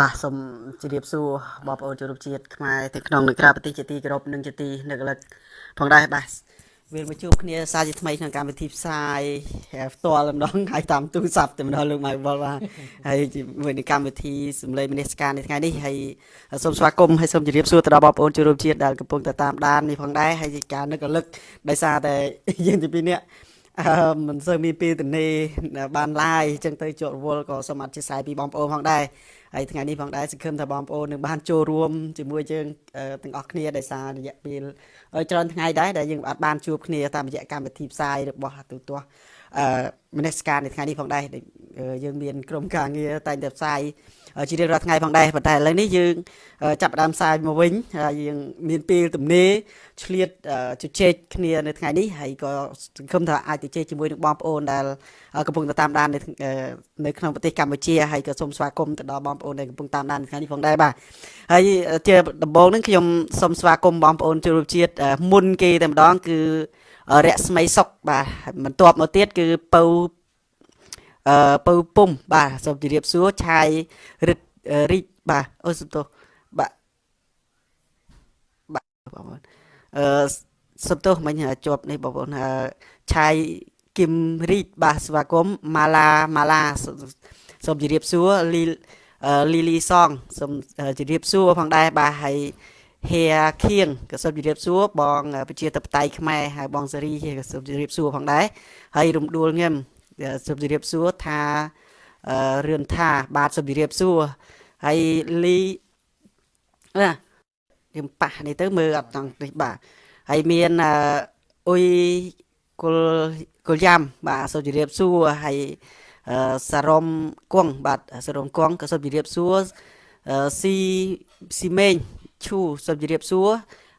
បាទសូមជម្រាបសួរបងប្អូនជនរួមជាតិខ្មែរទាំងក្នុងនិងក្រៅប្រទេសជាទីគោរពនិងជាទីនឹករលឹកផងដែរបាទវាមកជួបគ្នាសារជាថ្មីក្នុងកម្មវិធីផ្សាយផ្ទាល់ម្ដងហើយតាមទូរស័ព្ទតែម្ដងលោកម៉ៅបលបាទហើយជាមួយនឹងកម្មវិធីសម្លេងមនស្សការនៅថ្ងៃនេះហើយសូមស្វាគមន៍ហើយសូមជម្រាបសួរទៅដល់បងប្អូនជនរួមជាតិដែលកំពុងតែតាមដាននេះផងដែរហើយជាការនឹករលឹកដោយសារតែយើងទីពីរនាក់អឺមិនសូវមានពេលទនេបានឡាយអញ្ចឹងទៅជាប់រវល់ក៏សូមអធិស្ឋានពីបងប្អូនផងដែរ ហើយថ្ងៃនេះផងដែរសង្ឃឹមថាបងប្អូននឹងបានចូលរួមជាមួយយើងទាំងអស់គ្នាដោយសាររយៈពេលច្រើនថ្ងៃដែរដែលយើងអាចបានជួបគ្នាតាមរយៈកម្មវិធីផ្សាយរបស់ទូទាស់អឺមនស្សការនៅថ្ងៃនេះផងដែរយើងមានក្រុមការងារតែងតែផ្សាយ ជារៀងរាល់ថ្ងៃផងដែរប៉ុន្តែឥឡូវនេះយើងចាប់ផ្ដើមផ្សាយមកវិញហើយយើងមានពេលទំនេរឆ្លៀតជជែកគ្នានៅថ្ងៃនេះហើយក៏សង្ឃឹមថាអាចទៅជែកជាមួយនឹងបងប្អូនដែលកំពុងតាមដាននៅនៅក្នុងប្រទេសកម្ពុជាហើយក៏សូមស្វាគមន៍ទៅដល់បងប្អូនដែលកំពុងតាមដាននៅថ្ងៃនេះផងដែរបាទហើយជាដំបូងហ្នឹងខ្ញុំសូមស្វាគមន៍បងប្អូនជនរួមជាតិមុនគេតែម្ដងគឺរស្មីសុកបាទបន្ទាប់មកទៀតគឺពៅ អឺពៅពុំបាទសូមជម្រាបសួរឆាយរិទ្ធរីកបាទអូសុំទោសបាទបាទបងប្អូនអឺសុំទោសមិញជាប់នេះបងប្អូនឆាយគឹមរីកបាទស្វាគមន៍ម៉ាឡាម៉ាឡាសូមជម្រាបសួរលីលីលីសងសូមជម្រាបសួរផងដែរបាទហើយហេខៀងក៏សូមជម្រាបសួរបងប្រជាតបតៃខ្មែរហើយបងសេរីក៏សូមជម្រាបសួរផងដែរហើយរំដួលងឹម សូមជម្រាបសួរថារឿនថាបាទសូមជម្រាបសួរហើយលីណាខ្ញុំប៉ះនេះទៅមើលអត់តង់នេះបាទហើយមានអ៊ុយគុលគុលយ៉ាំបាទសូមជម្រាបសួរហើយសារមគង់បាទសារមគង់ក៏សូមជម្រាបសួរស៊ីស៊ីមេងឈូសូមជម្រាបសួរ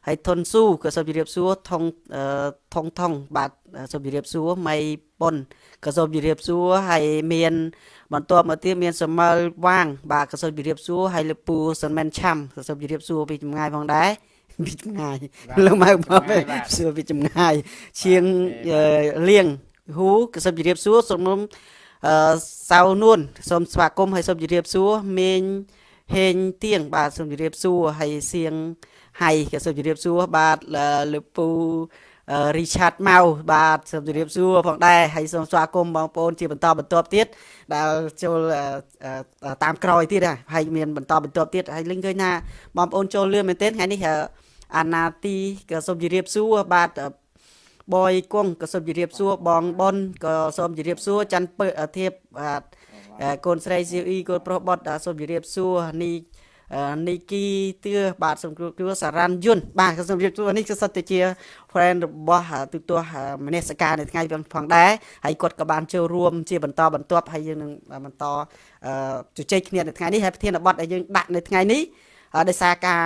ហើយថុនស៊ូក៏សូមជម្រាបសួរថងថងថងបាទសូមជម្រាបសួរម៉ៃប៉ុនក៏សូមជម្រាបសួរហើយមាន បន្ទាប់មកទៀតមានសមលវាង បាទក៏សូមជម្រាបសួរហើយលពូសិនមែនឆាំក៏សូមជម្រាបសួរពីចម្ងាយផងដែរពីចម្ងាយលោកមកមកសួរពីចម្ងាយជាងលៀងហ៊ូក៏សូមជម្រាបសួរសូមអឺសៅនួនសូមស្វាគមន៍ហើយសូមជម្រាបសួរមេងហេងទៀងបាទសូមជម្រាបសួរហើយសៀង ហើយក៏សូមជម្រាបសួរបាទលោកពូរីឆាតម៉ៅបាទសូមជម្រាបសួរផងដែរហើយសូមស្វាគមន៍បងប្អូនជាបន្តបន្ទាប់ទៀតដែលចូលតាមក្រោយទៀតហើយមានបន្តបន្ទាប់ទៀតហើយលឹងឃើញថាបងប្អូនចូលលឿនមែនទែនថ្ងៃនេះអាណាទីក៏សូមជម្រាបសួរបាទបយគង់ក៏សូមជម្រាបសួរបងប៉ុនក៏សូមជម្រាបសួរច័ន្ទពើធៀបបាទកូនស្រីស៊ីអ៊ីកូនប្រុសបុតសូមជម្រាបសួរនេះ នីគីទឿបាទសូមគ្រួសារ៉ាន់យុនបាទសូមជម្រាបសួរនេះគឺសិតតែជា friend របស់ទូទាស់មនស្សការនៅថ្ងៃផងដែរហើយគាត់ក៏បានចូលរួមជាបន្តបន្ទាប់ហើយយើងនឹងបន្តជជែកគ្នានៅថ្ងៃនេះហើយប្រធានបទដែលយើងដាក់នៅថ្ងៃនេះដោយសារការ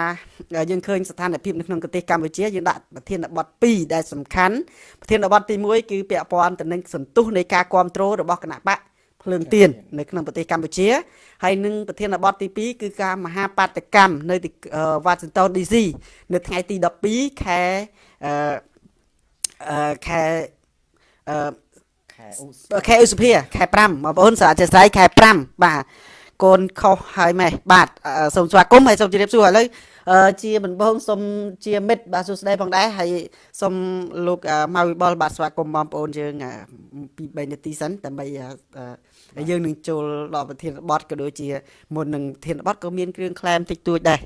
យើងឃើញស្ថានភាពនៅក្នុងប្រទេសកម្ពុជាយើងដាក់ប្រធានបទ2ដែលសំខាន់ប្រធានបទទី1គឺពាក់ព័ន្ធទៅនឹងសន្ទុះនៃការគ្រប់គ្រងរបស់គណៈបក ភ្លើងទៀននៅក្នុងប្រទេសកម្ពុជាហើយនឹងប្រធានបទទី2គឺការមហាបាតកម្មនៅវ៉ាស៊ីនតោន DC នៅថ្ងៃទី12ខែអឺខែអឺខែឧសភាខែ5បងប្អូនសាជាស្រ័យខែ5បាទកូនខុសហើយម៉េះបាទសូមស្វាគមន៍ហើយសូមជម្រាបសួរឥឡូវជាដំបងសូមជាមិត្តបាទសួស្តីផងដែរហើយសូមលោកម៉ៅវិបុលបាទស្វាគមន៍បងប្អូនយើងពី3នាទីសិនដើម្បី យើងនឹងចូលដល់ប្រធានបទក៏ដូចជាមុននឹងប្រធានបទក៏មានគ្រឿងក្លែមតិចតួចដែរ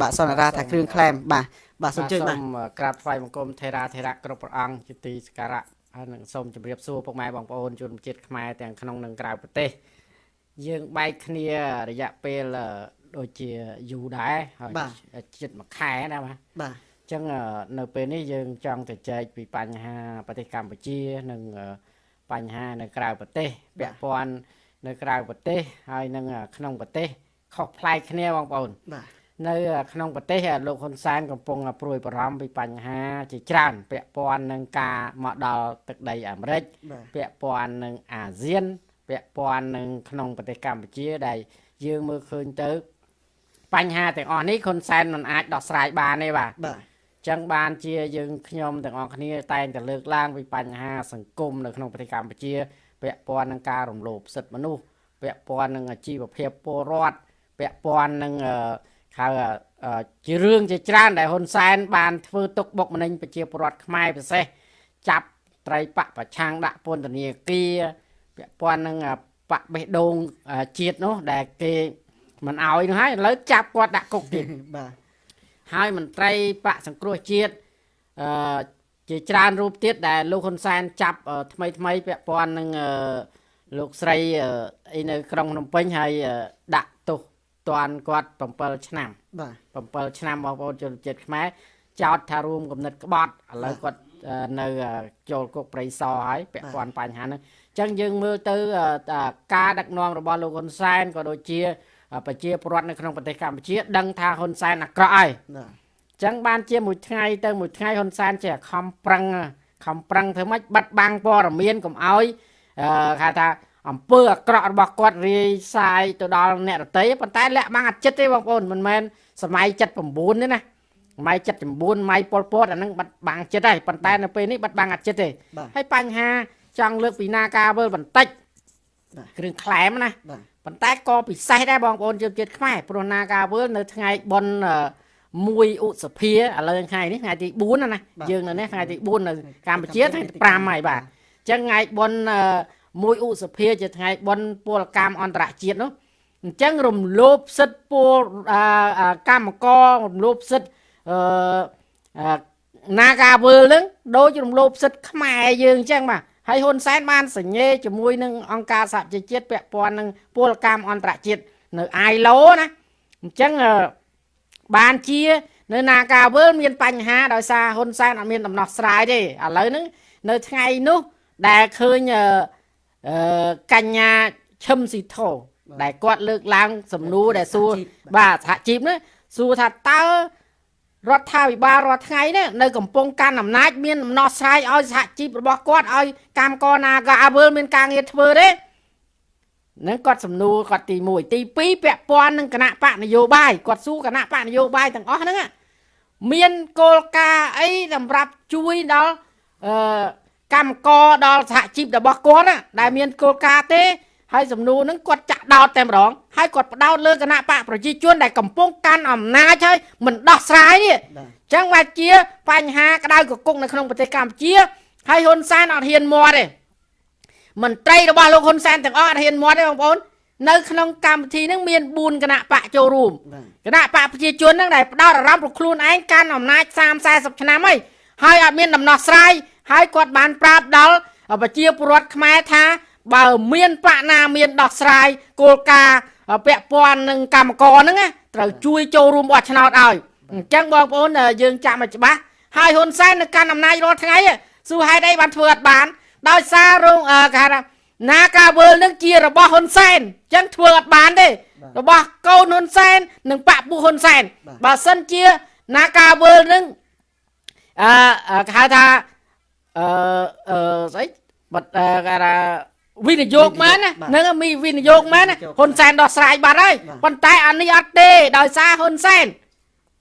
បាទសន្និរាថាគ្រឿងក្លែមបាទបាទសូមជឿបាទសូមក្រាបថ្វាយបង្គំថេរាធេរៈគ្រប់ព្រះអង្គជាទីសក្ការៈហើយនឹងសូមជម្រាបសួរពុកម៉ែបងប្អូនជនជាតិខ្មែរទាំងក្នុងនិងក្រៅប្រទេសយើងបែកគ្នារយៈពេលដូចជាយូរដែរហើយជិតមួយខែណាបាទបាទអញ្ចឹងនៅពេលនេះយើងចង់ទៅចែកពីបញ្ហាប្រទេសកម្ពុជានិង បញ្ហានៅក្រៅប្រទេសពាក់ព័ន្ធនៅក្រៅប្រទេសហើយនិងក្នុងប្រទេសខុសប្លែកគ្នាបងប្អូនបាទនៅក្នុងប្រទេសលោកហ៊ុនសែនកំពុងព្រួយបារម្ភពីបញ្ហាជាច្រើនពាក់ព័ន្ធនឹងការមកដល់ទឹកដីអាមេរិកពាក់ព័ន្ធនឹងអាស៊ានពាក់ព័ន្ធនឹងក្នុងប្រទេសកម្ពុជាដែលយើងមើលឃើញទៅបញ្ហាទាំងអស់នេះហ៊ុនសែនមិនអាចដោះស្រាយបានទេបាទបាទ ចឹងបានជាយើងខ្ញុំទាំងអស់គ្នាតែងតែលើកឡើងពីបញ្ហាសង្គមនៅក្នុងប្រទេសកម្ពុជា ពាក់ព័ន្ធនឹងការរំលោភសិទ្ធិមនុស្សពាក់ព័ន្ធនឹងអាជីវភាពពលរដ្ឋពាក់ព័ន្ធនឹងអឺហៅអឺជារឿងជាច្រើនដែលហ៊ុនសែនបានធ្វើទុកបុកម្នេញប្រជាពលរដ្ឋខ្មែរពិសេសចាប់ត្រីបកប្រឆាំងដាក់ពន្ធនាគារពាក់ព័ន្ធនឹងបកបេះដូងជាតិនោះដែលគេមិនអោយនោះហើយឥឡូវចាប់គាត់ដាក់គុកទៀតបាទ ហើយមន្ត្រីបកសង្គ្រោះជាតិអឺជាច្រើនរូបទៀតដែលលោកហ៊ុនសែនចាប់អឺថ្មីថ្មីពាក់ព័ន្ធនឹងអឺលោកស្រីអឺអីនៅក្រុងភ្នំពេញហើយអឺដាក់ទោសទណ្ឌគាត់7ឆ្នាំបាទ7ឆ្នាំបងប្អូនជនជាតិខ្មែរចោតថារួមគំនិតក្បត់ឥឡូវគាត់អឺនៅអឺចូលគុកប្រៃសរហើយពាក់ព័ន្ធបញ្ហាហ្នឹងអញ្ចឹងយើងមើលទៅអឺតាការដឹកនាំរបស់លោកហ៊ុនសែនក៏ដូចជាអឺ ប្រជាពលរដ្ឋនៅក្នុងប្រទេសកម្ពុជា ដឹងថាហ៊ុនសែនអាក្រក់ហើយបាទចឹងបានជាមួយថ្ងៃទៅមួយថ្ងៃហ៊ុនសែនចេះខំប្រឹងខំប្រឹងធ្វើម៉េចបិទបាំងព័ត៌មានកុំឲ្យអឺគេថាអំពើអាក្រក់របស់គាត់រាយសាយទៅដល់អ្នករតីប៉ុន្តែលាក់បាំងអត់ចិត្តទេបងប្អូនមិនមែនសម័យ79ទេណាសម័យ79សម័យប៉ុលពតអាហ្នឹងបាត់បាំងចិត្តហើយប៉ុន្តែនៅពេលនេះបាត់បាំងអត់ចិត្តទេបាទហើយបញ្ហាចង់លើកពីនាការវើលបន្តិចបាទគ្រឿងក្លែមណា បាទប៉ុន្តែក៏ពិសេសដែរបងប្អូនជនជាតិខ្មែរព្រោះនាការវើលនៅថ្ងៃបុណ្យអឺមួយឧសភាឥឡូវថ្ងៃនេះថ្ងៃទី4ណាណាយើងនៅនេះថ្ងៃទី4នៅកម្ពុជាថ្ងៃទី5ហើយបាទអញ្ចឹងថ្ងៃបុណ្យអឺមួយឧសភាជាថ្ងៃបុណ្យពលកម្មអន្តរជាតិនោះអញ្ចឹងរំលោភសិទ្ធិពលអឺអឺកម្មកររំលោភសិទ្ធិអឺអឺនាការវើលហ្នឹងដូចរំលោភសិទ្ធិខ្មែរយើងអញ្ចឹងបាទ ហើយហ៊ុនសែនបានសញ្ញេជាមួយនឹងអង្គការសហជីវជាតិពាក់ព័ន្ធនឹងពលកម្មអន្តរជាតិនៅ ILO ណាអញ្ចឹងអឺបានជានៅនាការវើលមានបញ្ហាដោយសារហ៊ុនសែនអត់មានដំណោះស្រាយទេឥឡូវហ្នឹងនៅថ្ងៃនោះដែលឃើញអឺអឺកញ្ញាឈឹមស៊ីធោដែលគាត់លើកឡើងសំណួរដែលសួរបាទសហជីពនេះសួរថាតើ រដ្ឋាភិបាលរាល់ថ្ងៃនេះនៅកំពុងកាន់អំណាចមានដំណោះស្រាយឲ្យសហជីពរបស់គាត់ឲ្យកម្មករណាក៏អើលមានការងារធ្វើទេនឹងគាត់សំណួរគាត់ទី1ទី2ពាក់ព័ន្ធនឹងគណៈបកនយោបាយគាត់សួរគណៈបកនយោបាយទាំងអស់ហ្នឹងណាមានគោលការណ៍អីសម្រាប់ជួយដល់អឺកម្មករដល់សហជីពរបស់គាត់ណាដែលមានគោលការណ៍ទេ ហើយសំណួរហ្នឹងគាត់ចាក់ដោតតែម្ដងហើយគាត់ផ្ដោតលើគណៈបកប្រជាជនដែលកំពុងកាន់អំណាចហើយមិនដោះស្រាយនេះអញ្ចឹងវាជាបញ្ហាក្តៅកគុកនៅក្នុងប្រទេសកម្ពុជាហើយហ៊ុនសែនអត់ហ៊ានមាត់ទេមន្ត្រីរបស់លោកហ៊ុនសែនទាំងអស់អត់ហ៊ានមាត់ទេបងប្អូននៅក្នុងកម្មវិធីហ្នឹងមាន4គណៈបកចូលរួមគណៈបកប្រជាជនហ្នឹងដែលផ្ដោតអារម្មណ៍របស់ខ្លួនឯងកាន់អំណាច30 40ឆ្នាំហើយហើយអត់មានដំណោះស្រាយហើយគាត់បានប្រាប់ដល់ប្រជាពលរដ្ឋខ្មែរថា បើមានបកណាមានដោះស្រាយគោលការណ៍ពាក់ព័ន្ធនឹងកម្មករហ្នឹងណាត្រូវជួយចូលរួមបោះឆ្នោតឲ្យអញ្ចឹងបងប្អូនយើងចាំឲ្យច្បាស់ហើយហ៊ុនសែននៅកាន់អំណាចរាល់ថ្ងៃសួរហេតុអីបានធ្វើអត់បាន ដោយសាររងអឺគេហៅថាណាការវើលនឹងជារបស់ហ៊ុនសែនអញ្ចឹងធ្វើអត់បានទេ របស់កូនហ៊ុនសែននិងបពពួកហ៊ុនសែនបាទបើសិនជាណាការវើលនឹងអឺអឺគេហៅថាអឺអឺស្អីបាត់អឺគេថា វិនិយោគមែនណាបាទហ្នឹងមានវិនិយោគមែនណាវិនិយោគហ៊ុនសែនដោះស្រាយបាត់ហើយបាទប៉ុន្តែអានេះអត់ទេដោយសារហ៊ុនសែន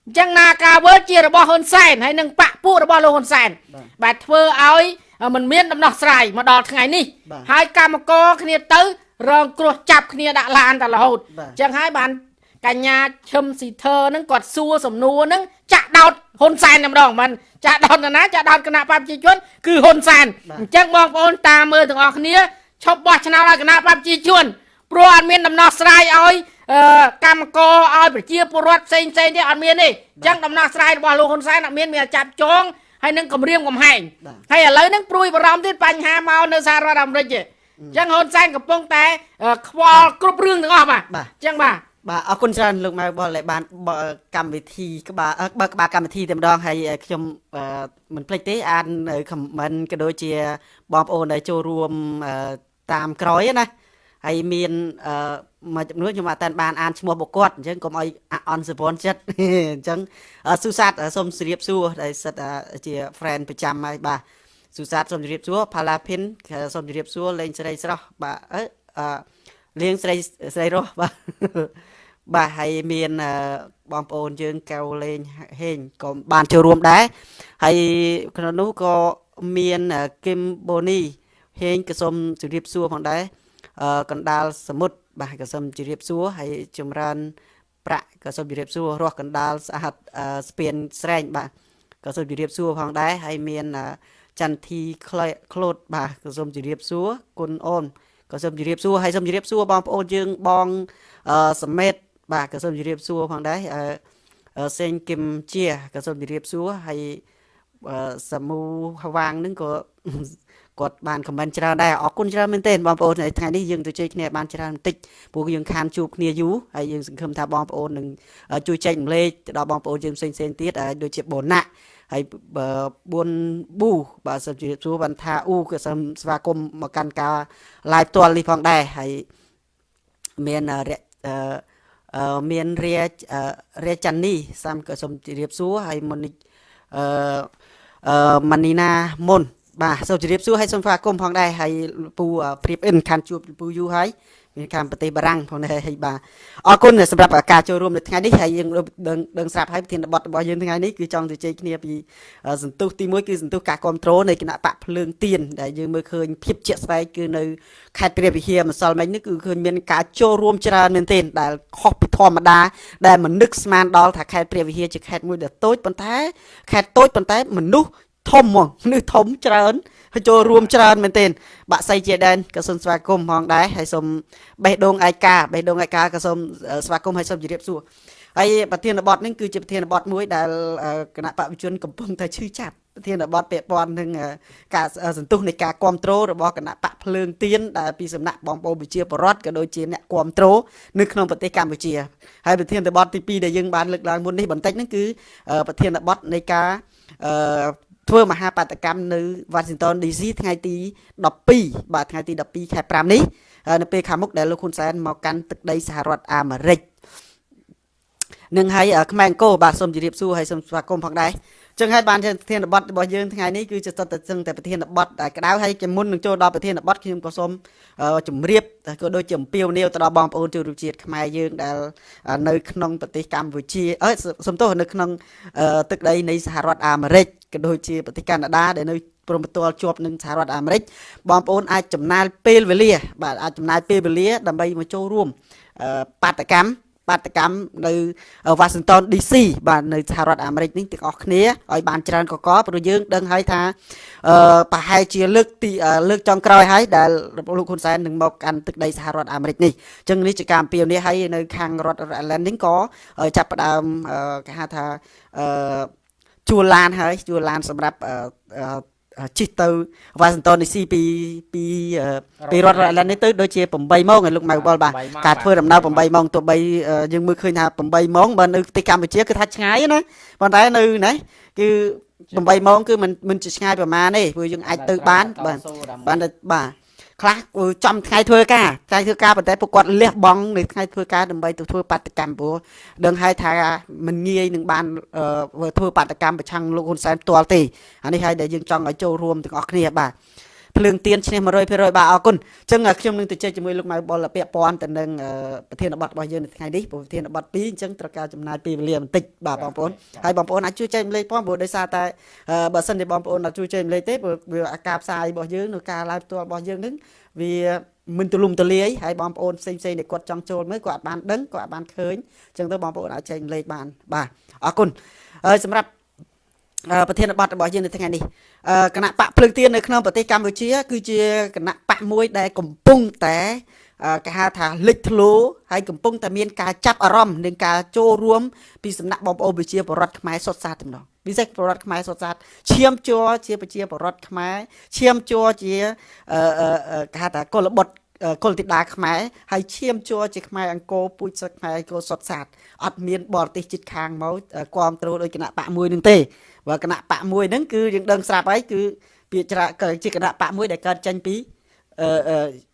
អញ្ចឹងណាការវើលជារបស់ហ៊ុនសែនហើយនិងបពពួករបស់លោកហ៊ុនសែនបាទបាទធ្វើឲ្យมันមានដំណោះស្រាយមកដល់ថ្ងៃនេះបាទហើយកម្មករគ្នាទៅរងគ្រោះចាប់គ្នាដាក់ឡានតែរហូតបាទអញ្ចឹងហើយបានកញ្ញាឈឹមស៊ីធើហ្នឹងគាត់សួរសំណួរហ្នឹងចាក់ដោតហ៊ុនសែនតែម្ដងមិនចាក់ដោតនរណាចាក់ដោតគណៈបព្វជិជនគឺហ៊ុនសែនបាទអញ្ចឹងបងប្អូនតាមមើលទាំងអស់គ្នា ឈប់បោះឆ្នោតឲ្យគណៈបព្វជិជនព្រោះអត់មានដំណោះស្រាយឲ្យអឺកម្មករឲ្យប្រជាពលរដ្ឋផ្សេងផ្សេងទៀតអត់មានទេអញ្ចឹងដំណោះស្រាយរបស់លោកហ៊ុនសែនអត់មានមានតែចាប់ចងហើយនឹងគម្រាមកំហែងបាទហើយឥឡូវហ្នឹងព្រួយបារម្ភទៀតបញ្ហាមកនៅសហរដ្ឋអាមេរិកទេអញ្ចឹងហ៊ុនសែនកំពុងតែអឺខ្វល់គ្រប់រឿងទាំងអស់បាទបាទអញ្ចឹងបាទបាទអរគុណច្រើនលោកម៉ៅបលដែលបានបើកកម្មវិធីក្បាលអឺបើកក្បាលកម្មវិធីតែម្ដងហើយខ្ញុំអឺមិនភ្លេចទេអាននៅខមមិនក៏ដូចជាបងប្អូនដែលចូលរួមអឺ តាមក្រោយណាហើយមានអឺមួយចំនួនខ្ញុំអត់តាន់បានអានឈ្មោះបុគ្គលអញ្ចឹងកុំឲ្យអាអន់សវនចិត្តអញ្ចឹងអឺស៊ូសាតសូមជម្រាបសួរដែលសិតអឺជា friend ប្រចាំហើយបាទស៊ូសាតសូមជម្រាបសួរផាឡាភិនសូមជម្រាបសួរលេងស្រីស្រស់បាទអឺអឺលៀងស្រីស្រីរស់បាទបាទហើយមានអឺបងប្អូនយើងកៅលេងហេងក៏បានចូលរួមដែរហើយក្នុងនោះក៏មានអឺគឹមបូនី ហេងក៏សូមជម្រាបសួរផងដែរអឺកណ្ដាលសមុទ្របាទក៏សូមជម្រាបសួរហើយចម្រើនប្រាក់ក៏សូមជម្រាបសួររស់កណ្ដាលសហត្ថស្ពានស្រែងបាទក៏សូមជម្រាបសួរផងដែរហើយមានចន្ទធីក្លូតបាទក៏សូមជម្រាបសួរគុណអូនក៏សូមជម្រាបសួរហើយសូមជម្រាបសួរបងប្អូនយើងបងសមេតបាទក៏សូមជម្រាបសួរផងដែរអឺសេងគឹមជាក៏សូមជម្រាបសួរហើយសមូហវាងនឹងក៏ គាត់បានខមមិនច្រើនដែរអរគុណច្រើនមែនទែនបងប្អូនថ្ងៃនេះយើងទៅជួយគ្នាបានច្រើនបន្តិចព្រោះយើងខានជួបគ្នាយូរហើយយើងសង្ឃឹមថាបងប្អូននឹងជួយចែកម្លែកទៅដល់បងប្អូនយើងផ្សេងផ្សេងទៀតដូចជាបូណាក់ហើយ4ប៊ូបាទសូមជម្រាបសួរបានថាអ៊ូក៏សូមស្វាគមន៍មកកាន់ការ live ផ្ទាល់នេះផងដែរហើយមានរយអឺមានរាជរាចានីសាមក៏សូមជម្រាបសួរហើយមុននេះអឺអឺម៉ានីណាមុន បាទសូមជម្រាបសួរហើយសូមស្វាគមន៍ផងដែរហើយពូព្រៀបអិនខានជួបពូយូហើយមានកម្មប្រទេសបារាំងផងដែរហើយបាទអរគុណសម្រាប់ការចូលរួមនៅថ្ងៃនេះហើយយើងដឹងដឹងស្រាប់ហើយប្រធានបទរបស់យើងថ្ងៃនេះគឺចង់ទៅជែកគ្នាពីសន្ទុះទី1គឺសន្ទុះការគ្រប់គ្រងនៃគណៈបកភ្លើងទៀនដែលយើងមើលឃើញភាពជាក់ស្ដែងគឺនៅខេត្តព្រះវិហារម្សិលមិញនេះគឺឃើញមានការចូលរួមច្រើនមែនទែនដែលខុសពីធម្មតាដែលមិននឹកស្មានដល់ថាខេត្តព្រះវិហារជាខេត្តមួយដែលតូចប៉ុន្តែខេត្តតូចប៉ុន្តែមនុស្ស ធំហ្មងនេះធំច្រើនហើយចូលរួមច្រើនមែនទែនបាក់សៃជាដែនក៏សូមស្វាគមន៍ផងដែរហើយសូមបេះដូងឯកាបេះដូងឯកាក៏សូមស្វាគមន៍ហើយសូមជម្រាបសួរហើយប្រធានបទនេះគឺជាប្រធានបទមួយដែលគណៈបព្វជជនកំពុងតែឈឺចាប់ប្រធានបទពាក់ព័ន្ធនឹងការសន្ទុះនៃការគ្រប់គ្រងរបស់គណៈបកភ្លើងទៀនដែលពីសំណាក់បងប្អូនប្រជាពលរដ្ឋក៏ដូចជាអ្នកគ្រប់គ្រងនៅក្នុងប្រទេសកម្ពុជាហើយប្រធានបទទី2ដែលយើងបានលើកឡើងមុននេះបន្តិចហ្នឹងគឺប្រធានបទនៃការអឺ ធ្វើមហាបាតកម្មនៅ Washington DC ថ្ងៃទី12បាទថ្ងៃទី12ខែ5នេះនៅពេលខាងមុខដែលលោកហ៊ុនសែនមកកាន់ទឹកដីសហរដ្ឋអាមេរិកនឹងហើយខ្មែរអង្គរបាទសូមជម្រាបសួរហើយសូមស្វាគមន៍ផងដែរ ចឹងហើយបានជាប្រធានបទរបស់យើងថ្ងៃនេះគឺជាស្ទើរតែតែប្រធានបទដែលក្តៅហើយជាមុននឹងចូលដល់ប្រធានបទខ្ញុំក៏សូមជម្រាបក៏ដូចជាអំពាវនាវទៅដល់បងប្អូនជនជាតិខ្មែរយើងដែលនៅក្នុងប្រទេសកម្ពុជាអើសំទោសនៅក្នុងទឹកដីនៃសហរដ្ឋអាមេរិកក៏ដូចជាប្រទេសកាណាដាដែលនៅព្រមផ្ទាល់ជាប់នឹងសហរដ្ឋអាមេរិកបងប្អូនអាចចំណាយពេលវេលា បាទអាចចំណាយពេលវេលាដើម្បីមកចូលរួមបាតកម្ម បាតកម្មនៅ Washington DC បាទនៅសហរដ្ឋអាមេរិកនេះទាំងអស់គ្នាឲ្យបានច្រើនកកព្រោះយើងដឹងហើយថាអឺប្រហែលជាលើកទីលើកចុងក្រោយហើយដែលលោកហ៊ុនសែននឹងមកកាន់ទឹកដីសហរដ្ឋអាមេរិកនេះអញ្ចឹងនេះជាការអំពាវនាវឲ្យនៅខាងរដ្ឋ Ireland នេះក៏ចាប់ផ្ដើមគេហៅថាអឺជួលឡានហើយជួលឡានសម្រាប់ ជិះទៅ Washington DC ពីពីពីរដ្ឋ Rhode Island នេះទៅដូចជា8ម៉ោងឲ្យលោកម៉ៅបលបាទការធ្វើដំណើរ8ម៉ោងទោះបីយើងមើលឃើញថា8ម៉ោងបើនៅប្រទេសកម្ពុជាគឺថាឆ្ងាយណាប៉ុន្តែនៅណាគឺ8ម៉ោងគឺមិនមិនឆ្ងាយប្រហែលទេព្រោះយើងអាចទៅបានបាទបានបាទ ខ្លះចំថ្ងៃធ្វើការថ្ងៃធ្វើការប៉ុន្តែពួកគាត់លះបង់នៅថ្ងៃធ្វើការដើម្បីទៅធ្វើបាតកម្មព្រោះដឹងហើយថាមិនងាយនឹងបានធ្វើបាតកម្មប្រឆាំងលោកហ៊ុនសែនផ្ទាល់ទេអានេះហើយដែលយើងចង់ឲ្យចូលរួមទាំងអស់គ្នាបាទ ភ្លើងទៀនឈ្នះ100%បាទអរគុណអញ្ចឹងខ្ញុំនឹងទៅជែកជាមួយលោកម៉ៅបុលពាក់ព័ន្ធទៅនឹងប្រធានបទរបស់យើងនៅថ្ងៃនេះព្រោះប្រធានបទ2អញ្ចឹងត្រូវការចំណាយពេលវេលាបន្តិចបាទបងប្អូនហើយបងប្អូនអាចជួយចែកម្លែកផងព្រោះដោយសារតែបើសិនជាបងប្អូនអត់ជួយចែកម្លែកទេព្រោះវាអាការផ្សាយរបស់យើងនៅការ live ផ្ទាល់របស់យើងនឹងវាមិនទូលំទូលាយហើយបងប្អូនផ្សេងផ្សេងដែលគាត់ចង់ចូលមើលគាត់បានដឹងគាត់បានឃើញអញ្ចឹងទៅបងប្អូនអាចចែកម្លែកបានបាទអរគុណហើយសម្រាប់ ប្រធានបទរបស់យើងនៅថ្ងៃនេះគណៈបកភ្លើងទៀននៅក្នុងប្រទេសកម្ពុជា គឺជាគណៈបកមួយដែលកំពុងតែគេហៅថាលេចធ្លោហើយកំពុងតែមានការចាប់អារម្មណ៍និងការចូលរួមពីសំណាក់បងប្អូនប្រជាពលរដ្ឋខ្មែរសុទ្ធសាធទាំងនោះពិសេសពលរដ្ឋខ្មែរសុទ្ធសាធឈាមជ័រជាប្រជាពលរដ្ឋខ្មែរឈាមជ័រជាគេហៅថាកុលបុត្រគុលធីតាខ្មែរហើយឈាមជួជាខ្មែរអង្គរពូជសឹកខ្មែរអង្គរសុតសាតអត់មានបរទេសចិត្តខាងមកគ្រប់គ្រងដោយគណៈបកមួយនឹងទេ បើគណៈបកមួយហ្នឹងគឺយើងដឹងស្រាប់ហើយគឺពាក្យច្រើនជាគណៈបកមួយដែលកើតចេញពីអឺ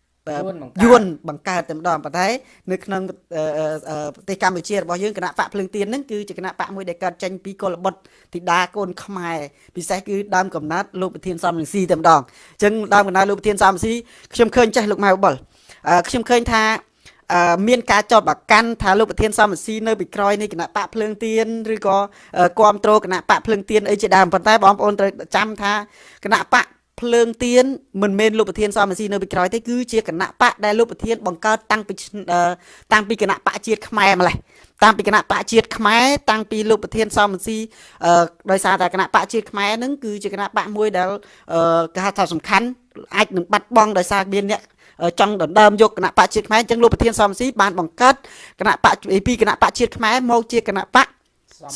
យួនបង្កើតតែម្ដងប៉ុន្តែនៅក្នុងប្រទេសកម្ពុជារបស់យើងគណៈបកភ្លើងទៀនហ្នឹងគឺជាគណៈបកមួយដែលកើតចេញពីកុលបុត្រធីតាកូនខ្មែរពិសេសគឺដើមកំណត់លោកប្រធានសំរងស៊ីតែម្ដងអញ្ចឹងដើមកំណត់លោកប្រធានសំរងស៊ីខ្ញុំឃើញចេះលោកម៉ៅបុលខ្ញុំឃើញថា មានការចោទប្រកាន់ថាលោកប្រធានសំរងស៊ីនៅពីក្រោយនៃគណៈបកភ្លើងទៀនឬក៏គ្រប់គ្រងគណៈបកភ្លើងទៀនអីជាដើមប៉ុន្តែបងប្អូនត្រូវចាំថាគណៈបកភ្លើងទៀនមិនមែនលោកប្រធានសមស៊ីនៅពីក្រោយទេគឺជាគណៈបកដែលលោកប្រធានបង្កើតតាំងពីតាំងពីគណៈបកជាតិខ្មែរម្លេះតាំងពីគណៈបកជាតិខ្មែរតាំងពីលោកប្រធានសមស៊ីដោយសារតែគណៈបកជាតិខ្មែរហ្នឹងគឺជាគណៈបកមួយដែលគេហៅថាសំខាន់អាចនឹងបាត់បង់ដោយសារមានអ្នក ចង់ដណ្ដើមយកគណៈបកជាតិខ្មែរអញ្ចឹងលោកប្រធានសំស៊ីបានបង្កើតគណៈបកពីគណៈបកជាតិខ្មែរមកជាគណៈបក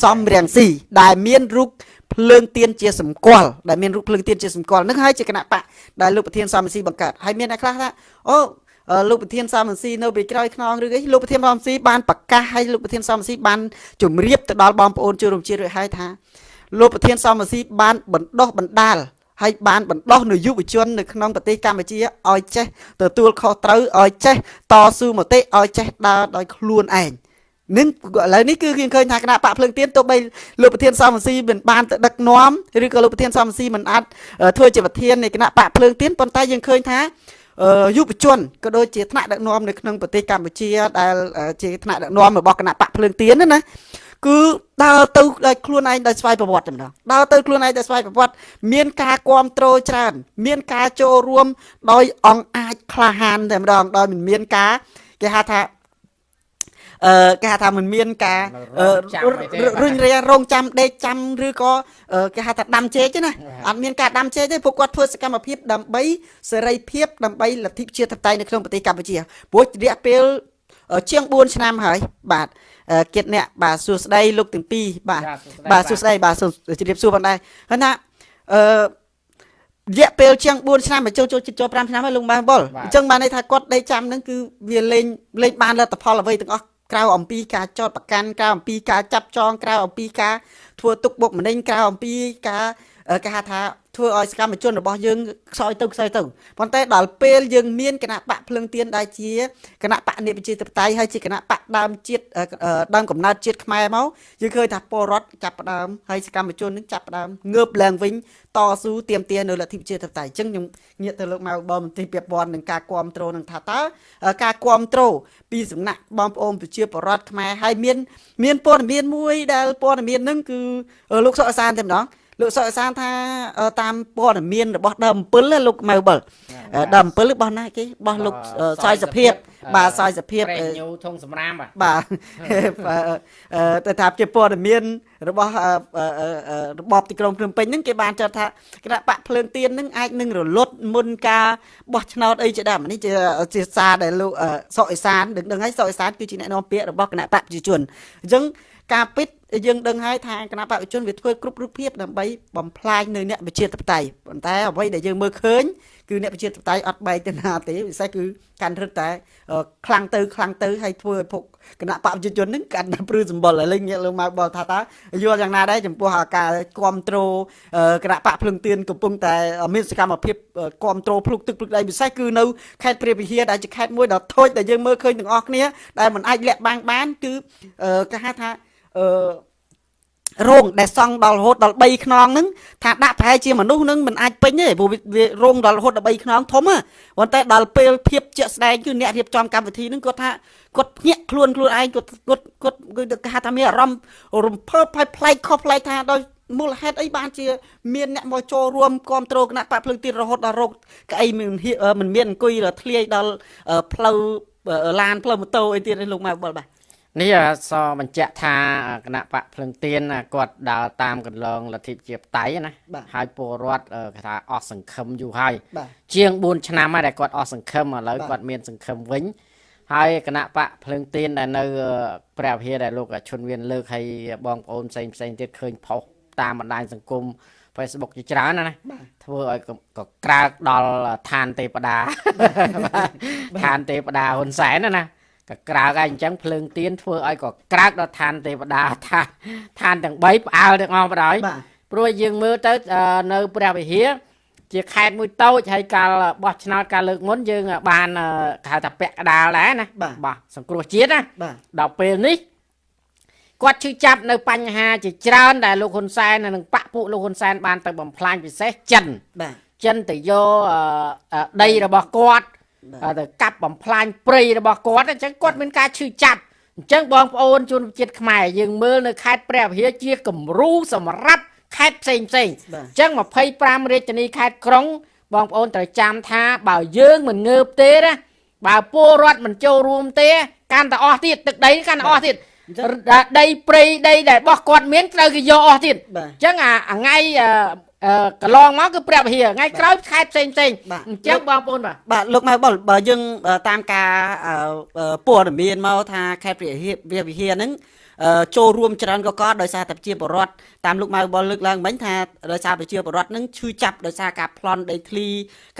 សំរៀងស៊ីដែលមានរូបភ្លើងទៀនជាសម្គាល់ដែលមានរូបភ្លើងទៀនជាសម្គាល់នឹងហើយជាគណៈបកដែលលោកប្រធានសំស៊ីបង្កើតហើយមានអ្នកខ្លះថាអូលោកប្រធានសំស៊ីនៅពីក្រោយខ្នងឬអីលោកប្រធានសំស៊ីបានប្រកាសហើយលោកប្រធានសំស៊ីបានជម្រាបទៅដល់បងប្អូនជនរួមជាតិរួចហើយថាលោកប្រធានសំស៊ីបានបណ្ដោះបណ្ដាល ហើយបានបណ្ដោះនៅយុវជននៅក្នុងប្រទេសកម្ពុជាឲ្យចេះទទួលខុសត្រូវឲ្យចេះតស៊ូមតិឲ្យចេះដើរដោយខ្លួនឯងនឹងឥឡូវនេះគឺយើងឃើញថាគណៈបកភ្លើងទៀនទោះបីលោកប្រធានសមស៊ីមិនបានទៅដឹកនាំឬក៏លោកប្រធានសមស៊ីមិនអាចធ្វើជាប្រធាននៃគណៈបកភ្លើងទៀនប៉ុន្តែយើងឃើញថាយុវជនក៏ដូចជាថ្នាក់ដឹកនាំនៅក្នុងប្រទេសកម្ពុជាដែលជាថ្នាក់ដឹកនាំរបស់គណៈបកភ្លើងទៀនណា គឺដើរទៅដោយខ្លួនឯងដោយស្វ័យប្រវត្តិតែម្ដងដើរទៅខ្លួនឯងដោយស្វ័យប្រវត្តិមានការគ្រប់គ្រងច្រើន មានការចូលរួម ដោយអង្គអាចក្លាហានតែម្ដងដោយមិនមានការគេហៅថាអឺគេហៅថាមិនមានការរុញរារងចាំដេកចាំឬក៏គេហៅថាដាំជែកទេណាអត់មានការដាំជែកទេពួកគាត់ធ្វើសកម្មភាពដើម្បីសេរីភាពដើម្បីលទ្ធិប្រជាធិបតេយ្យនៅក្នុងប្រទេសកម្ពុជាព្រោះរយៈពេលជាង4ឆ្នាំហើយបាទ គិតអ្នកបាទសួស្ដីលោកទាំងពីរបាទបាទសួស្ដីបាទជម្រាបសួរផងដែរហើយណាអឺរយៈពេលជាង4ឆ្នាំមកចូលចូលចូល5ឆ្នាំហើយលោកបានបុលអញ្ចឹងបានន័យថាគាត់ដេកចាំហ្នឹងគឺវាលេងលេងបានលទ្ធផលអ្វីទាំងអស់ក្រៅអំពីការចោតប្រកាន់ក្រៅអំពីការចាប់ចងក្រៅអំពីការធ្វើទុកបុកម្នេញក្រៅអំពីការ គេហៅថាធ្វើឲ្យសកម្មជនរបស់យើងខ្សោយទៅខ្សោយទៅប៉ុន្តែដល់ពេលយើងមានគណៈបកភ្លឹងទៀនដែលជាគណៈបកនិប្រជាធិបតេយ្យហើយជាគណៈបកដើមជាតិដើមកំណើតជាតិខ្មែរមកយើងឃើញថាពលរដ្ឋចាប់ផ្ដើមហើយសកម្មជននឹងចាប់ផ្ដើមងើបឡើងវិញតស៊ូទាមទារនៅលទ្ធិប្រជាធិបតេយ្យអញ្ចឹងខ្ញុំងាកទៅលោកមកបងមន្ត្រីពាក់ព័ន្ធនឹងការគ្រប់គ្រងនឹងថាតើការគ្រប់គ្រងពីសំណាក់បងប្អូនប្រជាពលរដ្ឋខ្មែរហើយមាន មានព័ត៌មានមួយដែលព័ត៌មាននឹងគឺលោកសុកអសានតែម្ដង លោកសុកសានថាតាមព័ត៌មានរបស់ដើម7លោកម៉ៅបុលដើម7របស់ណាគេរបស់លោកសយសភាពបាទសយសភាពញូធងសម្រាមបាទតែថាជាព័ត៌មានរបស់របបទីក្រុងភ្នំពេញហ្នឹងគេបានចាត់ថាគណៈបកភ្លើងទៀនហ្នឹងអាចនឹងរលត់មុនការបោះឆ្នោតអីជាដើមនេះជាជាសារដែលលោកសុកអេសានដឹងដឹងហើយសុកអេសានគឺជាអ្នកនាំពាក្យរបស់គណៈបកប្រជាជនអញ្ចឹងការពិត យើងដឹងហើយថាគណៈបព្វជិជនវាធ្វើគ្រប់រូបភាពដើម្បីបំផ្លាញនៅអ្នកប្រជាធិបតេយ្យប៉ុន្តែអ្វីដែលយើងមើលឃើញគឺអ្នកប្រជាធិបតេយ្យអត់បែកទៅណាទេពិសេសគឺកាន់រឹតតែខ្លាំងទៅខ្លាំងទៅហើយធ្វើឲ្យពុកគណៈបព្វជិជននឹងកាន់តែព្រឺសម្បុរឥឡូវងាកលើមកបលថាតើយល់យ៉ាងណាដែរចំពោះការគ្រប់គ្រងគណៈបកភ្លឹងទៀនកំពុងតែមានសកម្មភាពគ្រប់គ្រងភ្លុកទឹកភ្លុកដីពិសេសគឺនៅខេត្តព្រះវិហារដែលជាខេត្តមួយដ៏ធូចដែលយើងមើលឃើញទាំងអស់គ្នាដែលមិនអាចលាក់បាំងបានគឺគេហៅថា អឺរោងដែលសង់ដល់រហូតដល់3ខ្នងហ្នឹងថាដាក់ប្រហែលជាមនុស្សនឹងមិនអាចពេញទេព្រោះវារោងដល់រហូតដល់3ខ្នងធំហ៎ប៉ុន្តែដល់ពេលភាពជាក់ស្ដែងគឺអ្នករៀបចំកម្មវិធីហ្នឹងគាត់ថាគាត់ភ្ញាក់ខ្លួនខ្លួនឯងគាត់គាត់គាត់គឺគេថាមានអារម្មណ៍រំភើបផ្លែផ្លែកខុសផ្លែកថាដោយមូលហេតុអីបានជាមានអ្នកមកចូលរួមគ្រប់គ្រងគណៈបកភ្លើងទីរហូតដល់រោគក្អីមិនមិនមានអង្គុយធ្លាយដល់ផ្លូវឡានផ្លូវម៉ូតូអីទៀតឯងលោកម៉ៅបលបាទ នេះសបញ្ជាក់ថាគណៈបកភ្លឹងទៀនគាត់ដើរតាមកន្លងលទ្ធិជាបតៃណាហើយពលរដ្ឋគេថាអស់សង្ឃឹមយូរហើយជាង4ឆ្នាំហើយដែលគាត់អស់សង្ឃឹមឥឡូវគាត់មានសង្ឃឹមវិញហើយគណៈបកភ្លើងទៀនដែលនៅព្រះវិហារដែលលោកឈុនវៀនលើកឲ្យបងប្អូនផ្សេងផ្សេងទៀតឃើញផុសតាមបណ្ដាញសង្គម Facebook ជាច្រើនណាណាធ្វើឲ្យកក្រើកដល់ឋានទេវតាឋានទេវតាហ៊ុនសែនណាណា ក៏ក្រើកហើយអញ្ចឹងភ្លើងទៀនធ្វើឲ្យក៏ក្រើកដល់ឋានទេវតាឋានឋានទាំង3ផ្អើលទាំងអស់បណ្ដោយព្រោះយើងមើលទៅនៅព្រះវិហារជាខេត្តមួយតូចហើយកាលបោះឆ្នោតកាលលើកមុនយើងបានគេហៅថាពាក់កដាលដែរណាបាទសង្គ្រោះជាតិណាដល់ពេលនេះគាត់ឈឺចាប់នៅបញ្ហាជាច្រើនដែលលោកហ៊ុនសែននិងបពពួកលោកហ៊ុនសែនបានទៅបំផ្លាញពិសេសចិនបាទចិនទៅយកដីរបស់គាត់ ទៅកាប់បំផ្លាញព្រៃរបស់គាត់អញ្ចឹងគាត់មានការឈឺចាប់អញ្ចឹងបងប្អូនជនជាតិខ្មែរយើងមើលនៅខេត្តព្រះវិហារជាគំរូសម្រាប់ខេត្តផ្សេងផ្សេងអញ្ចឹង25រាជធានីខេត្តក្រុង បងប្អូនត្រូវចាំថាបើយើងមិនងើបទេណាបើពលរដ្ឋមិនចូលរួមទេកាន់តែអស់ទៀតទឹកដីកាន់តែអស់ទៀតដីព្រៃដីដែលរបស់គាត់មានត្រូវគេយកអស់ទៀតបាទអញ្ចឹងអាអាថ្ងៃអឺអឺ កន្លងមកគឺព្រះវិហារថ្ងៃក្រោយខេត្តផ្សេងផ្សេងបាទអញ្ចឹងបងប្អូនបាទបាទលោកម៉ៅបុលបើយើងអឺតាមការអឺអឺព័ត៌មានមកថាខេត្តព្រះវិហារព្រះវិហារហ្នឹងអឺ ចូលរួមច្រើនក៏ក៏ដោយសារតែប្រជាពលរដ្ឋតាមលោកម៉ៅបុលលើកឡើងមិញថាដោយសារប្រជាពលរដ្ឋហ្នឹងឈឺចាប់ដោយសារការប្លន់ដីធ្លី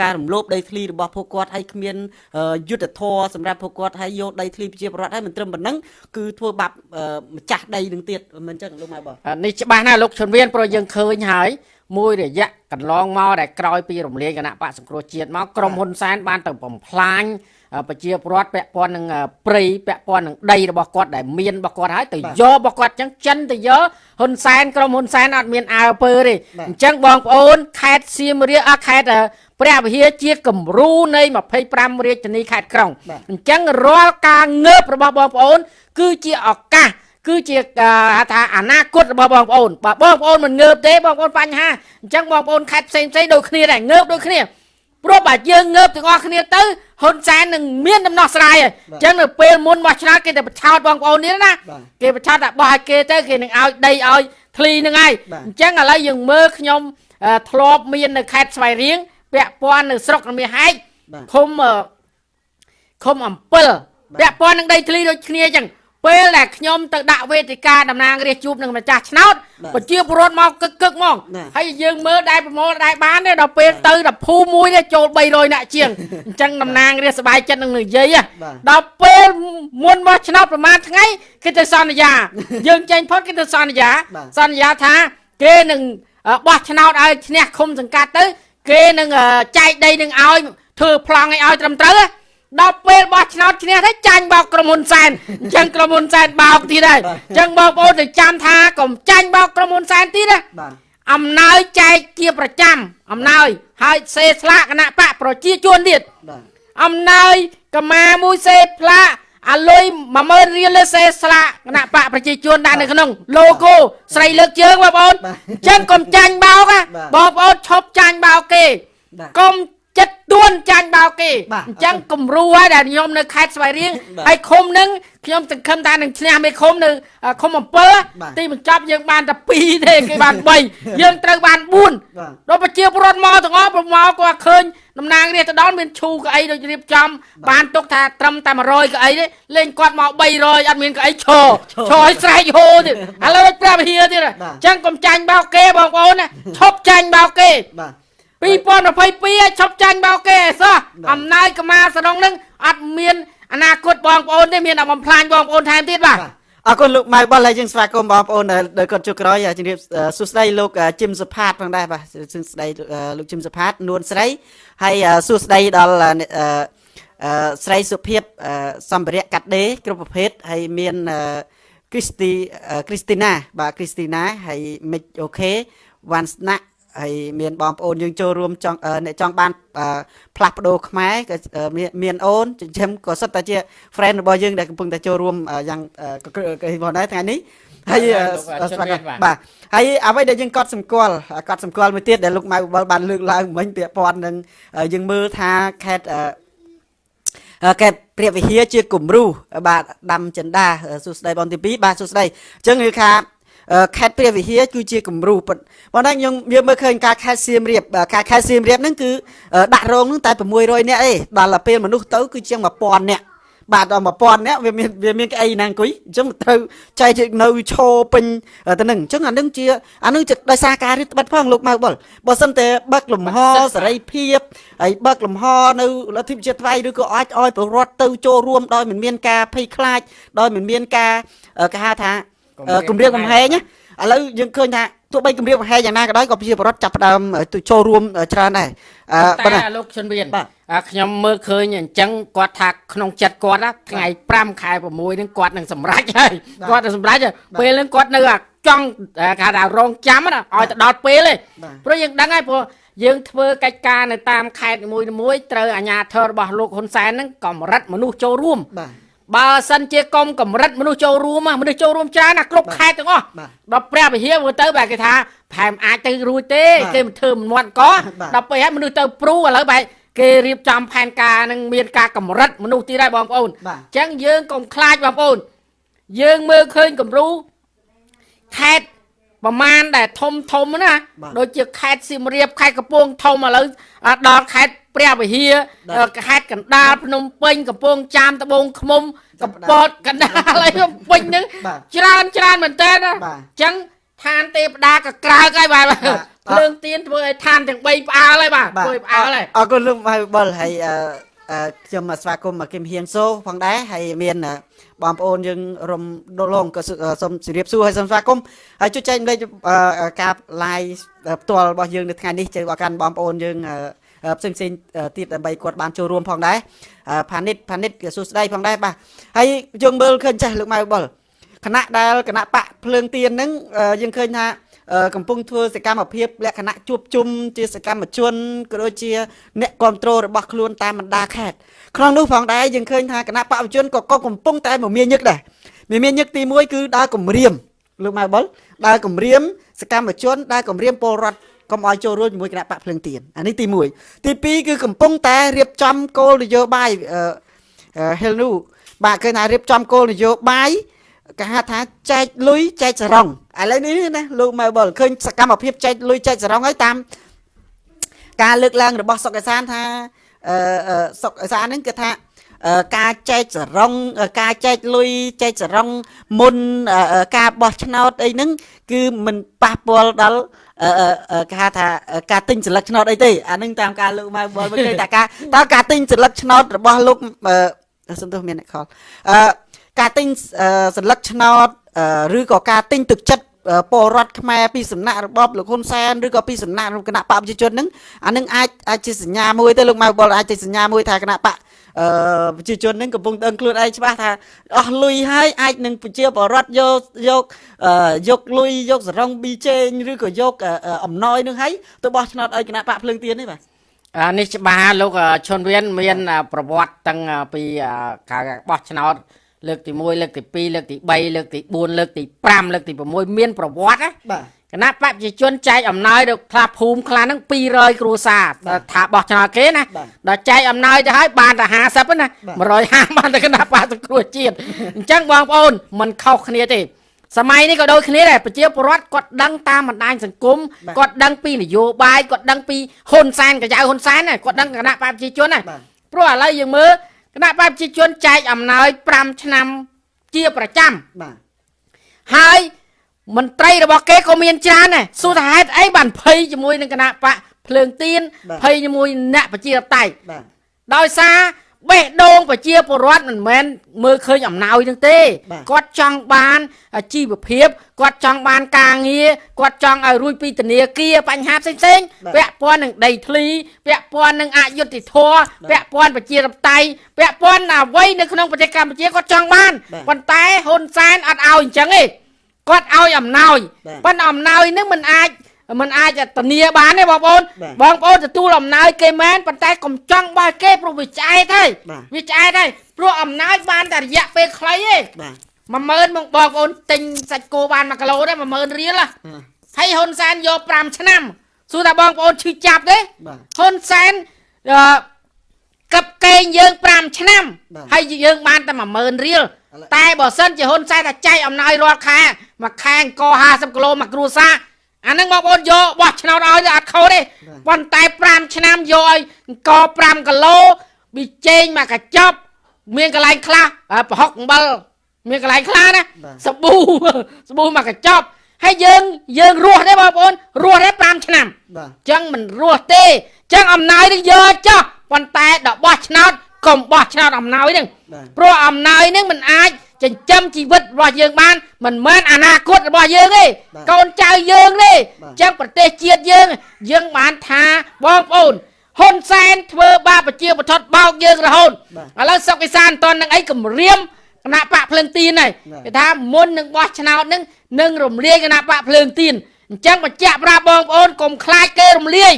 ការរំលោភដីធ្លីរបស់ពួកគាត់ហើយគ្មានអឺយុទ្ធធរសម្រាប់ពួកគាត់ហើយយកដីធ្លីប្រជាពលរដ្ឋហើយមិនត្រឹមប៉ុណ្ណឹងគឺធ្វើបាបអឺម្ចាស់ដីនឹងទៀតមិនអញ្ចឹងលោកម៉ៅបុលអានេះច្បាស់ណាស់លោកជុនវៀនព្រោះយើងឃើញហើយមួយរយៈកន្លងមកដែលក្រោយពីរំលាយគណៈបកសង្គ្រោះជាតិមកក្រុមហ៊ុនសែនបានទៅបំផ្លាញអឺ ប្រជាពលរដ្ឋពាក់ព័ន្ធនឹងអឺព្រៃពាក់ព័ន្ធនឹងដីរបស់គាត់ដែលមានរបស់គាត់ហើយទៅយករបស់គាត់អញ្ចឹងចិនទៅយកហ៊ុនសែនក្រុមហ៊ុនសែនអត់មានអើពើទេអញ្ចឹងបងប្អូនខេត្តសៀមរាបអខេត្តអឺព្រះវិហារជាគំរូនៃ25រាជធានីខេត្តក្រុងបាទអញ្ចឹងរាល់ការងើបរបស់បងប្អូន គឺជាឱកាសគឺជាអាហៅថាអនាគតរបស់បងប្អូនបើបងប្អូនមិនងើបទេបងប្អូនបញ្ហាអញ្ចឹងបងប្អូនខេត្តផ្សេងផ្សេងៗដូចគ្នាដែរងើបដូចគ្នា ព្រោះបើយើងងើបទាំងអស់គ្នាទៅហ៊ុនសែននឹងមានដំណោះស្រាយហើយអញ្ចឹងនៅពេលមុនមកឆ្នោតគេទៅបញ្ឆោតបងប្អូននេះណាបាទគេបញ្ឆោតតែបោះឲ្យគេទៅគេនឹងឲ្យដីឲ្យធ្លីនឹងហើយបាទអញ្ចឹងឥឡូវយើងមើលខ្ញុំអឺធ្លាប់មាននៅខេត្តស្វាយរៀងពាក់ព័ន្ធនៅស្រុករមាសហែកបាទឃុំអឺឃុំអំពិលពាក់ព័ន្ធនឹងដីធ្លីដូចគ្នាអញ្ចឹង ពេលដែលខ្ញុំទៅដាក់វេទិកាតំណាងរាស្ត្រជួបនឹងម្ចាស់ឆ្នោត បាទ ប្រជាពលរដ្ឋមកកឹកកឹកមក បាទ ហើយយើងមើលដែរប្រមូលដែរបានទេដល់ពេលទៅដល់ភូមិមួយទេចូល300នាក់ជាងអញ្ចឹងតំណាងរាស្ត្រសบายចិត្តនឹងនិយាយហ៎ បាទ ដល់ពេលមុនមកឆ្នោតប្រហែលថ្ងៃគេទៅសន្យា យើងចេញផុតគេទៅសន្យា បាទ សន្យាថាគេនឹងអឺបោះឆ្នោតឲ្យឈ្នះឃុំសង្កាត់ទៅ គេនឹងអឺចែកដីនឹងឲ្យធ្វើប្លង់ឲ្យឲ្យត្រឹមត្រូវហ៎ ដល់ពេលបោះឆ្នោតឈ្នះទៅចាញ់បោកក្រុមហ៊ុនសែនអញ្ចឹងក្រុមហ៊ុនសែនបោកទៀតហើយអញ្ចឹងបងប្អូនទៅចាំថាកុំចាញ់បោកក្រុមហ៊ុនសែនទៀតណាបាទអំណោយចែកជាប្រចាំអំណោយហើយសេស្លាកគណៈបកប្រជាជនទៀតបាទអំណោយកម្មាមួយសេផ្លាកអាលុយ10000រៀលលើសេស្លាកគណៈបកប្រជាជនដាក់នៅក្នុង logo ស្រីលើកជើងបងប្អូនបាទអញ្ចឹងកុំចាញ់បោកណាបាទបងប្អូនឈប់ចាញ់បោកគេបាទកុំ ចិត្តទួនចាញ់បោកគេបាទអញ្ចឹងគំរូហើយដែលខ្ញុំនៅខេត្តស្វាយរៀងបាទហើយឃុំហ្នឹងខ្ញុំសង្ឃឹមថានឹងឈ្នះមេឃុំនៅអឺឃុំអំពិលបាទទីបញ្ចប់យើងបានតែ2ទេគេបាន3យើងត្រូវបាន4បាទដល់ប្រជាពលរដ្ឋមកទាំងអស់ប្រមកគាត់ឃើញតំណាងរាស្ត្រទៅដល់មានឈូកៅអីដូចរៀបចំ បានទុកថាត្រឹមតែ100កៅអីទេលេងគាត់មក300អត់មានកៅអីឈរឈរឲ្យស្រែកហូរទៀតឥឡូវព្រះវិហារទៀតអញ្ចឹងកុំចាញ់បោកគេបងប្អូនណាឈប់ចាញ់បោកគេបាទ 2022ឲ្យឈប់ចាញ់បោកគេសោះបាទអំណាចកម្មាសរងនឹងអត់មានអនាគតបងប្អូនទេមានតែបំផ្លាញបងប្អូនថែមទៀតបាទបាទអរគុណលោកម៉ៅបុលហើយយើងស្វាគមន៍បងប្អូនដែលដែលគាត់ជួបក្រោយជំរាបអឺសួស្ដីលោកអឺជីមសុផាតផងដែរបាទសួស្ដីអឺលោកជីមសុផាតនួនស្រីហើយអឺសួស្ដីដល់អឺអ្នកអឺអឺស្រីសុភាពអឺសម្ភារៈកាត់ដេរគ្រប់ប្រភេទហើយមានអឺគ្រីស្ទីអឺគ្រីស្ទីណាបាទគ្រីស្ទីណាហើយមិចអូខេវ៉ាន់ស្នាក់ ហើយមានបងប្អូនយើងចូលរួមចង់អឺអ្នកចង់បានអឺផ្លាស់ប្ដូរខ្មែរក៏អឺមានមានអូនចិញ្ចឹមក៏សុទ្ធតែជា friend របស់យើងដែលកំពុងតែចូលរួមអឺយ៉ាងអឺក៏ក៏ផងដែរថ្ងៃនេះហើយអឺបាទលោកស្វាគមន៍បាទបាទហើយអ្វីដែលយើងកត់សម្គាល់កត់សម្គាល់មួយទៀតដែលលោកម៉ៅបុលបានលើកឡើងមិញពាក់ព័ន្ធនឹងអឺយើងមើលថាខេត្តអឺអឺកែព្រះវិហារជាគំរូបាទដាំចិន្តាអឺសួស្ដីបងទី2បាទសួស្ដីអញ្ចឹងគឺថាអឺ ខេត្តព្រះវិហារគឺជាគំរូប៉ុន្តែខ្ញុំយើងមើលឃើញការខេត្តសៀមរាបអឺការខេត្តសៀមរាបហ្នឹងគឺអឺដាក់រោងហ្នឹងតែ600នាក់ឯងដល់ទៅពេលមនុស្សទៅគឺជាង1000នាក់បាទដល់1000នាក់វាមានវាមានកៅអីណាអង្គុយអញ្ចឹងត្រូវចែកនៅឈរពេញទៅនឹងអញ្ចឹងអានឹងជាអានឹងជាដោយសារការរឹតបន្តឹងផងលោកម៉ៅបុលបើសិនតែបើកលំហសេរីភាពហើយបើកលំហនៅលទ្ធិប្រជាធិបតេយ្យឬក៏អាចឲ្យប្រវត្តិទៅចូលរួមដោយមិនមានការភ័យខ្លាចដោយមិនមានការអឺគេហៅថាអឺ គម្រាមកំហែងណាឥឡូវយើងឃើញថាទោះបីគម្រាមកំហែងយ៉ាងណាក៏ដោយក៏ប្រជាពលរដ្ឋចាប់ផ្ដើមអឺទៅចូលរួមអឺច្រើនដែរអឺប៉ុន្តែតែលោកជុនវៀនបាទអាខ្ញុំមើលឃើញអញ្ចឹងគាត់ថាក្នុងចិត្តគាត់ណាថ្ងៃ5ខែ6ហ្នឹងគាត់នឹងសម្រេចហើយបាទគាត់នឹងសម្រេចហើយបាទពេលហ្នឹងគាត់នៅអាចង់អាគេហៅថារងចាំណាឲ្យទៅដល់ពេលទេបាទព្រោះយើងដឹងហើយព្រោះយើងធ្វើកិច្ចការនៅតាមខេត្តនីមួយៗត្រូវអាជ្ញាធររបស់លោកហ៊ុនសែនហ្នឹងកម្រិតមនុស្សចូលរួមបាទ បើសិនជាកុំកម្រិតមនុស្សចូលរួមហ៎មនុស្សចូលរួមច្រើនណាគ្រប់ខេត្តទាំងអស់បាទដល់ព្រះវិហារមើលទៅបែរគេថាប្រហែលមិនអាចទៅរួចទេបាទគេមិនធ្វើមិនមាត់កបាទដល់ពេលហើយមនុស្សទៅព្រូឥឡូវបែរគេរៀបចំផែនការនឹងមានការកម្រិតមនុស្សទៀតហើយបងប្អូនបាទអញ្ចឹងយើងកុំខ្លាចបងប្អូនយើងមើលឃើញគំរូខេត្ត ប្រមាណដែលធំធំណាបាទដូចជាខេត្តសៀមរាបខេត្តកំពង់ធំឥឡូវអាដល់ខេត្តព្រះវិហារបាទខេត្តកណ្ដាលភ្នំពេញកំពង់ចាមត្បូងឃ្មុំចាប់កំផ្ដើមពតកណ្ដាលអីភ្នំពេញហ្នឹងបាទច្រើនច្រើនមែនតើណាបាទអញ្ចឹងឋានទេវតាក៏ក្រើកហើយបាទបាទភ្លើងទៀនធ្វើឲ្យឋានទាំង3ផ្អើលហើយបាទធ្វើឲ្យផ្អើលហើយអរគុណលោកមកបលហើយអឺអឺខ្ញុំស្វាគមន៍មកគឹមហៀងសូផងដែរហើយមានអឺ បងប្អូនយើងរំដលងក៏សអឺសូមជម្រាបសួរហើយសូមស្វាគមន៍ហើយជួយចែកម្លេចអឺការ live ផ្ទាល់របស់យើងនៅថ្ងៃនេះជើឲ្យកាន់បងប្អូនយើងអឺអឺផ្សេងផ្សេងៗអឺទៀតដើម្បីគាត់បានចូលរួមផងដែរអឺផានិតផានិតក៏សួស្ដីផងដែរបាទហើយយើងមើលឃើញចាស់លោកម៉ៅបលគណៈដែលគណៈបកភ្លើងទៀនហ្នឹងអឺយើងឃើញថាអឺ កំពុងធ្វើសកម្មភាពលក្ខណៈជួបជុំជាសកម្មជនក៏ដូចជា អ្នកគ្រប់គ្រងរបស់ខ្លួនតាមបណ្ដាខេត្តក្នុងនោះផងដែរយើងឃើញថាគណៈបព្វជជនក៏ក៏កំពុងតែមមាញឹកដែរមមាញឹកទី1គឺដើរគម្រាមលោកម៉ៅបុលដើរគម្រាមសកម្មជនដើរគម្រាមពលរដ្ឋកុំឲ្យចូលរួមជាមួយគណៈបកភ្លឹងទៀនអានេះទី1ទី2គឺកំពុងតែរៀបចំគោលនយោបាយអឺអឺហេលនូបាទឃើញថារៀបចំគោលនយោបាយ គេហៅថាចែកលុយចែកសរងឥឡូវនេះណាលោកម៉ៅបលឃើញសកម្មភាពចែកលុយចែកសរងហើយតាមការលើកឡើងរបស់សុកអេសានថាអឺអឺសុកអេសានហ្នឹងគឺថាអឺការចែកសរងអឺការចែកលុយចែកសរងមុនអឺអឺការបោះឆ្នោតអីហ្នឹងគឺមិនប៉ះពាល់ដល់អឺអឺអឺគេហៅថាអឺការទិញសិលឹកឆ្នោតអីទេអាហ្នឹងតាមការលោកម៉ៅបលមិនឃើញតែការតើការទិញសិលឹកឆ្នោតរបស់លោកអឺសំទោសមានអ្នកខលអឺ ការទិញអឺសន្លឹកឆ្នោតអឺឬក៏ការទិញទឹកចិត្តអឺពលរដ្ឋខ្មែរពីសំណាក់របបលោកហ៊ុនសែនឬក៏ពីសំណាក់គណៈបកប្រជាជនហ្នឹងអានឹងអាចអាចជាសញ្ញាមួយទៅលោកម៉ៅបុលអាចជាសញ្ញាមួយថាគណៈបកអឺប្រជាជនហ្នឹងកំពុងដឹងខ្លួនឯងច្បាស់ថាអស់លុយហើយអាចនឹងប្រជាពលរដ្ឋយកយកអឺយកលុយយកសរងប៊ីចេងឬក៏យកអឺអឺអំណោយនឹងហើយទៅបោះឆ្នោតឲ្យគណៈបកភ្លើងទៀននេះបាទអានេះច្បាស់លោកអឈុនវៀនមានអប្រវត្តិតាំងពីអការបោះឆ្នោត លើកទី1លើកទី2លើកទី3លើកទី4លើកទី5លើកទី6មានប្រវត្តិណាបាទគណៈបព្វជិជនចែកអំណោយដល់ខ្លះភូមិខ្លះហ្នឹង200គ្រួសារបាទថាបោះឆ្នោតគេណាបាទដល់ចែកអំណោយទៅហើយបានតែ50ណាបាទ150បានតែគណៈបព្វសង្គ្រោះជាតិអញ្ចឹងបងប្អូនมันខុសគ្នាទេសម័យនេះក៏ដូចគ្នាដែរប្រជាពលរដ្ឋគាត់ដឹងតាមបណ្ដាញសង្គមបាទគាត់ដឹងពីនយោបាយគាត់ដឹងពីហ៊ុនសែនកញ្ចៅហ៊ុនសែនណាគាត់ដឹងគណៈបព្វជិជនណាបាទព្រោះឥឡូវយើងមើល គណៈបព្វជិជនចែកអំណោយ5ឆ្នាំជាប្រចាំបាទហើយមន្ត្រីរបស់គេក៏មានច្រើនដែរសួរថាហេតុអីបានភ័យជាមួយនឹងគណៈបកភ្លើងទៀនបាទភ័យជាមួយអ្នកប្រជាធិបតេយ្យបាទដោយសារ បេះដូងប្រជាពលរដ្ឋមិនមែនមើលឃើញអំណោយនឹងទេបាទគាត់ចង់បានអាជីវភាពគាត់ចង់បានការងារគាត់ចង់ឲ្យរួចពីធនាគារបញ្ហាផ្សេងៗបាទពាក់ព័ន្ធនឹងដីធ្លីពាក់ព័ន្ធនឹងអយុត្តិធម៌ពាក់ព័ន្ធប្រជាធិបតេយ្យពាក់ព័ន្ធអ្វីនៅក្នុងប្រទេសកម្ពុជាគាត់ចង់បានបាទប៉ុន្តែហ៊ុនសែនអត់ឲ្យអញ្ចឹងទេគាត់ឲ្យអំណោយបាទប៉ុន្តែអំណោយនឹងមិនអាច មិនអាចធានាបានទេបងប្អូនបាទបងប្អូនទទួលអំណោយគេមែនប៉ុន្តែកុំចង់បោះគេព្រោះវាឆ្អែតហើយបាទវាឆ្អែតហើយព្រោះអំណោយបានតែរយៈពេលខ្លីទេបាទ10000មកបងប្អូនទិញសាច់គោបាន1គីឡូទេ10000រៀលហ៎ហើយហ៊ុនសែនយក5ឆ្នាំសួរថាបងប្អូនឈឺចាប់ទេបាទហ៊ុនសែនអឺកັບកេងយើង5ឆ្នាំបាទហើយយើងបានតែ10000រៀលឥឡូវតែបើសិនជាហ៊ុនសែនតែចែកអំណោយរាល់ខែមួយខែអង្គ50គីឡូមួយគ្រួសារ អាហ្នឹងបងប្អូនយកបោះឆ្នោតឲ្យទៅអត់ខុសទេប៉ុន្តែ5ឆ្នាំយកឲ្យអង្គ5គីឡូប៊ីចេងមកកញ្ចប់មានកន្លែងខ្លះអ่าប្រហុកអំបិលមានកន្លែងខ្លះណាបាទសាប៊ូសាប៊ូមកកញ្ចប់ហើយយើងយើងរស់ទេបងប្អូនរស់ទេ5ឆ្នាំបាទចឹងមិនរស់ទេចឹងអំណោយនឹងយកចោះប៉ុន្តែដល់បោះឆ្នោតកុំបោះឆ្នោតអំណោយនឹងបាទព្រោះអំណោយនឹងមិនអាច ចិញ្ចឹមជីវិតរបស់យើងបានមិនមែនអនាគតរបស់យើងទេបាទកូនចៅយើងទេបាទចឹងប្រទេសជាតិយើង យើងបានថាបងប្អូនហ៊ុនសែនធ្វើបាបប្រជាពលរដ្ឋបោកយើងរហូតបាទឥឡូវសុកវិសានអត់តន់នឹងអីគម្រាមគណៈបកភ្លើងទៀនហើយបាទគេថាមុននឹងបោះឆ្នោតនឹងនឹងរំលាយគណៈបកភ្លើងទៀនអញ្ចឹងបញ្ជាក់ប្រាប់បងប្អូនកុំខ្លាចគេរំលាយ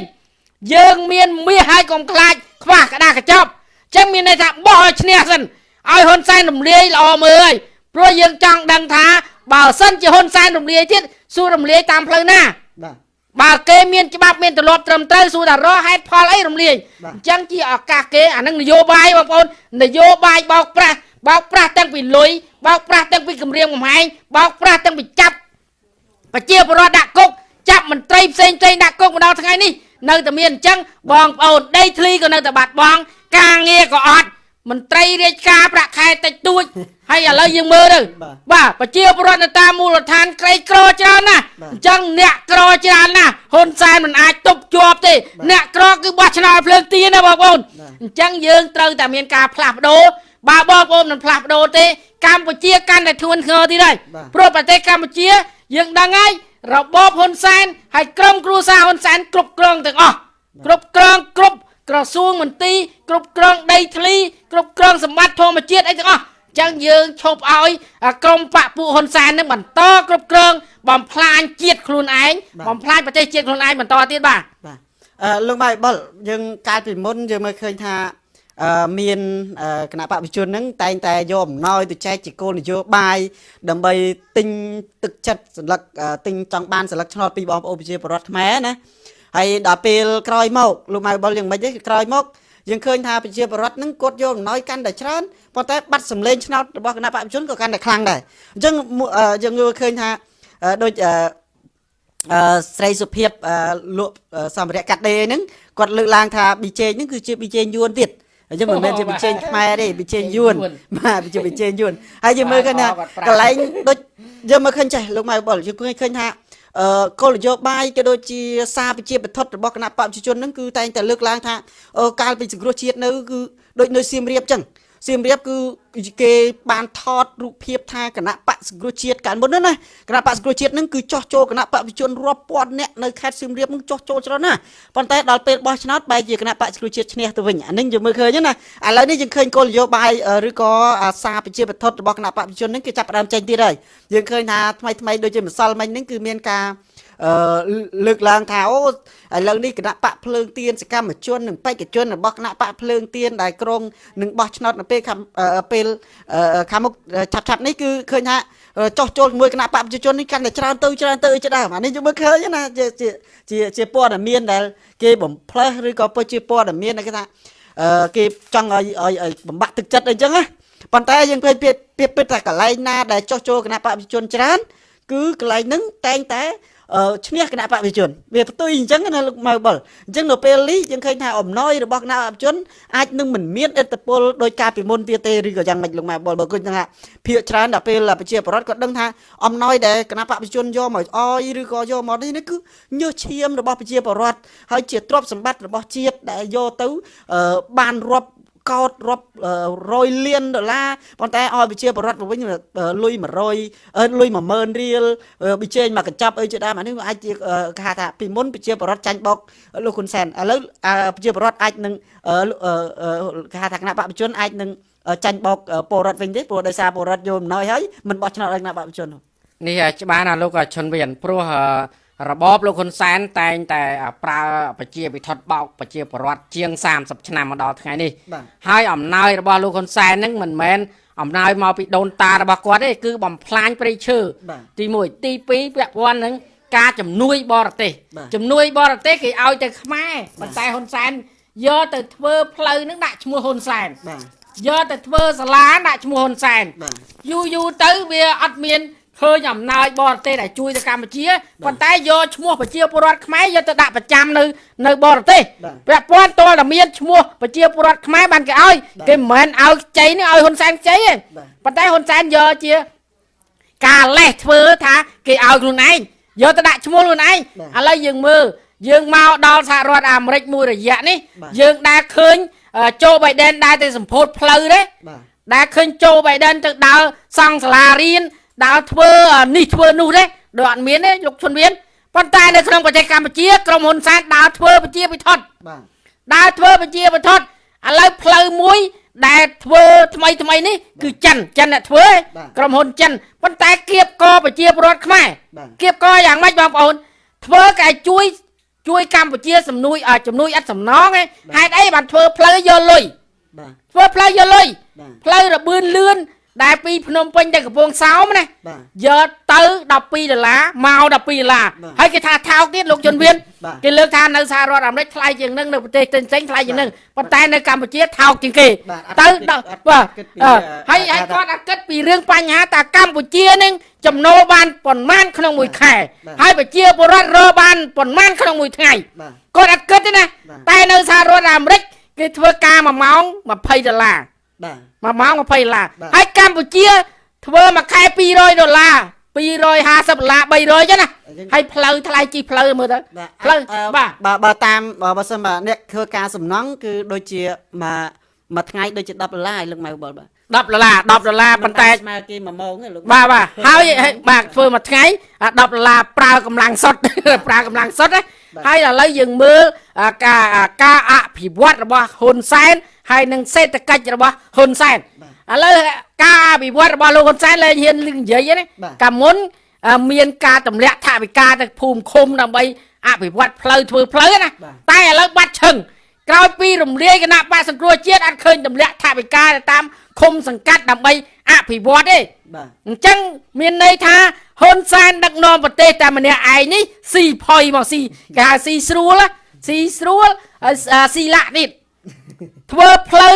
យើងមានមាសហើយកុំខ្លាចខ្វះក្តារកញ្ចប់អញ្ចឹងមានន័យថាបោះឲ្យឈ្នះសិន ឲ្យហ៊ុនសែនរំលាយល្អមើលហើយព្រោះយើងចង់ដឹងថាបើសិនជាហ៊ុនសែនរំលាយទៀតសួររំលាយតាមផ្លូវណាបាទបើគេមានច្បាប់មានទម្លាប់ត្រឹមត្រូវសួរថារកហេតុផលអីរំលាយបាទអញ្ចឹងជាឱកាសគេអានឹងនយោបាយបងប្អូននយោបាយបោកប្រាស់បោកប្រាស់ទាំងពីលុយបោកប្រាស់ទាំងពីគម្រាមកំហែងបោកប្រាស់ទាំងពីចាប់ប្រជាពលរដ្ឋដាក់គុកចាប់មន្ត្រីផ្សេងផ្សេងដាក់គុកមកដល់ថ្ងៃនេះនៅតែមានអញ្ចឹងបងប្អូនដីធ្លីក៏នៅតែបាត់បង់ការងារក៏អត់ មន្ត្រីរាជការប្រាក់ខែតិចតួចហើយឥឡូវយើងមើលទៅបាទបាទប្រជាពលរដ្ឋនៅតាមមូលដ្ឋានក្រីក្រច្រើនណាស់បាទអញ្ចឹងអ្នកក្រច្រើនណាស់ហ៊ុនសែនមិនអាចទប់ជាប់ទេអ្នកក្រគឺបោះឆ្នោតភ្លើងទៀនណាបងប្អូនបាទអញ្ចឹងយើងត្រូវតែមានការផ្លាស់ប្ដូរបើបងប្អូនមិនផ្លាស់ប្ដូរទេកម្ពុជាកាន់តែធ្ងន់ធ្ងរទៀតហើយបាទព្រោះប្រទេសកម្ពុជា យើងដឹងហើយរបបហ៊ុនសែនហើយក្រុមគ្រួសារហ៊ុនសែនគ្រប់គ្រងទាំងអស់គ្រប់គ្រងគ្រប់ ក្រសួងមន្ទីរគ្រប់គ្រងដីធ្លីគ្រប់គ្រងសម្បត្តិធម្មជាតិអីទាំងអស់អញ្ចឹងយើងឈប់ឲ្យអាក្រុមបពពួកហ៊ុនសែននឹងបន្តគ្រប់គ្រង បំផ្លាញជាតិខ្លួនឯងបាទបំផ្លាញប្រទេសជាតិខ្លួនឯងបន្តទៀតបាទបាទអឺលោកបាយបុលយើងកាលពីមុនយើងមើលឃើញថាអឺមានអឺគណៈបព្វជិជនហ្នឹងតែងតែយកអំណោយទៅចែកជាគោលនយោបាយដើម្បីទិញទឹកចិត្តសន្លឹកអឺទិញចង់បានសន្លឹកឆ្នោតពីបងប្អូនប្រជាពលរដ្ឋខ្មែរណា ហើយដល់ពេលក្រោយមកលោកម៉ៅបុលយ៉ាងម៉េចទេក្រោយមកយើងឃើញថាប្រជាពលរដ្ឋហ្នឹងគាត់យកអំណោយកាន់តែច្រើនប៉ុន្តែបាត់សម្លេងឆ្នោតរបស់គណៈបព្វជិជនក៏កាន់តែខ្លាំងដែរអញ្ចឹងមួយអឺយើងយល់ឃើញថាអឺដូចអឺអឺស្រីសុភាពអឺលក់អឺសម្ភារៈកាត់ដេរហ្នឹងគាត់លើកឡើងថាប៊ីចេងហ្នឹងគឺជាប៊ីចេងយួនទៀតអញ្ចឹងមិនមែនជាប៊ីចេងខ្មែរទេប៊ីចេងយួនបាទជាប៊ីចេងយួនហើយយើងមើលឃើញថាកន្លែងដូចយើងមើលឃើញចេះលោកម៉ៅបុលយើងឃើញឃើញថាអឺ គោលនយោបាយក៏ដូចជាសារប្រជាបទដ្ឋរបស់គណៈបព្វជិជនហ្នឹងគឺតែងតែលើកឡើងថាអឺកាលពីសង្គ្រោះជាតិនៅគឺដូចនៅសៀមរាបអញ្ចឹង សៀមរាបគឺគេបានថតរូបភាពថាគណៈបកសង្គ្រោះជាតិកាលមុនហ្នឹងណាគណៈបកសង្គ្រោះជាតិហ្នឹងគឺចោះចូលគណៈបព្វជិជនរាប់ពាន់នាក់នៅខេត្តសៀមរាបហ្នឹងចោះចូលច្រើនណាស់ប៉ុន្តែដល់ពេលបោះឆ្នោតបែរជាគណៈបកសង្គ្រោះជាតិឈ្នះទៅវិញអានេះយើងមើលឃើញណាឥឡូវនេះយើងឃើញគោលនយោបាយអឺឬក៏អាសារប្រជាបទដ្ឋរបស់គណៈបព្វជិជនហ្នឹងគឺចាប់ផ្ដើមចេញទៀតហើយយើងឃើញថាថ្មីថ្មីដូចជាម្សិលមិញហ្នឹងគឺមានការអឺ លើកឡើងថាអូឥឡូវនេះគណៈបកភ្លើងទៀនសកម្មជននិងបេក្ខជនរបស់គណៈបកភ្លើងទៀនដែលក្រុងនឹងបោះឆ្នោតនៅពេលខាងអឺពេលអឺខាងមុខឆាប់ឆាប់ៗនេះគឺឃើញថាអឺចោះចូលជាមួយគណៈបកប្រជាជននេះកាន់តែច្រើនទៅច្រើនទៅជាដើមអានេះយើងមើលឃើញណាជាជាជាជាព័ត៌មានដែល គេបំផ្លើសឬក៏ពិតជាព័ត៌មានដែលគេថាអឺគេចង់ឲ្យឲ្យឲ្យបំបាក់ទឹកចិត្តអីចឹងណាប៉ុន្តែយើងឃើញពីពីពិតថាកន្លែងណាដែលចោះចូលគណៈបកប្រជាជនច្រើនគឺកន្លែងហ្នឹងតែងតែអឺ ឈ្នះគណៈបព្វជិជនវាផ្ទុយអញ្ចឹងណាលោកម៉ៅបុលអញ្ចឹងនៅពេលនេះយើងឃើញថាអំណោយរបស់គណៈបព្វជិជនអាចនឹងមិនមានឥទ្ធិពលដោយការពីមុនទៀតទេឬក៏យ៉ាងម៉េចលោកម៉ៅបុលបើគិតថាភាកច្រើនដល់ពេលប្រជាពលរដ្ឋគាត់ដឹងថាអំណោយដែលគណៈបព្វជិជនយកមកអោយឬក៏យកមកនេះនេះគឺញើសឈាមរបស់ប្រជាពលរដ្ឋហើយជាទ្រព្យសម្បត្តិរបស់ជាតិដែលយកទៅអឺបានរាប់ កោតរាប់អឺរយលានដុល្លារប៉ុន្តែឲ្យប្រជាពលរដ្ឋមកវិញអឺលុយ100អឺលុយ10000រៀលអឺប៊ីចេងមកកញ្ចប់អីជាដើមអានេះវាអាចជាអឺគេហៅថាពីមុនប្រជាពលរដ្ឋចាញ់បោកលោកហ៊ុនសែនឥឡូវអឺប្រជាពលរដ្ឋអាចនឹងអឺអឺអឺគេហៅថាគណៈបព្វជិជនអាចនឹងអឺចាញ់បោកអឺពលរដ្ឋវិញទេព្រោះដោយសារពលរដ្ឋយកអំណោយហើយមិនបោះឆ្នោតឲ្យគណៈបព្វជិជននោះនេះអាច្បាស់ណាលោកឈុនវៀនព្រោះអឺ របបលោកហ៊ុនសែនតែងតែប្រើប្រជាពិធដ្ឋបោកប្រជាពលរដ្ឋជាង30ឆ្នាំមកដល់ថ្ងៃនេះបាទហើយអំណោយរបស់លោកហ៊ុនសែនហ្នឹងមិនមែនអំណោយមកពីដូនតារបស់គាត់ទេគឺបំផ្លាញព្រៃឈើបាទទី1ទី2ពាក់ព័ន្ធនឹងការជំនួយបរទេសបាទជំនួយបរទេសគេឲ្យទៅខ្មែរប៉ុន្តែហ៊ុនសែនយកទៅធ្វើផ្លូវហ្នឹងដាក់ឈ្មោះហ៊ុនសែនបាទយកទៅធ្វើសាលាដាក់ឈ្មោះហ៊ុនសែនបាទយូរយូរទៅវាអត់មាន ឃើញអំណោយបរទេសដែលជួយទៅកម្ពុជាប៉ុន្តែយកឈ្មោះប្រជាពលរដ្ឋខ្មែរយកទៅដាក់ប្រចាំនៅនៅបរទេស បាទ ពាក់ព័ន្ធតលតែមានឈ្មោះប្រជាពលរដ្ឋខ្មែរបានគេឲ្យ បាទ គេមិនមែនឲ្យខ្ចីនេះឲ្យហ៊ុនសែនខ្ចីទេ បាទ ប៉ុន្តែហ៊ុនសែនយកជាការលេះធ្វើថាគេឲ្យខ្លួនឯងយកទៅដាក់ឈ្មោះខ្លួនឯង បាទ ឥឡូវយើងមើលយើងមកដល់សហរដ្ឋអាមេរិកមួយរយៈនេះ បាទ យើងដែលឃើញអឺโจបៃដេនដែលទៅសម្ពោធផ្លូវទេ បាទ ដែលឃើញโจបៃដេនទៅដើរសង់សាលារៀន ដើរធ្វើនេះធ្វើនោះទេដូចអត់មានទេលោកឈុនវៀនប៉ុន្តែនៅក្នុងប្រទេសកម្ពុជាក្រុមហ៊ុនសែនដើរធ្វើប្រជាពិធដ្ឋបាទដើរធ្វើប្រជាពិធដ្ឋឥឡូវផ្លូវមួយ ដែលធ្វើថ្មីថ្មីនេះគឺចិនចិនអ្នកធ្វើឯងបាទក្រុមហ៊ុនចិនប៉ុន្តែគៀបកប្រជាពលរដ្ឋខ្មែរបាទគៀបកយ៉ាងម៉េចបងប្អូន ធ្វើកែជួយជួយកម្ពុជាសំនួយអ่าជំនួយឥតសំណងឯងហេតុអីបានធ្វើផ្លូវយកលុយបាទធ្វើផ្លូវយកលុយបាទផ្លូវរបឿនលឿន ដែលពីភ្នំពេញទៅកំពង់សោមណាបាទយកទៅ12ដុល្លារមក12ដុល្លារបាទហើយគេថាថោកទៀតលោកជនវៀនបាទគេលើកថានៅសហរដ្ឋអាមេរិកថ្លៃជាងនឹងនៅប្រទេសផ្សេងៗថ្លៃជាងនឹងប៉ុន្តែនៅកម្ពុជាថោកជាងគេបាទអត់ទៅគិតដល់អត់បាទគិតពីអឺអឺហើយថាហើយគាត់អត់គិតពីរឿងបញ្ហាតាកម្ពុជានឹងចំណូលបានប៉ុន្មានក្នុងមួយខែបាទហើយប្រជាពលរដ្ឋរកបានប៉ុន្មានក្នុងមួយថ្ងៃបាទគាត់អត់គិតទេណាបាទតែនៅសហរដ្ឋអាមេរិកគេធ្វើការមួយម៉ោង20ដុល្លារ បាទមួយម៉ោង20ដុល្លារបាទហើយកម្ពុជា ធ្វើមួយខែ200ដុល្លារ250ដុល្លារ300ចឹងណាអញ្ចឹងហើយផ្លូវថ្លៃជីផ្លូវមើលទៅបាទផ្លូវអឺបាទបើបើតាមបើបើសិនបើអ្នកធ្វើការសំណង់គឺដូចជាមួយមួយថ្ងៃដូចជា10ដុល្លារឲ្យលោកម៉ៅបលបាទ10ដុល្លារ10ដុល្លារប៉ុន្តែស្មើគេ1ម៉ោងទេលោកបាទបាទហើយហើយបាទធ្វើមួយថ្ងៃអា10ដុល្លារប្រើកម្លាំងសុទ្ធប្រើកម្លាំងសុទ្ធណាបាទ ហើយឥឡូវយើងមើលអាការអាការអភិវឌ្ឍរបស់ហ៊ុនសែនហើយនឹងសេដ្ឋកិច្ចរបស់ហ៊ុនសែនបាទឥឡូវការអភិវឌ្ឍរបស់លោកហ៊ុនសែនលែងហ៊ានលឹងនិយាយទេណាបាទកាលមុនអឺមានការទម្លាក់ថវិកាទៅភូមិឃុំដើម្បីអភិវឌ្ឍផ្លូវធ្វើផ្លូវណាបាទតែឥឡូវបាត់ឈឹង ក្រោយពីរំលាយគណៈបកសង្គ្រោះជាតិអត់ឃើញទម្លាក់ថវិកាទៅតាមឃុំសង្កាត់ដើម្បីអភិវឌ្ឍទេបាទអញ្ចឹងមានន័យថាហ៊ុនសែនដឹកនាំប្រទេសតែម្នាក់ឯងនេះស៊ីផុយមកស៊ីគេហៅស៊ីស្រួលណាស៊ីស្រួលហើយអឺស៊ីលាក់ទៀតធ្វើផ្លូវ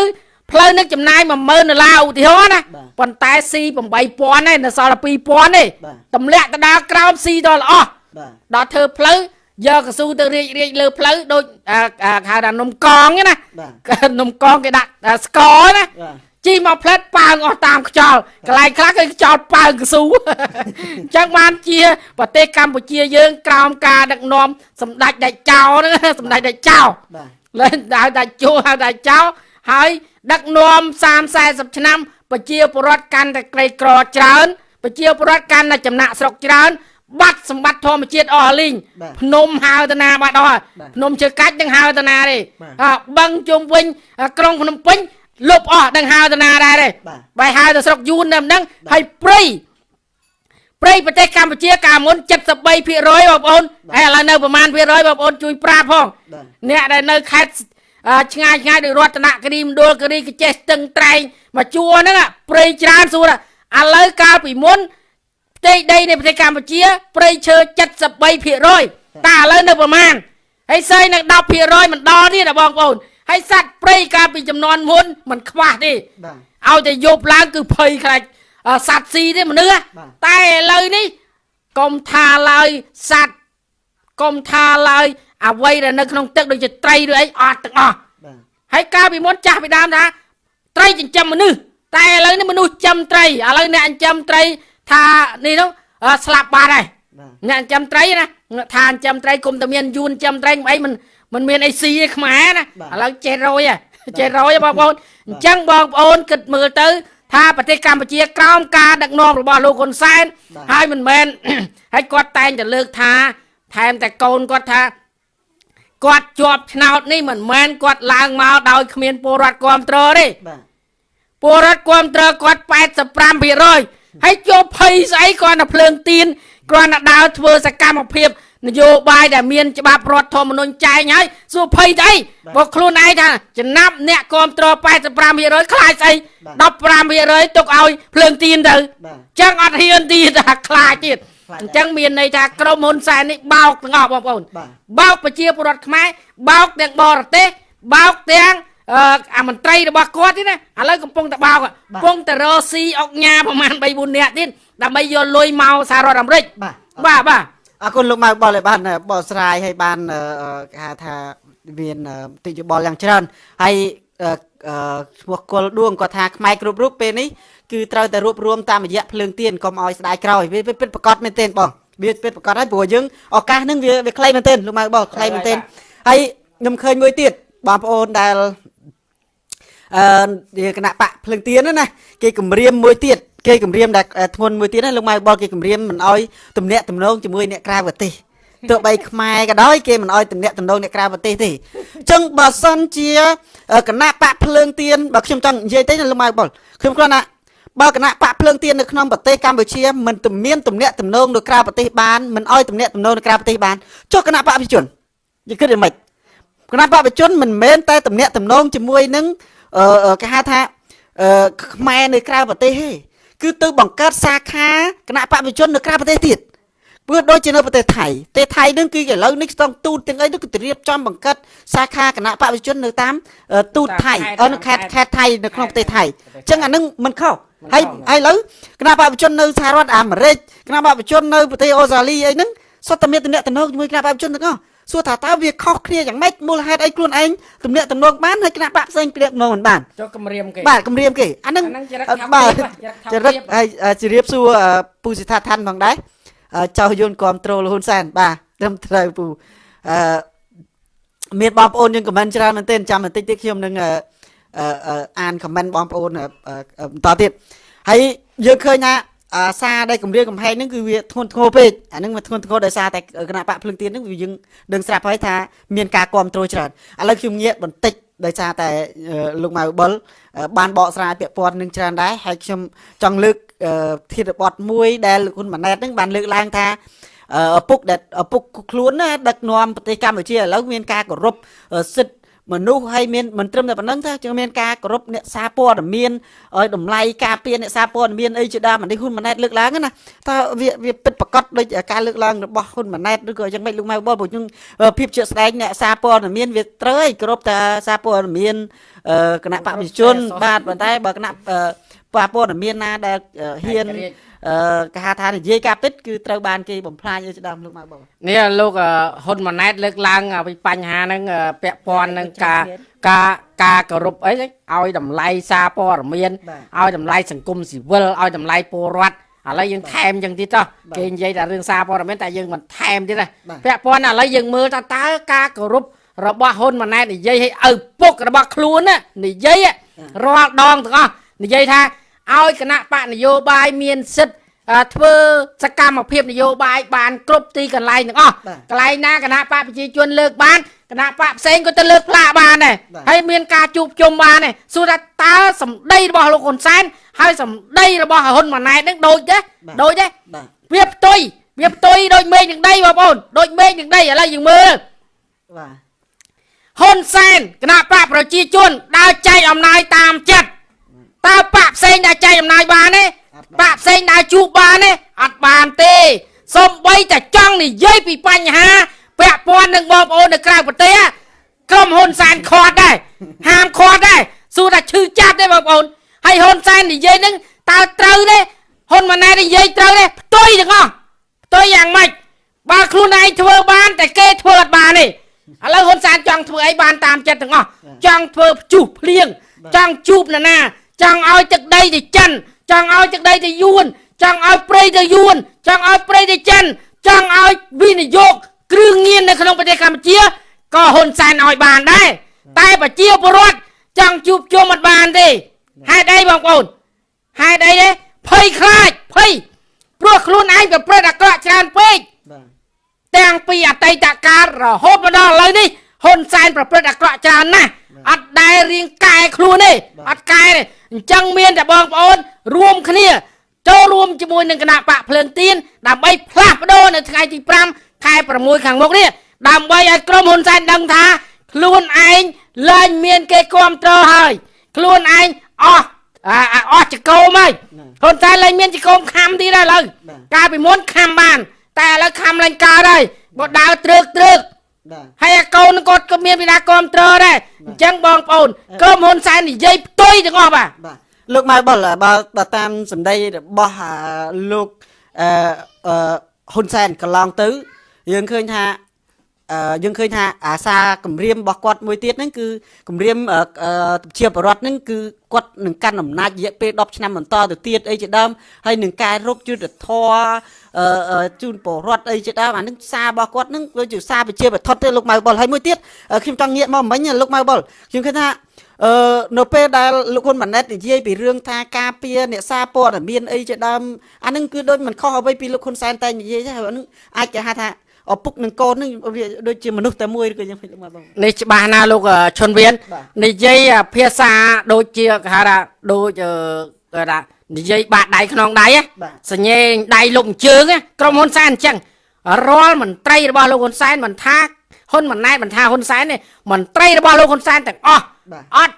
ផ្លូវនឹងចំណាយ10000ដុល្លារឧទាហរណ៍ណាបាទប៉ុន្តែស៊ី8000ទេនៅសល់តែ2000ទេបាទតម្លាក់ទៅដល់ក្រោមស៊ីដល់អស់បាទដល់ធ្វើផ្លូវ យកកស៊ូទៅរៀបរៀបលើផ្លូវដូចអាអាហៅថានំកងហ្នឹងណាបាទនំកងគេដាក់អាស្ករណាបាទជីមកផ្លែតប៉ើងអស់តាមខ្យល់កន្លែងខ្លះគឺខ្យល់ប៉ើងកស៊ូអញ្ចឹងបានជាប្រទេសកម្ពុជាយើងក្រោមការដឹកនាំសម្ដេចដេចចោហ្នឹងសម្ដេចដេចចោបាទលែងហៅដាច់ជួហៅដាច់ចោហើយដឹកនាំ30 40ឆ្នាំប្រជាពលរដ្ឋកាន់តែក្រីក្រច្រើនប្រជាពលរដ្ឋកាន់តែចំណាក់ស្រុកច្រើន បាត់សម្បត្តិធម្មជាតិអស់លីងបាទភ្នំហៅទៅណាបាត់អស់ហើយបាទភ្នំជើកាច់នឹងហៅទៅណាទេបាទអ่าបឹងជុំវិញអាក្រុងភ្នំពេញលុបអស់នឹងហៅទៅណាដែរទេបាទបែរហៅទៅស្រុកយួនតែម្ដងហើយព្រៃព្រៃប្រទេសកម្ពុជាកាលមុន73%បងប្អូនហើយឥឡូវនៅប្រមាណភាគរយបងប្អូនជួយប្រាប់ផងបាទអ្នកដែលនៅខេត្តអឺឆ្ងាយឆ្ងាយដូចរតនគិរីមណ្ឌលគិរីកចេះស្ទឹងត្រែងមកជួរហ្នឹងអាព្រៃច្រើនសួរថាឥឡូវកាលពីមុន ផ្ទៃដីនៃប្រទេសកម្ពុជាព្រៃឈើ73%តែឥឡូវនៅប្រមាណហើយសើយនឹង10%មិនដល់ទៀតណាបងប្អូនហើយសត្វព្រៃកាលពីចំនួនមុនមិនខ្វះទេបាទឲ្យតែយប់ឡើងគឺភ័យខ្លាចអឺសត្វស៊ីទេមនុស្សហ៎បាទតែឥឡូវនេះកុំថាឡើយសត្វកុំថាឡើយអ្វីដែលនៅក្នុងទឹកដូចជាត្រីឬអីអត់ទាំងអស់បាទហើយកាលពីមុនចាស់ពីដើមថាត្រីចិញ្ចឹមមនុស្សតែឥឡូវនេះមនុស្សចិញ្ចឹមត្រីឥឡូវអ្នកចិញ្ចឹមត្រី ថានេះនោះអឺស្លាប់បាត់ហើយបាទអ្នកចិញ្ចឹមត្រីណាថាចិញ្ចឹមត្រីគុំតែមានយួនចិញ្ចឹមត្រីមិនអីមិនមិនមានអីស៊ីទេខ្មែរណាបាទឥឡូវចេះរយហ៎ចេះរយហ៎បងប្អូនអញ្ចឹងបងប្អូនគិតមើលទៅ ថាប្រទេសកម្ពុជាក្រោមការដឹកនាំរបស់លោកហ៊ុនសែនបាទហើយមិនមែនហើយគាត់តែងតែលើកថា ថែមតែកូនគាត់ថាគាត់ជាប់ឆ្នោតនេះមិនមែនគាត់ឡើងមកដោយគ្មានពលរដ្ឋគ្រប់គ្រងទេបាទពលរដ្ឋគ្រប់គ្រងគាត់85% ហើយជាប់ភ័យស្អីគាត់តែភ្លើងទៀនគាត់តែដើរធ្វើសកម្មភាពនយោបាយដែលមានច្បាប់រដ្ឋធម្មនុញ្ញចែងហើយសួរភ័យទៅអីបើខ្លួនឯងថាចំណាប់អ្នកគ្រប់គ្រង85%ខ្លាចស្អី15%ទុកឲ្យភ្លើងទៀនទៅបាទចឹងអត់ហ៊ានទៀតថាខ្លាចទៀតខ្លាចអញ្ចឹងមានន័យថាក្រុមហ៊ុនសែននេះបោកទាំងអស់បងប្អូនបាទបោកប្រជាពលរដ្ឋខ្មែរបោកទាំងបរទេសបោកទាំង អឺអាមន្ត្រីរបស់គាត់ទៀតណាឥឡូវកំពុងតែបោកកំពុងតែរកស៊ីអុកញ៉ាប្រហែល3 4នាក់ទៀតដើម្បីយកលុយមកសហរដ្ឋអាមេរិកបាទបាទបាទអរគុណលោកម៉ៅបលឲ្យបានបកស្រាយឲ្យបានអឺអឺគេហៅថាមានអឺទិយោបល់យ៉ាងច្រើនហើយអឺអឺឈ្មោះគុលដួងគាត់ថាខ្មែរគ្រប់រូបពេលនេះគឺត្រូវតែរួបរวมតាមរយៈភ្លើងទៀនកុំឲ្យស្ដាយក្រោយវាវាពិតប្រកបមែនទែនបងវាពិតប្រកបហើយព្រោះយើងឱកាសហ្នឹងវាវាខ្លីមែនទែនលោកម៉ៅបលខ្លីមែនទែនហើយខ្ញុំឃើញមួយទៀតបងប្អូនដែល អឺវាគណៈបកភ្លើងទៀនហ្នឹងណាគេគម្រាមមួយទៀតគេគម្រាមដែលអឺធ្ងន់មួយទៀតណាលោកម៉ៅបលគេគម្រាមមិនឲ្យទំនាក់ទំនងជាមួយអ្នកក្រៅប្រទេសទោះបីខ្មែរក៏ដោយគេមិនអោយតំណាក់តំណងអ្នកក្រៅប្រទេសទេអញ្ចឹងបើសិនជាអឺគណៈបកភ្លើងទៀនបើខ្ញុំចង់និយាយទៅណាលោកម៉ៅបុលខ្ញុំគ្រាន់តែបើគណៈបកភ្លើងទៀននៅក្នុងប្រទេសកម្ពុជាមិនទំមានតំណាក់តំណងនៅក្រៅប្រទេសបានមិនអោយតំណាក់តំណងនៅក្រៅប្រទេសបានចុះគណៈបកប្រជាជនយើងគិតយ៉ាងម៉េចគណៈបកប្រជាជនមិនមែនតែតំណាក់តំណងជាមួយនឹងអឺអឺ គេហៅថាអឺខ្មែរនៅក្រៅប្រទេសទេគឺទៅបង្កើតសាខាគណៈបព្វជិជននៅក្រៅប្រទេសទៀតព្រោះដូចជានៅប្រទេសថៃប្រទេសថៃនឹងគឺឥឡូវនេះស្ទង់ទូតទាំងអីនោះគឺត្រៀមចំបង្កើតសាខាគណៈបព្វជិជននៅតាមអឺទូតថៃអឺនៅខេត្តខេត្តថៃនៅក្នុងប្រទេសថៃអញ្ចឹងអានឹងមិនខុសហើយហើយឥឡូវគណៈបព្វជិជននៅសហរដ្ឋអាមេរិកគណៈបព្វជិជននៅប្រទេសអូស្ត្រាលីអីហ្នឹងសុទ្ធតែមានទំនាក់ទំនងជាមួយគណៈបព្វជិជនទាំងអស់ សួរថាតើវាខុសគ្នាយ៉ាងម៉េចមូលហេតុអីខ្លួនឯងទំនាក់ទំនងបានហើយគណៈបព្វផ្សេងទំនាក់ទំនងមិនបានចុះគម្រាមគេបាទគម្រាមគេអាហ្នឹងអាហ្នឹងចរិតអឺថាបាទភាពហ៎ចចរិរិតតថាភាពហើយអឺជម្រាបសួរអឺពូសិដ្ឋាឋានផងដែរអឺចៅយន្តគ្រប់ត្រូលហ៊ុនសែនបាទត្រឹមត្រូវពូអឺមានបងប្អូនយើងខមមិនច្រើនមែនទែនចាំបន្តិចទៀតខ្ញុំនឹងអឺអឺអឺអានខមមិនបងប្អូនអឺអឺអឺបន្តទៀតហើយយើងឃើញថាអា សារដែលគម្រាមកំហែងហ្នឹងគឺវាធ្ងន់ធ្ងរពេកអាហ្នឹងវាធ្ងន់ធ្ងរដោយសារតែគណៈបកភ្លឹងទៀនហ្នឹងវាយើងដឹងស្រាប់ហើយថាមានការគ្រប់គ្រងច្រើនឥឡូវខ្ញុំងាកបន្តិចដោយសារតែអឺលោកម៉ៅបុលអឺបានបកស្រាយពាក្យព័ន្ធនឹងច្រើនដែរហើយខ្ញុំចង់លើកអឺធាតុបទមួយដែលលោកហ៊ុនម៉ាណែតហ្នឹងបានលើកឡើងថាអឺឪពុកដែលឪពុកខ្លួនណាដឹកនាំប្រទេសកម្ពុជាឥឡូវមានការគោរពអឺសិទ្ធិ មនុស្សហើយមានមិនត្រឹមតែប៉ុណ្្នឹងទេជាមានការគោរពអ្នកសារព័ត៌មានឲ្យតម្លៃការពារអ្នកសារព័ត៌មានអីជាដើមអានេះហ៊ុនម៉ាណែតលើកឡើងណាតើវាវាពិតប្រកបដូចការលើកឡើងរបស់ហ៊ុនម៉ាណែតឬក៏យ៉ាងម៉េចលោកម៉ៅបុលព្រោះខ្ញុំភាពជាក់ស្ដែងអ្នកសារព័ត៌មានវាត្រូវឲ្យគោរពតែសារព័ត៌មានអឺគណៈបព្វជិជនបាទប៉ុន្តែបើគណៈអឺបព្វព័ត៌មានណាដែលអឺហ៊ាន អឺគេហៅថានិយាយការពិតគឺត្រូវបានគេបំផ្លាញឲ្យជាដើមលោកម៉ៅបុលនេះលោកអឺហ៊ុនម៉ាណែតលើកឡើងពីបញ្ហាហ្នឹងអឺពាក់ព័ន្ធនឹងការការការគោរពអីហ្នឹងឲ្យតម្លៃសារព័ត៌មានបាទឲ្យតម្លៃសង្គមស៊ីវិលឲ្យតម្លៃពលរដ្ឋឥឡូវយើងថែមចឹងទៀតចុះបាទគេនិយាយតែរឿងសារព័ត៌មានតែយើងមិនថែមទៀតទេបាទពាក់ព័ន្ធឥឡូវយើងមើលថាតើការគោរពរបស់ហ៊ុនម៉ាណែតនិយាយឲ្យឪពុករបស់ខ្លួនណានិយាយរាល់ដងទាំងអស់និយាយថា ឲ្យគណៈបកនយោបាយមានសិទ្ធិអឺធ្វើសកម្មភាពនយោបាយបានគ្រប់ទីកន្លែងទាំងអស់បាទកន្លែងណាគណៈបកប្រជាជនលើកបានគណៈបកផ្សេងក៏ទៅលើកផ្លាកបានដែរបាទហើយមានការជួបជុំបានដែរសួរថាតើសម្ដីរបស់លោកហ៊ុនសែនហើយសម្ដីរបស់ហ៊ុនម៉ាណែតនឹងដូចទេបាទដូចទេបាទវាផ្ទុយវាផ្ទុយដូចមេឃនឹងដីបងប្អូនដូចមេឃនឹងដីឥឡូវយើងមើលបាទហ៊ុនសែនគណៈបកប្រជាជនដើរចែកអំណាចតាមចិត្ត តើបកផ្សេងដើរចែកអំណាចបានទេបកផ្សេងដើរជួបបានទេអត់បានទេសំបីតែចង់និយាយពីបញ្ហាពាក់ព័ន្ធនឹងបងប្អូននៅក្រៅប្រទេសក្រុមហ៊ុនសែនខាត់ដែរហាមខាត់ដែរសួរថាឈឺចាប់ទេបងប្អូនហើយហ៊ុនសែននិយាយនឹងតើត្រូវទេហ៊ុនម៉ាណែតនិយាយត្រូវទេផ្ទុយទាំងអស់ផ្ទុយយ៉ាងម៉េចបើខ្លួនឯងធ្វើបានតែគេធ្វើអត់បានទេឥឡូវហ៊ុនសែនចង់ធ្វើអីបានតាមចិត្តទាំងអស់ចង់ធ្វើភ្ជុះភ្លៀងចង់ជួបនរណា ចង់ឲ្យទឹកដីទៅចិនចង់ឲ្យទឹកដីទៅយួនចង់ឲ្យព្រៃទៅយួនចង់ឲ្យព្រៃទៅចិនចង់ឲ្យវិនិយោគគ្រឿងញៀននៅក្នុងប្រទេសកម្ពុជាក៏ហ៊ុនសែនឲ្យបានដែរតែប្រជាពលរដ្ឋចង់ជួបជុំអត់បានទេហេតុអីបងប្អូនហេតុអីទេភ័យខ្លាចភ័យព្រោះខ្លួនឯងប្រព្រឹត្តអាក្រក់ច្រើនពេកបាទទាំងពីអតីតកាលរហូតមកដល់ឥឡូវនេះហ៊ុនសែនប្រព្រឹត្តអាក្រក់ច្រើនណាស់ អត់ដែលរៀងកែខ្លួនទេអត់កែទេអញ្ចឹងមានតែបងប្អូន រួមគ្នា ចូលរួមជាមួយនឹងគណៈបកភ្លើងទៀនដើម្បីផ្លាស់ប្ដូរនៅថ្ងៃទី5ខែ6ខាងមុខនេះដើម្បីឲ្យក្រុមហ៊ុនសែនដឹងថា ខ្លួនឯងឡើងមានគេគ្រប់គ្រងហើយ ខ្លួនឯងអស់អាអាអស់ចកោមហើយហ៊ុនសែនឡើងមានចកោមខំទៀតហើយឥឡូវបាទកាលពីមុនខំបាន តែឥឡូវខំឡើងកើតហើយបើដើរត្រឹកត្រឹកបាទ ហើយអាកូននឹងគាត់ក៏មានវិណាគ្រប់ត្រដែរអញ្ចឹងបងប្អូនក្រុមហ៊ុនសែននិយាយផ្ទុយទាំងអស់បាទបាទលោកម៉ៅបុលបើបើតាមសម្ដីរបស់អាលោកអឺអឺហ៊ុនសែនកន្លងទៅ យើងឃើញថាអឺយើងឃើញថាអាសាគម្រាមរបស់គាត់មួយទៀតហ្នឹងគឺគម្រាមអឺអឺជាបរដ្ឋហ្នឹងគឺគាត់នឹងកាន់អំណាចរយៈពេល10ឆ្នាំបន្តទៅទៀតអីជាដើមហើយនឹងកែរុកយុទ្ធធរអឺអឺ ជូនបរដ្ឋអីជាដើមអានឹងសាររបស់គាត់ហ្នឹងដូចជាសារប្រជាបឋមទេលោកម៉ៅបុលហើយមួយទៀតអឺខ្ញុំចង់ងាកមកមិញលោកម៉ៅបុលខ្ញុំឃើញថាអឺនៅពេលដែលលោកហ៊ុនម៉ាណែតនិយាយពីរឿងថាការពារអ្នកសារព័ត៌មានអីជាដើមអានឹងគឺដូចមិនខុសអ្វីពីលោកហ៊ុនសែនតែនិយាយទេហើយអានឹងអាចគេហៅថាឪពុកនឹងកូននឹងវាដូចជាមនុស្សតែមួយឬក៏យ៉ាងម៉េចមកបងនេះច្បាស់ណាស់លោកអឺឈុនវៀនបាទនិយាយអាភាសាដូចជាគេហៅថាដូច អឺគេថានិយាយបាក់ដៃខ្នងដៃណាបាទសញ្ញេងដៃលុកអញ្ជើងណាក្រុមហ៊ុនសែនអញ្ចឹងរាល់មន្ត្រីរបស់លោកហ៊ុនសែនមិនថាហ៊ុនម៉ាណែតមិនថាហ៊ុនសែនទេមន្ត្រីរបស់លោកហ៊ុនសែនទាំងអស់បាទអត់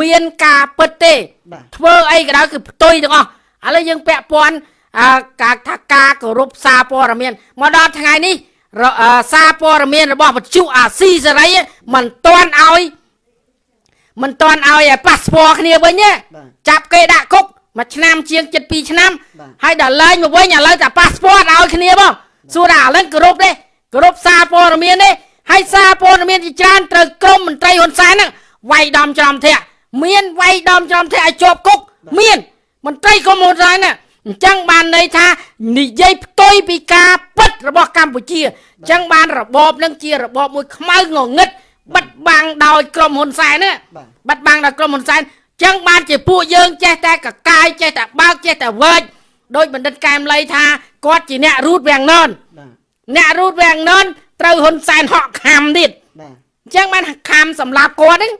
មានការពិតទេបាទធ្វើអីក៏ដោយគឺផ្ទុយទាំងអស់ឥឡូវយើងពាក់ព័ន្ធអាការថាការគោរពសារព័ត៌មានមកដល់ថ្ងៃនេះរអឺសារព័ត៌មានរបស់បច្ចុអាស៊ីសេរីមិនទាន់ឲ្យមិនទាន់ឲ្យប៉ាសពតគ្នាវិញទេបាទចាប់គេដាក់គុក មួយឆ្នាំជាង72ឆ្នាំបាទហើយដល់ឡើងមកវិញឥឡូវតែប៉ាសពតឲ្យគ្នាបងសួរថាឥឡូវគោរពទេគោរពសារព័ត៌មានទេហើយសារព័ត៌មានជាច្រើនត្រូវក្រមមន្ត្រីហ៊ុនសែនហ្នឹងវាយដំចំធាក់មានវាយដំចំធាក់ឲ្យជាប់គុកមានមន្ត្រីក្រមហ៊ុនសែនណាអញ្ចឹងបានន័យថានិយាយផ្ទុយពីការពិតរបស់កម្ពុជាអញ្ចឹងបានរបបនឹងជារបបមួយខ្មៅងងឹតបិទបាំងដោយក្រុមហ៊ុនសែនណាបាទបាត់បាំងដល់ក្រុមហ៊ុនសែន ចឹងបានជាពួកយើងចេះតែកកាយចេះតែបើកចេះតែវែកដោយបណ្ឌិតកែមលីថាគាត់ជាអ្នករូតវាំងននបាទអ្នករូតវាំងននត្រូវហ៊ុនសែនហក់ខំទៀតបាទចឹងបានខំសម្លាប់គាត់ហ្នឹង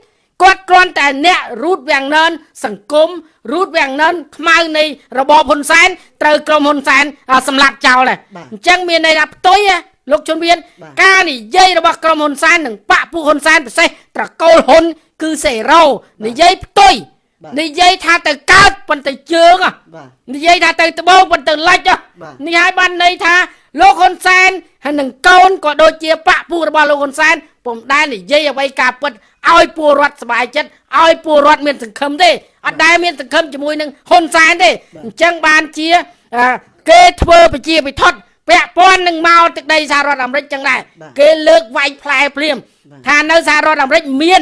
គាត់គ្រាន់តែអ្នករូតវាំងននសង្គមរូតវាំងននខ្មៅនៃរបបហ៊ុនសែនត្រូវក្រុមហ៊ុនសែនអ่าសម្លាប់ចោលដែរអញ្ចឹងមានន័យថាផ្ទុយហ៎លោកជុនវៀនការនិយាយរបស់ក្រុមហ៊ុនសែននិងបកពួកហ៊ុនសែនពិសេសត្រកូលហ៊ុន គឺសេរ៉ូនិយាយផ្ទុយនិយាយថាទៅកើតប៉ុន្តែជើងហ៎បាទនិយាយថាទៅត្បូងប៉ុន្តែលិចហ៎បាទនេះហើយបានន័យថាលោកហ៊ុនសែនហើយនឹងកូនក៏ដូចជាបកពួករបស់លោកហ៊ុនសែនពុំដែលនិយាយអ្វីការពិតឲ្យពលរដ្ឋសប្បាយចិត្តឲ្យពលរដ្ឋមានសង្ឃឹមទេអត់ដែលមានសង្ឃឹមជាមួយនឹងហ៊ុនសែនទេអញ្ចឹងបានជាអឺគេធ្វើប្រជាពិធដ្ឋពាក់ព័ន្ធនឹងមកទឹកដីសហរដ្ឋអាមេរិកចឹងដែរគេលើកវាយផ្លែភ្លាមថានៅសហរដ្ឋអាមេរិកមាន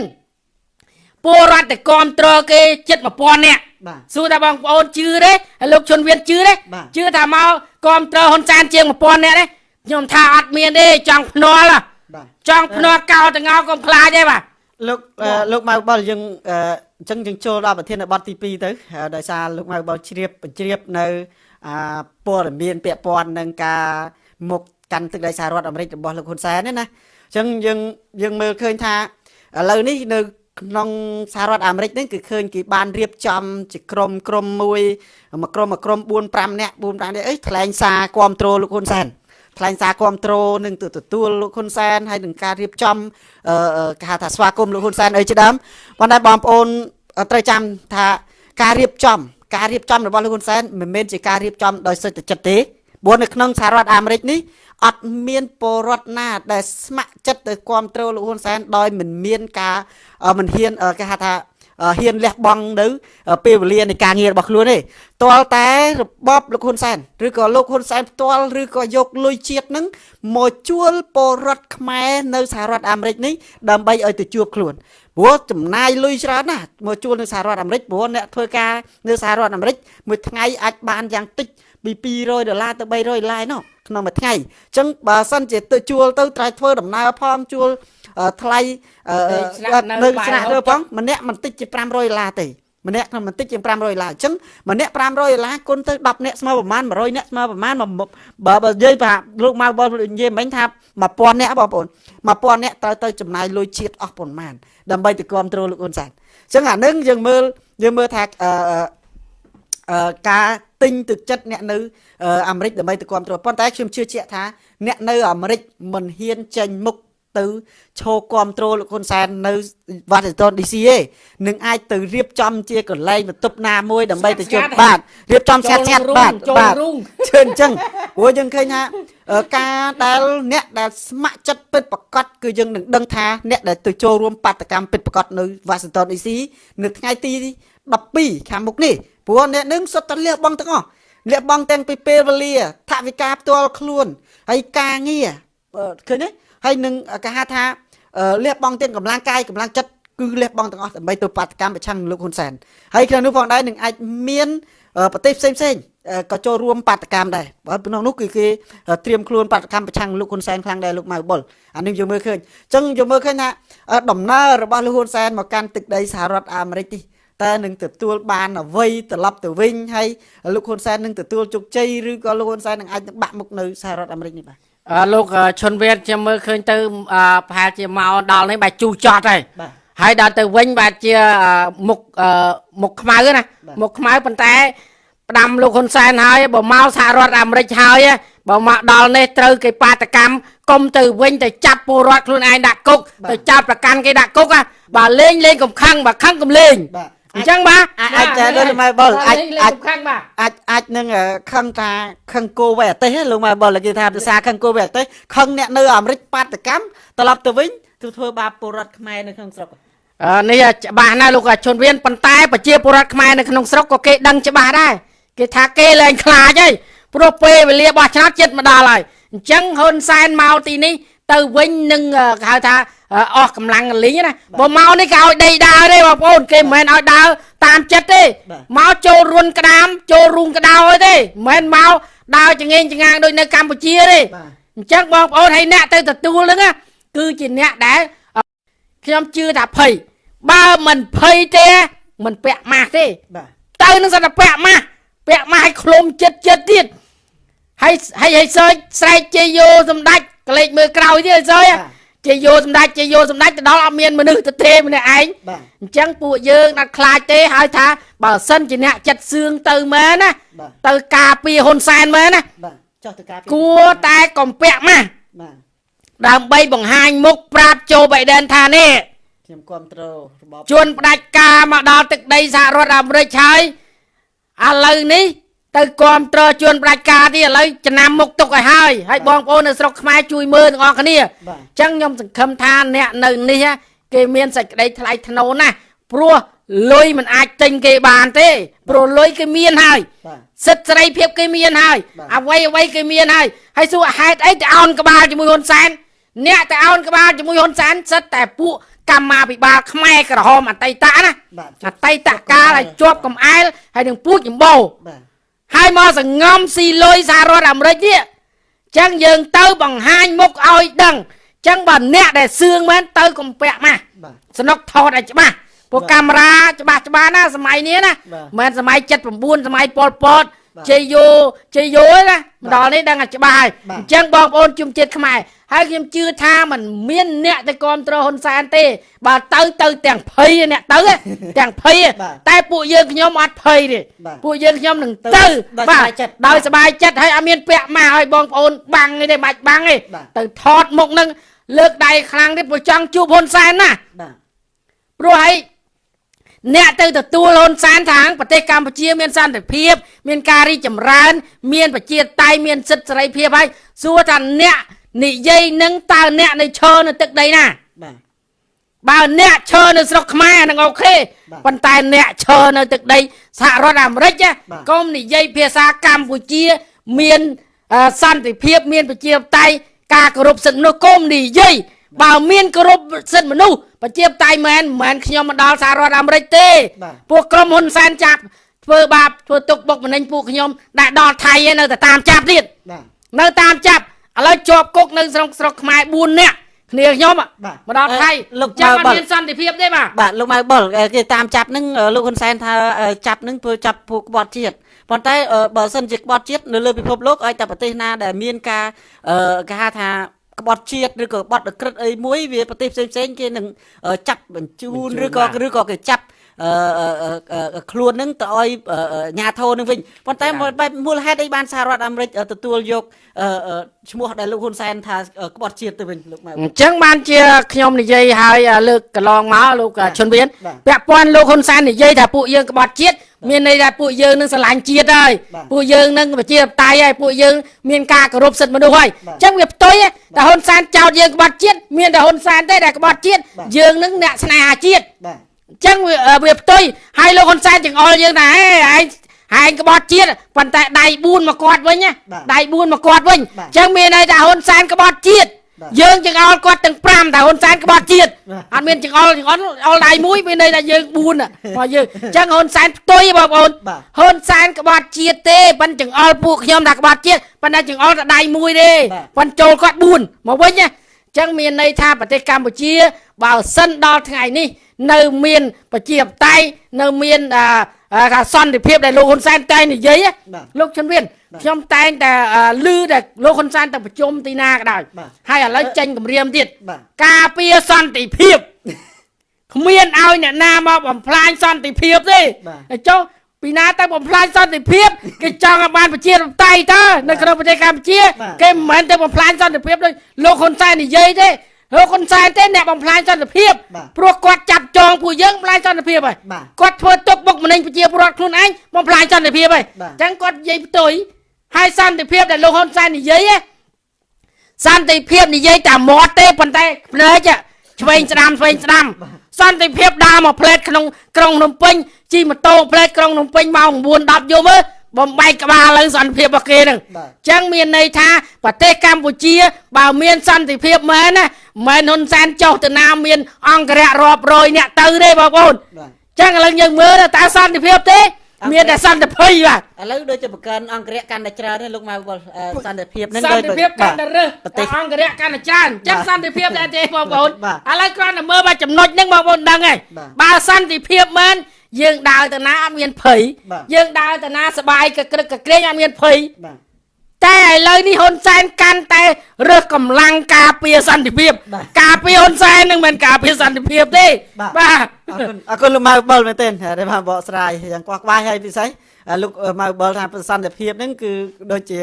ពលរដ្ឋតែគ្រប់គ្រងគេជិត1000នាក់បាទសួរថាបងប្អូនជឿទេហើយលោកជុនវៀនជឿទេបាទជឿថាមកគ្រប់គ្រងហ៊ុនសែនជាង1000នាក់ទេខ្ញុំថាអត់មានទេចង់ភ្នាល់ហ៎បាទចង់ភ្នាល់កោតងោកុំខ្លាចទេបាទលោកអឺលោកម៉ៅបលយើងអឺអញ្ចឹងយើងចូលដល់ប្រធានបទទី2ទៅហើយដោយសារលោកម៉ៅបលជ្រាបបញ្ជ្រាបនៅអាព័ត៌មានពាក់ព័ន្ធនឹងការមុខកាន់ទឹកដីសហរដ្ឋអាមេរិករបស់លោកហ៊ុនសែនហ្នឹងណាអញ្ចឹងយើងយើងមើលឃើញថាឥឡូវនេះនៅ ក្នុងសហរដ្ឋអាមេរិកហ្នឹងគឺឃើញគេបានរៀបចំជាក្រុមក្រុមមួយមួយក្រុមមួយក្រុម4 5នាក់4 5នាក់អីថ្លែងសារគ្រប់គ្រងលោកហ៊ុនសែនថ្លែងសារគ្រប់គ្រងនឹងទៅទទួលលោកហ៊ុនសែនហើយនឹងការរៀបចំអឺអឺគេហៅថាស្វាគមន៍លោកហ៊ុនសែនអីជាដើមប៉ុន្តែបងប្អូនអឺត្រូវចាំថាការរៀបចំ ការរៀបចំរបស់លោកហ៊ុនសែនមិនមែនជាការរៀបចំដោយសុទ្ធចិត្តទេព្រោះនៅក្នុងសហរដ្ឋអាមេរិកនេះ អត់មានពលរដ្ឋណា ដែលស្ម័គ្រចិត្តទៅគ្រប់គ្រងលោកហ៊ុនសែនដោយមិនមានការអឺមិនហ៊ានអឺគេហៅថាអឺហ៊ានលះបង់នៅអឺពេលវេលានៃការងាររបស់ខ្លួនទេទាល់តែរបបលោកហ៊ុនសែនឬក៏លោកហ៊ុនសែនផ្ទាល់ឬក៏យកលុយជាតិនឹងមកជួលពលរដ្ឋខ្មែរនៅសហរដ្ឋអាមេរិកនេះដើម្បីឲ្យទៅជួបខ្លួនព្រោះចំណាយលុយច្រើនណាស់មកជួលនៅសហរដ្ឋអាមេរិកព្រោះអ្នកធ្វើការនៅសហរដ្ឋអាមេរិកមួយថ្ងៃអាចបានយ៉ាងតិច ពី200ដុល្លារទៅ300ដុល្លារឯណោះក្នុងមួយថ្ងៃអញ្ចឹងបើសិនជាទៅជួលទៅត្រូវធ្វើដំណើរផងជួលអឺថ្លៃអឺស្នាក់នៅនៅបាយស្នាក់ហូបនៅផងម្នាក់មិនតិចជា500ដុល្លារទេម្នាក់ក្នុងមិនតិចជា500ដុល្លារអញ្ចឹងម្នាក់500ដុល្លារគុណទៅ10នាក់ស្មើប្រមាណ100នាក់ស្មើប្រមាណមកបើបើនិយាយថាលោកមកបងនិយាយមិញថា1000នាក់បងប្អូន1000នាក់ត្រូវទៅចំណាយលុយជាតិអស់ប៉ុន្មានដើម្បីទៅគ្រប់គ្រងលោកហ៊ុនសែនអញ្ចឹងអានឹងយើងមើលយើងមើលថាអឺអឺអឺ ការទិញទឹកចិត្តអ្នកនៅអឺអាមេរិកដើម្បីទៅគ្រប់គ្រងប៉ុន្តែខ្ញុំជឿជាក់ថាអ្នកនៅអាមេរិកមិនហ៊ានចេញមុខទៅឈោគ្រប់គ្រងលោកហ៊ុនសែននៅ Washington DC ទេនឹងអាចទៅរៀបចំជាកន្លែងបន្ទប់ណាមួយដើម្បីទៅជួបបាទរៀបចំឆាត់ឆាត់បាទចូលបាទរូងជឿអញ្ចឹងព្រោះយើងឃើញថាអឺការដែលអ្នកដែលស្ម័គ្រចិត្តពិតប្រកបគឺយើងនឹងដឹងថាអ្នកដែលទៅចូលរួមបាតកម្មពិតប្រកបនៅ Washington DC នៅថ្ងៃទី12ខាងមុខនេះ ព្រោះអ្នកនឹងសុទ្ធតែលះបង់ទាំងអស់លះបង់ទាំងពីពេលវេលាថវិកាផ្ទាល់ខ្លួនហើយការងារអឺឃើញទេហើយនឹងគេហៅថាអឺលះបង់ទាំងកម្លាំងកាយកម្លាំងចិត្តគឺលះបង់ទាំងអស់ដើម្បីទៅបាតកម្មប្រឆាំងនឹងលោកហ៊ុនសែនហើយក្នុងនោះផងដែរនឹងអាចមានអឺប្រទេសផ្សេងផ្សេងៗអឺក៏ចូលរួមបាតកម្មដែរបើក្នុងនោះគឺគេត្រៀមខ្លួនបាតកម្មប្រឆាំងលោកហ៊ុនសែនខ្លាំងដែរលោកម៉ៅបុលអានេះយើងមើលឃើញអញ្ចឹងយើងមើលឃើញថាអឺដំណើររបស់លោកហ៊ុនសែនមកកាន់ទឹកដីសហរដ្ឋអាមេរិកនេះ តើនឹងទទួលបានអ្វីត្រឡប់ទៅវិញហើយលោកហ៊ុនសែននឹងទទួលជោគជ័យឬក៏លោកហ៊ុនសែននឹងអាចនឹងបាក់មុខនៅសហរដ្ឋអាមេរិកនេះបាទអឺលោកអឺឈុនវៀនខ្ញុំមើលឃើញទៅអឺប្រហែលជាមកដល់នេះបាទជូរចត់ហើយបាទហើយដល់ទៅវិញបាទជាអឺមុខអឺមុខខ្មៅណាបាទមុខខ្មៅប៉ុន្តែផ្ដាំលោកហ៊ុនសែនហើយបើមកសហរដ្ឋអាមេរិកហើយបើមកដល់នេះត្រូវគេបាតកម្មកុំទៅវិញទៅចាប់ពលរដ្ឋខ្លួនឯងដាក់គុកទៅចាប់ប្រកាន់គេដាក់គុកហ่ะបើលេងលេងកំខឹងបើខឹងកំលេងបាទ អញ្ចឹងបាទអាចអាចចាលោកម៉ែបុលអាចលេងលេអាចងកំខឹងបាទអាចអាចនឹងអឺខឹងថាខឹងគោវេអទេសលោកម៉ែបុលគេថាភាសាខឹងគោវេអទេសខឹងអ្នកនៅអាមេរិកបាតកម្មត្រឡប់ទៅវិញទៅធ្វើបាបពលរដ្ឋខ្មែរនៅក្នុងស្រុកអឺនេះច្បាស់ណាស់លោកអាជនវៀនប៉ុន្តែប្រជាពលរដ្ឋខ្មែរនៅក្នុងស្រុកក៏គេដឹងច្បាស់ដែរគេថាគេលែងខ្លាចហើយព្រោះពេលវេលាបោះឆ្នោតចិត្តមកដល់ហើយអញ្ចឹងហ៊ុនសែនមកទីនេះទៅវិញនឹងអឺគេហៅថា អឺអស់កម្លាំងលីងណាបើមកនេះគេឲ្យដីដើរទេបងប្អូនគេមិនមែនឲ្យដើរតាមចិត្តទេមកចូលរុនក្តាមចូលរូងក្តៅទេមិនមែនមកដើរចងេងចងាងដូចនៅកម្ពុជាទេបាទអញ្ចឹងបងប្អូនឲ្យអ្នកទៅទទួលហ្នឹងណាគឺជាអ្នកដែលអឺខ្ញុំជឿថាភ័យបើមិនភ័យទេមិនពាក់ម៉ាស់ទេបាទទៅនឹងសត្វតែពាក់ម៉ាស់ពាក់ម៉ាស់ឲ្យឃ្លុំចិត្តចិត្តទៀតហើយហើយឲ្យសើចស្រែកជ័យយោសម្ដេចក្លេចមើលក្រោយទៀតឲ្យសើច ជ័យយោសម្ដេចជ័យយោសម្ដេចទៅដល់អត់មានមនុស្សទៅទេម្នាក់ឯងបាទអញ្ចឹងពួកយើងដាត់ខ្លាចទេហើយថាបើសិនជាអ្នកចិត្តសឿងទៅមែនណាបាទទៅការពារហ៊ុនសែនមែនណាបាទចុះទៅការពារគួរតែកំពាក់ម៉ាស់បាទដើម្បីបង្ហាញមុខប្រាប់โจបៃដិនថានេះខ្ញុំគ្រប់គ្រងរបបជួនផ្ដាច់ការមកដល់ទឹកដីសហរដ្ឋអាមេរិកហើយឥឡូវនេះ ទៅគ្រប់គ្រងជួនផ្ដាច់ការទៀតឥឡូវចំណាំមុខទុកឲ្យហើយហើយបងប្អូននៅស្រុកខ្មែរជួយមើលទាំងអស់គ្នាបាទអញ្ចឹងខ្ញុំសង្ឃឹមថាអ្នកនៅនេះគេមានសេចក្តីថ្លៃថ្នូរណាស់ព្រោះលុយមិនអាចទិញគេបានទេព្រោះលុយគេមានហើយបាទសិទ្ធិសេរីភាពគេមានហើយបាទអ្វីអ្វីគេមានហើយហើយសួរហេតុអីទៅអោនក្បាលជាមួយហ៊ុនសែនអ្នកទៅអោនក្បាលជាមួយហ៊ុនសែនសិតតែពួកកម្មាភិបាលខ្មែរក្រហមអតីតណាបាទអតីតកាលឲ្យជាប់កំអែលហើយនឹងពួកចម្បោបាទ ហើយមកសងំស៊ីលុយសហរដ្ឋអាមេរិកនេះចឹងយើងទៅបង្ហាញមុខឲ្យដឹងចឹងបើអ្នកដែលសឿងមែនទៅកំពាក់ម៉ាស់បាទสនុកថតឲ្យច្បាស់ពួកបាទកាមេរ៉ាច្បាស់ច្បាស់ណាសម័យនេះណាបាទមិនមែនសម័យ79សម័យប៉ុលពតបាទជ័យយោជ័យយោឯណាមកដល់នេះដឹងតែច្បាស់ហើយបាទអញ្ចឹងបងប្អូនជំនជាតិខ្មែរ ហើយខ្ញុំជឿថាมันមានអ្នកទៅគ្រប់គ្រងហ៊ុនសែនទេ បើទៅទៅទាំងភ័យអ្នកទៅហ៎ទាំងភ័យហ៎បាទតែពួកយើងខ្ញុំអត់ភ័យទេបាទពួកយើងខ្ញុំនឹងទៅទៅដោយសប្បាយចិត្តដោយសប្បាយចិត្តហើយអត់មានពាក់ម៉ាស់ឲ្យបងប្អូនបាំងអីទេមិនបាច់បាំងទេបាទទៅថតមុខនឹងលើកដៃខ្លាំងទេព្រោះចង់ជួបហ៊ុនសែនណាបាទព្រោះហើយអ្នកទៅទទួលហ៊ុនសែនថាងប្រទេសកម្ពុជាមានសន្តិភាព មានការរីកចម្រើន មានប្រជាធិបតេយ្យមានសិទ្ធិសេរីភាពហើយសួរថាអ្នក និយាយនឹងតើអ្នកនៅឈរនៅទឹកដីណាបាទបើអ្នកឈរនៅស្រុកខ្មែរនឹងអូខេបាទប៉ុន្តែអ្នកឈរនៅទឹកដីសហរដ្ឋអាមេរិកណាបាទកុំនិយាយភាសាកម្ពុជា មានអឺសន្តិភាពមានប្រជាធិបតេយ្យការគោរពសិទ្ធិមនុស្សកុំនិយាយបើមានគោរពសិទ្ធិមនុស្សប្រជាធិបតេយ្យមែនមិនមែនខ្ញុំមកដល់សហរដ្ឋអាមេរិកទេបាទពួកក្រុមហ៊ុនសែនចាប់ធ្វើបាបធ្វើទុកបុកម្នេញពួកខ្ញុំដែលដល់ថៃឯនៅតែតាមចាប់ទៀតបាទនៅតាមចាប់ ឥឡូវជាប់គុកនៅស្រុកស្រុកខ្មែរ4នាក់គ្នាខ្ញុំอะបាទមកដល់ថៃអឺលោកចាំអបើត់បើមានសន្តិភាពទេបាទបាទលោកម៉ៅបុលអឺគេតាមចាប់នឹងអឺលោកហ៊ុនសែនថាអឺចាប់នឹងធ្វើចាប់ពួកក្បត់ជាតិប៉ុន្តែអឺបើសិនជាក្បត់ជាតិនៅលើពិភពលោកឲ្យតែប្រទេសណាដែលមានការអឺគេហៅថាក្បត់ជាតិឬក៏ក្បត់ក្រិតអីមួយវាប្រទេសផ្សេងផ្សេងៗគេនឹងអឺចាប់បញ្ជូនបញ្ជូនឬក៏បាទឬក៏គេចាប់អឺអឺអឺអឺ ខ្លួននឹងទៅឲ្យអឺអឺអាញាធរនឹងវិញប៉ុន្តែបាទបែបមូលហេតុអីបានសហរដ្ឋអាមេរិកអឺទទួលយកអឺអឺឈ្មោះដែលលោកហ៊ុនសែនថាអឺក្បត់ជាតិទៅវិញលោកម៉ៅអញ្ចឹងបានជាខ្ញុំនិយាយឲ្យអាលើកកន្លងមកលោកបាទឈុនវៀនបាទពាក់ព័ន្ធលោកហ៊ុនសែននិយាយថាពួកយើងក្បត់ជាតិមានន័យថាពួកយើងនឹងស្រឡាញ់ជាតិហើយបាទពួកយើងនឹងប្រជាធិបតេយ្យហើយពួកយើងមានការគោរពសិទ្ធិមនុស្សហើយបាទអញ្ចឹងវាផ្ទុយតែហ៊ុនសែនចោតយើងក្បត់ជាតិមានតែហ៊ុនសែនទេដែលក្បត់ជាតិបាទយើងនឹងអ្នកស្នេហាជាតិបាទអញ្ចឹងវាវាផ្ទុយហើយលោកហ៊ុនសែនចង្អុលយើងថាហេឯងឯងក្បត់ជាតិប៉ុន្តែដៃ4មកគាត់វិញណាបាទដៃ4មកគាត់វិញបាទអញ្ចឹងមានន័យថាហ៊ុនសែនក្បត់ជាតិបាទយើងចង្អុលគាត់ទាំង5តែហ៊ុនសែនក្បត់ជាតិបាទអត់មានចង្អុលចង្អុលអុលដៃមួយមានន័យថាយើង4ណាមកយើងអញ្ចឹងហ៊ុនសែនផ្ទុយបងប្អូនបាទហ៊ុនសែនក្បត់ជាតិទេប៉ុន្តែចង្អុលពួកខ្ញុំថាក្បត់ជាតិប៉ុន្តែចង្អុលតែដៃមួយទេបាទប៉ុន្តែចូលគាត់4មកវិញណាអញ្ចឹងមានន័យថាប្រទេសកម្ពុជា បើសិនដល់ថ្ងៃនេះ នៅមានប្រជាធិបតេយ្យនៅមានអឺអឺថាសន្តិភាពដែលលោកហ៊ុនសែនតែងនិយាយណាបាទលោកជំនៀនបាទខ្ញុំតែងតែអឺឮតែលោកហ៊ុនសែនទៅប្រជុំទីណាក៏ដោយបាទហើយឥឡូវចេញគម្រាមទៀតបាទការពារសន្តិភាពគ្មានឲ្យអ្នកណាមកបំផ្លាញសន្តិភាពទេបាទហើយចុះ ពីណាទៅបំផ្លាញសន្តិភាពគេចង់ឲ្យបានប្រជាធិបតេយ្យតើនៅក្នុងប្រទេសកម្ពុជាបាទគេមិនមែនទៅបំផ្លាញសន្តិភាពដូចលោកហ៊ុនសែននិយាយទេលោកហ៊ុនសែនទេអ្នកបំផ្លាញសន្តិភាពបាទព្រោះគាត់ចាប់ចងពួកយើងបំផ្លាញសន្តិភាពហើយបាទគាត់ធ្វើទុកបុកម្នេញប្រជាពលរដ្ឋខ្លួនឯងបំផ្លាញសន្តិភាពហើយបាទអញ្ចឹងគាត់និយាយផ្ទុយហើយសន្តិភាពដែលលោកហ៊ុនសែននិយាយឯងសន្តិភាពនិយាយតែមាត់ទេប៉ុន្តែភ្នែកឆ្វេងស្ដាំឆ្វេងស្ដាំសន្តិភាពដើរមកផ្លេតក្នុងក្រុងភ្នំពេញ ជិះម៉ូតូផ្លេតក្រុងភ្នំពេញម៉ោង9 10យប់មើលបំបែកក្បាលលើសន្តិភាពរបស់គេហ្នឹងបាទអញ្ចឹងមានន័យថាប្រទេសកម្ពុជា បើមានសន្តិភាពមែនណាមិនមែនហ៊ុនសែនចុះទៅណាមាន អង្គរៈរាប់រយអ្នកទៅទេបងប្អូនបាទចឹងឥឡូវយើងមើលតើសន្តិភាពទេអត់មានតែសន្តិភ័យបាទឥឡូវដូចជាប្រកាន់អង្គរៈកាន់តែច្រើនទេលោកម៉ៅវល់អឺសន្តិភាពហ្នឹងសន្តិភាពកាន់តែរឹសប្រទេសអង្គរៈកាន់តែច្រើនចឹងបាទសន្តិភាពដែរទេបងប្អូនបាទឥឡូវគ្រាន់តែមើលមកចំណុចហ្នឹងបងប្អូនដឹងហើយបាទបើសន្តិភាពមែន យើងដើរទៅណាអត់មានភ័យយើងដើរទៅណាសបាយកក្រឹកកក្រែងអត់មានភ័យបាទតែឥឡូវនេះហ៊ុនសែនកាន់តែរើសកម្លាំងការពារសន្តិភាព ការពារហ៊ុនសែននឹងមិនការពារសន្តិភាពទេបាទអរគុណអរគុណលោកម៉ៅបុលមែនទេដែលបានបកស្រាយយ៉ាងខ្វះខ្វាយហើយពិសេសលោកម៉ៅបុលថាសន្តិភាពហ្នឹងគឺដូចជា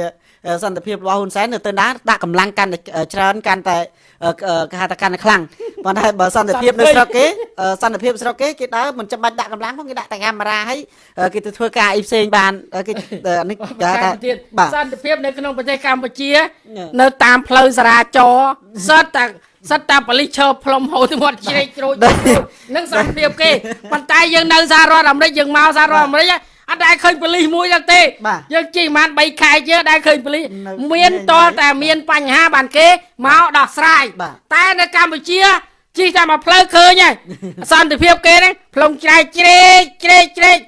សន្តិភាពរបស់ហ៊ុនសែននៅទៅណាដាក់កម្លាំងកាន់តែច្រើនកាន់តែអឺគេហៅថាកាន់តែខ្លាំងប៉ុន្តែបើសន្តិភាពនៅស្រុកគេអឺសន្តិភាពស្រុកគេគេដើរមិនចាំបាច់ដាក់កម្លាំងផងគេដាក់តែកាមេរ៉ាហើយអឺគេទៅធ្វើការអីផ្សេងបានអឺគេអានេះគេហៅថាទៀតបាទសន្តិភាពនៅក្នុងប្រទេសកម្ពុជាញ៉ឹនៅតាមផ្លូវសារាចរណ៍សិតតែសិតតែបលិសឈើផ្លុំហូរទៅមាត់ជ្រែកជ្រោចនឹងសន្តិភាពគេប៉ុន្តែយើងនៅសហរដ្ឋអាមេរិកយើងមកសហរដ្ឋអាមេរិកហ៎ អត់ដែលឃើញបលិសមួយទេទេបាទយើងជិះប្រហែល3ខែជើដែលឃើញបលិសនៅមានតលតែមានបញ្ហាបានគេមកដោះស្រាយបាទតែនៅកម្ពុជាជិះតែមកផ្លូវឃើញហើយសន្តិភាពគេហ្នឹងផ្លុំជ្រែកជ្រែកជ្រែកជ្រែក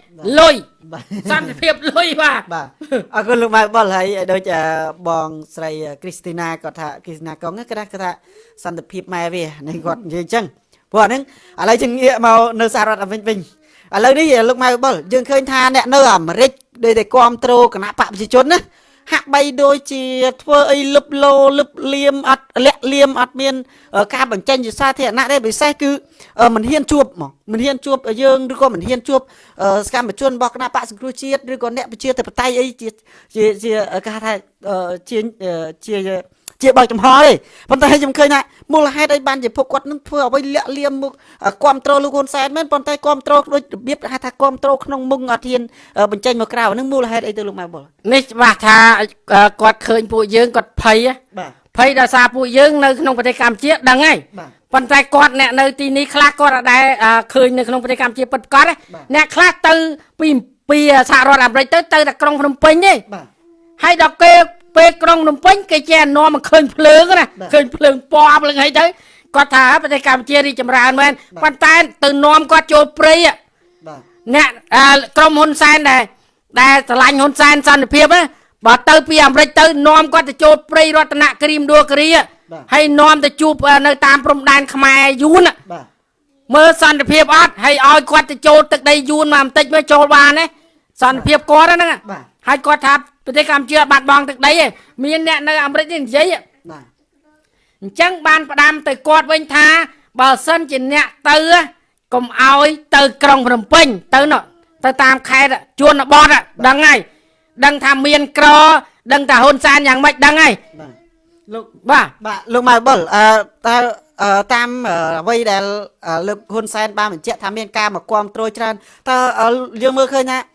លុយបាទសន្តិភាពលុយបាទបាទអរគុណលោកម៉ៅបុលហើយដូចអឺបងស្រីគ្រីស្ទីណាគាត់ថាគ្រីស្ទីណាកងហ្នឹងគាត់ថាគាត់ថាសន្តិភាពម៉ែវានេះគាត់និយាយអញ្ចឹងព្រោះអាហ្នឹងឥឡូវយើងងាកមកនៅសហរដ្ឋអាមេរិកវិញ ឥឡូវនេះលោកម៉ៅបុលយើងឃើញថាអ្នកនៅអាមេរិកដូចតែគ្រប់គ្រងគណៈបកប្រជាជនណាហាក់បីដូចជាធ្វើអីលឹបលោលឹបលៀមអត់លាក់លៀមអត់មានអឺការបញ្ចេញជាសាធារណៈទេពិសេសគឺអឺមិនហ៊ានជួបហ្មងមិនហ៊ានជួបយើងឬក៏មិនហ៊ានជួបអឺសកម្មជនរបស់គណៈបកសង្គ្រោះជាតិឬក៏អ្នកប្រជាធិបតេយ្យអីជាជាជាគេហៅថាអឺជាអឺជា ជាបើកចំហទេប៉ុន្តែខ្ញុំឃើញថាមូលហេតុអីបានជាពួកគាត់នឹងធ្វើអ្វីលាក់លៀមមុខគ្រប់គ្រងលោកហ៊ុនសែនមែនប៉ុន្តែគ្រប់គ្រងដូចរបៀបហៅថាគ្រប់គ្រងក្នុងមុខអត់ហ៊ានអឺបញ្ចេញមកក្រៅហ្នឹងមូលហេតុអីទៅលោកម៉ៅបុលនេះច្បាស់ថាអឺគាត់ឃើញពួកយើងគាត់ភ័យហ៎បាទភ័យដោយសារពួកយើងនៅក្នុងប្រទេសកម្ពុជាដឹងហើយបាទប៉ុន្តែគាត់អ្នកនៅទីនេះខ្លះគាត់អត់ដែលអឺឃើញនៅក្នុងប្រទេសកម្ពុជាពិតប្រាកដទេបាទអ្នកខ្លះទៅពីពីសហរដ្ឋអាមេរិកទៅទៅតែក្រុងភ្នំពេញទេបាទហើយដល់គេ ពេលក្រុងភ្នំពេញគេចេះនាំមកឃើញភ្លើងណាបាទឃើញភ្លើងពណ៌ភ្លើងអីទៅគាត់ថាប្រទេសកម្ពុជារីកចម្រើនមែនបាទប៉ុន្តែទៅនាំគាត់ចូលព្រៃហ៎បាទអ្នកអឺក្រុមហ៊ុនសែនដែរដែលឆ្លាញ់ហ៊ុនសែនសន្តិភាពណាបើទៅពីអាមេរិកទៅនាំគាត់ទៅចូលព្រៃរតនគិរីមដួលគិរីហ៎បាទហើយនាំទៅជួបអឺនៅតាមព្រំដែនខ្មែរយួនហ៎បាទមើលសន្តិភាពអត់ហើយឲ្យគាត់ទៅចូលទឹកដីយួនមកបន្តិចមើលចូលបានទេសន្តិភាពគាត់ហ្នឹងបាទហើយគាត់ថា ប្រទេសកម្ពុជាអត់បាត់បង់ទឹកដីទេមានអ្នកនៅអាមេរិកនេះនិយាយហ៎បាទអញ្ចឹងបានផ្ដាំទៅគាត់វិញថា បើសិនជាអ្នកទៅហ៎កុំឲ្យទៅក្រុងភ្នំពេញទៅនោះទៅតាមខេត្តជួនបតហ៎ដឹងហើយដឹងថាមានក្រ ដឹងថាហ៊ុនសែនយ៉ាងម៉េចដឹងហើយបាទលោកបាទបាទលោកម៉ៅបុលអឺតើអឺតាមអឺអ្វីដែលអឺលោកហ៊ុនសែនបានបញ្ជាក់ថាមានការមកគ្រប់គ្រងច្រើនតើអឺយើងមើលឃើញថាអឺ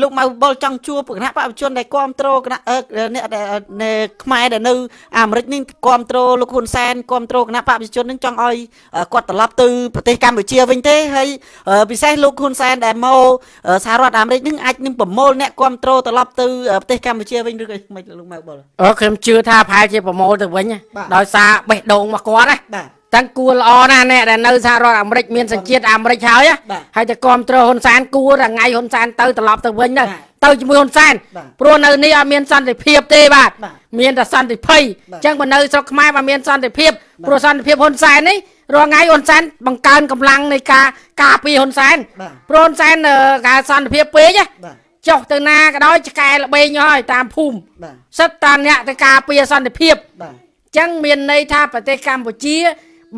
លោកម៉ៅបុលចង់ជួបគណៈបព្វជិជនដែលគ្រប់គ្រងគណៈអឺអ្នកដែលនៅខ្មែរដែលនៅអាមេរិកនេះគ្រប់គ្រងលោកហ៊ុនសែនគ្រប់គ្រងគណៈបព្វជិជននឹងចង់ឲ្យអឺគាត់ត្រឡប់ទៅប្រទេសកម្ពុជាវិញទេហើយអឺពិសេសលោកហ៊ុនសែនដែលមកអឺសហរដ្ឋអាមេរិកនឹងអាចនឹងប្រមូលអ្នកគ្រប់គ្រងត្រឡប់ទៅអឺប្រទេសកម្ពុជាវិញឬក៏មិនលោកម៉ៅបុលអូខ្ញុំជឿថាប្រហែលជាប្រមូលទៅវិញហ៎បាទដោយសារបេះដូងមកគាត់ណាបាទ តាំងគួរល្អណាស់អ្នកដែលនៅសហរដ្ឋអាមេរិកមានសញ្ជាតិអាមេរិកហើយហ៎បាទហើយតែគ្រប់គ្រងហ៊ុនសែនគួរតែថ្ងៃហ៊ុនសែនទៅត្រឡប់ទៅវិញទៅបាទទៅជាមួយហ៊ុនសែនបាទព្រោះនៅនេះអត់មានសន្តិភាពទេបាទបាទមានតែសន្តិភ័យបាទអញ្ចឹងបើនៅស្រុកខ្មែរបើមានសន្តិភាពបាទព្រោះសន្តិភាពហ៊ុនសែននេះរាល់ថ្ងៃហ៊ុនសែនបង្កើនកម្លាំងនៃការការពារហ៊ុនសែនបាទព្រោះហ៊ុនសែនអឺការសន្តិភាពពេកណាបាទចុះទៅណាក៏ដោយឆ្កែល្បែងហើយតាមភូមិបាទសិតតាអ្នកទៅការពារសន្តិភាពបាទចឹងមានន័យថាប្រទេសកម្ពុជា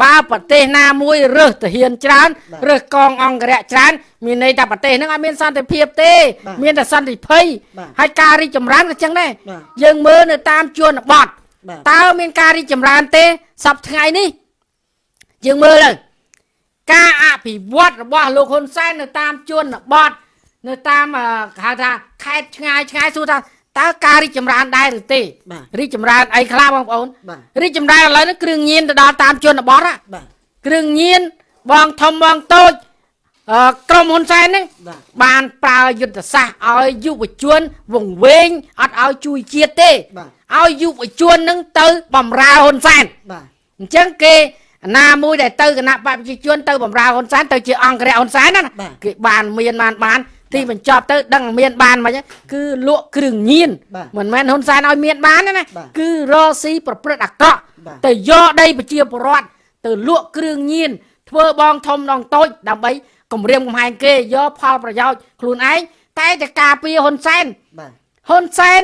បើប្រទេសណាមួយរើសទាហានច្រើនបាទរើសកងអង្គរៈច្រើនមានន័យថាប្រទេសហ្នឹងអត់មានសន្តិភាពទេបាទមានតែសន្តិភ័យបាទហើយការរីកចម្រើនក៏ចឹងដែរបាទយើងមើលនៅតាមជនបទបាទតើមានការរីកចម្រើនទេសប្តាហ៍ថ្ងៃនេះយើងមើលទៅការអភិវឌ្ឍរបស់លោកហ៊ុនសែននៅតាមជនបទនៅតាមអឺគេហៅថាខេត្តឆ្ងាយឆ្ងាយសួរថា តើការរីកចម្រើនដែរឬទេបាទរីកចម្រើនអីខ្លះបងប្អូនបាទរីកចម្រើនឥឡូវនេះគ្រឿងញៀនទៅដល់តាមជនបទហ่ะបាទគ្រឿងញៀនបងធំបងតូចអឺក្រុមហ៊ុនសែនហ្នឹងបាទបានប្រើយុទ្ធសាស្ត្រឲ្យយុវជនវង្វេងអត់ឲ្យជួយជាតិទេបាទឲ្យយុវជននឹងទៅបំរើហ៊ុនសែនបាទអញ្ចឹងគេណាមួយដែលទៅគណៈបព្វជិជនទៅបំរើហ៊ុនសែនទៅជាអង្គរៈហ៊ុនសែនណាណាបាទគេបានមានបានបាន ទីបញ្ចប់ទៅដឹងមានបានមិនគឺលក់គ្រឿងញៀនបាទមិនមែនហ៊ុនសែនឲ្យមានបានទេណាបាទគឺរកស៊ីប្រព្រឹត្តអាក្រក់បាទទៅយកដីប្រជាពលរដ្ឋទៅលក់គ្រឿងញៀនធ្វើបងធំដងតូចដើម្បីគម្រាមកំហែងគេយកផលប្រយោជន៍ខ្លួនឯងតែតែការពារហ៊ុនសែនបាទហ៊ុនសែន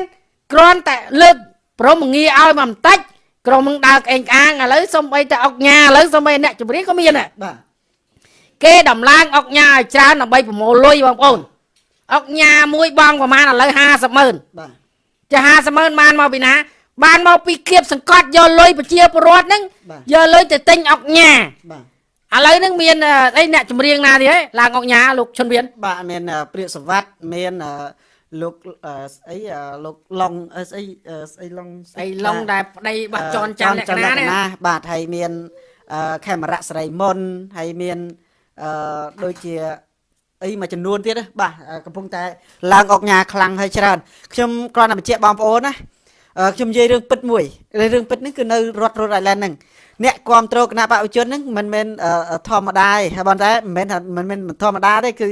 គ្រាន់តែលើកព្រមងារឲ្យមកបន្តិចក្រុមនឹងដើរក្អេងក្អាងឥឡូវសំបីតែអុកញ៉ាឥឡូវសំបីអ្នកជំនាញក៏មានដែរបាទគេដំឡើងអុកញ៉ាឲ្យច្រើនដើម្បីប្រមូលលុយបងប្អូន អុកញ៉ាមួយបងប្រហែលឥឡូវ50ម៉ឺនបាទចា50ម៉ឺនបានមកពីណា បានមកពីគៀបសង្កត់យកលុយប្រជាពលរដ្ឋហ្នឹងបាទយកលុយទៅទិញអុកញ៉ាបាទឥឡូវហ្នឹងមានអឺអីអ្នកចម្រៀងណាទៀតហ៎ឡើងអុកញ៉ាលោកឈុនវៀនបាទមានអឺព្រាកសវັດមានអឺលោកអឺស្អីអឺលោកឡុងអឺស្អីអឺស្អីឡុងអីឡុងដែលប្តីបាត់ចនច័ន្ទលក្ខណៈនេះបាទហើយមានអឺខេមរៈស្រីមុនហើយមានអឺដូចជា អីមួយចំនួនទៀតណាបាទអឺកំពុងតែឡើងអុកញ៉ាខ្លាំងហើយច្រើនខ្ញុំគ្រាន់តែបញ្ជាក់បងប្អូនណាអឺខ្ញុំនិយាយរឿងពិតមួយរឿងពិតនេះគឺនៅរដ្ឋរ៉ូតអៃឡែនហ្នឹង អ្នកគ្រប់គ្រងគណៈបព្វជិជនហ្នឹងមិនមែនអឺធម្មតាទេហើយប៉ុន្តែមិនមែនថាមិនមែនធម្មតាទេគឺ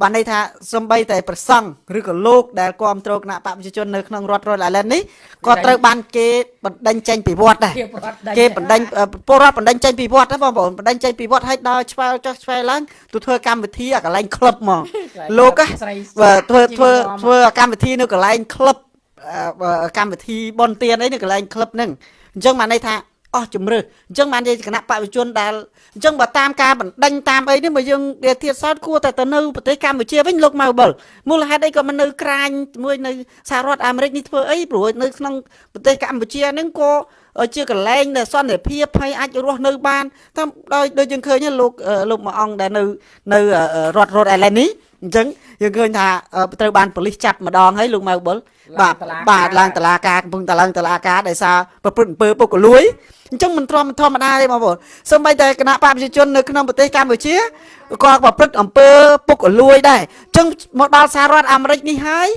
បានន័យថាសំបីតែប្រសង់ឬក៏លោកដែលគ្រប់គ្រងគណៈបព្វជិជននៅក្នុងរដ្ឋរ៉ូតអៃឡែននេះក៏ត្រូវបានគេបណ្ដេញចេញពីវត្តដែរជាប្រវត្តិដាច់គេបណ្ដេញអឺពលរដ្ឋបណ្ដេញចេញពីវត្តណាបងប្អូនបណ្ដេញចេញពីវត្តឲ្យដល់ឆ្វែលចុះឆ្វែលឡើងទៅធ្វើកម្មវិធីអាកន្លែងក្លឹបហ្មងលោកណាស្រីបើធ្វើធ្វើជីវិតធ្វើកម្មវិធីនៅកន្លែងក្លឹបអឺបើកម្មវិធីបនទៀនអីនៅកន្លែងក្លឹបហ្នឹងអញ្ចឹងបានន័យថា អស់ជំរឿអញ្ចឹងបាននិយាយគណៈបព្វជិជនដែលអញ្ចឹងបើតាមការបណ្ដេញតាមអីនេះបើយើងវាធៀបសោតគួរតែទៅនៅប្រទេសកម្ពុជាវិញលោកមកបលមូលហេតុអីក៏មិននៅក្រាញជាមួយនៅសហរដ្ឋអាមេរិកនេះធ្វើអីព្រោះនៅក្នុងប្រទេសកម្ពុជាហ្នឹងក៏ជាកន្លែងដែលសន្តិភាពហើយអាចរស់នៅបានតាមដោយដូចយើងឃើញហ្នឹងលោកអឺលោកមួយអង្គដែលនៅនៅអឺរដ្ឋរ៉ូតអៃឡែននេះអញ្ចឹងយើងឃើញថាអឺត្រូវបានប៉ូលីសចាប់ម្ដងហើយលោកម៉ៅបុល បាទបាទឡើងតឡាការកំពុងតឡើងតឡាការដោយសារប្រព្រឹត្តអំពើពុករលួយអញ្ចឹងមិនធម្មធម្មតាទេបងប្អូនសូម្បីតែគណៈបព្វជិជននៅក្នុងប្រទេសកម្ពុជាក៏ប្រព្រឹត្តអំពើពុករលួយដែរអញ្ចឹងមកដល់សហរដ្ឋអាមេរិកនេះហើយ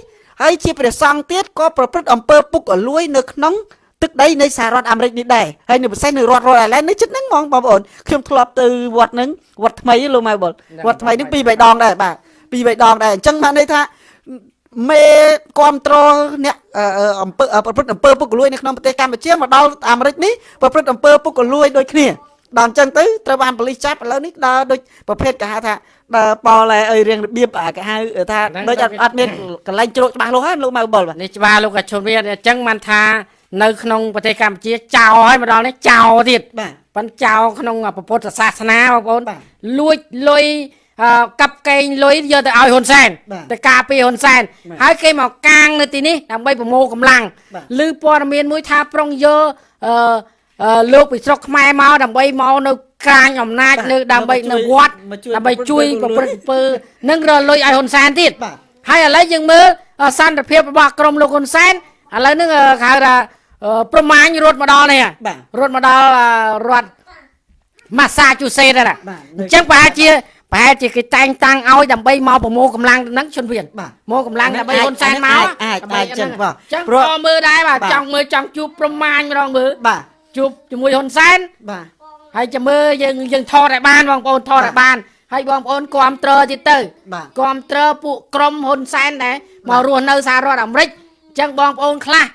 ហើយជាព្រះសង្ឃទៀតក៏ប្រព្រឹត្តអំពើពុករលួយនៅក្នុងទឹកដីនៃសហរដ្ឋអាមេរិកនេះដែរហើយនៅពិសេសនៅរដ្ឋរ៉ូតអៃឡែននេះជិតហ្នឹងហ្មងបងប្អូនខ្ញុំធ្លាប់ទៅវត្តហ្នឹងវត្តថ្មីលោកម៉ៅបុលវត្តថ្មីហ្នឹងពីរបីដងដែរបាទពីរបីដងដែរអញ្ចឹងបានន័យថា មេគ្រប់គ្រងអ្នកអឺអឺអំពើអឺប្រព្រឹត្តអំពើពុករលួយនៅក្នុងប្រទេសកម្ពុជាមកដល់អាមេរិកនេះប្រព្រឹត្តអំពើពុករលួយដូចគ្នាដល់អញ្ចឹងទៅត្រូវបានប៉ូលីសចាប់ឥឡូវនេះដើរដូចប្រភេទគេហៅថាដើរប៉លអីរៀងរបៀបអាគេហៅថាដូចអត់អត់មានកន្លែងជ្រោកច្បាស់លាស់ហើយលោកម៉ៅបុលបាទនេះច្បាស់លោកកឈុនវាអញ្ចឹងបានថានៅក្នុងប្រទេសកម្ពុជាចោលហើយមកដល់នេះចោលទៀតបាទប៉ុន្តែចោលក្នុងពុទ្ធសាសនាបងប្អូនបាទលួចលុយអឺ កាប់កេងលុយយកទៅឲ្យហ៊ុនសែនបាទទៅការពារហ៊ុនសែនបាទហើយគេមកកាងនៅទីនេះដើម្បីប្រមូលកម្លាំងបាទឬព័ត៌មានមួយថាប្រុងយកអឺអឺលោកពីស្រុកខ្មែរមកដើម្បីមកនៅក្រាញអំណាចបាទនៅដើម្បីមកជួយនៅវត្តមកជួយដើម្បីប្រព្រឹត្តជួយអំប្រពើព្រឹត្តអំពើនឹងរលុយឲ្យហ៊ុនសែនទៀតបាទហើយឥឡូវយើងមើលអសន្តិភាពរបស់ក្រុមលោកហ៊ុនសែនឥឡូវហ្នឹងអឺគេហៅថាអឺប្រមាញរត់មកដល់នេះហ่ะបាទរត់មកដល់អឺរដ្ឋម៉ាសាជូសេតហ្នឹងណាបាទអញ្ចឹងប្រហែលជា ប្រហែលជាគេតែងតាំងឲ្យដើម្បីមកប្រមូលកម្លាំងហ្នឹងជនវៀនបាទមកកម្លាំងដើម្បីហ៊ុនសែនមកអាចអាចដើម្បីអាចចឹងបាទអញ្ចឹងព្រោះក៏មើលដែរបាទបាទចង់មើលចង់ជួបប្រមាញម្ដងមើលបាទជួបជាមួយហ៊ុនសែនបាទហើយចាំមើលយើងយើងថតឲ្យបានបងប្អូនថតឲ្យបានហើយបងប្អូនគ្រប់ត្រទៀតទៅបាទគ្រប់ត្រពួកក្រុមហ៊ុនសែនដែរមករស់នៅសហរដ្ឋអាមេរិកអញ្ចឹងបងប្អូនខ្លះ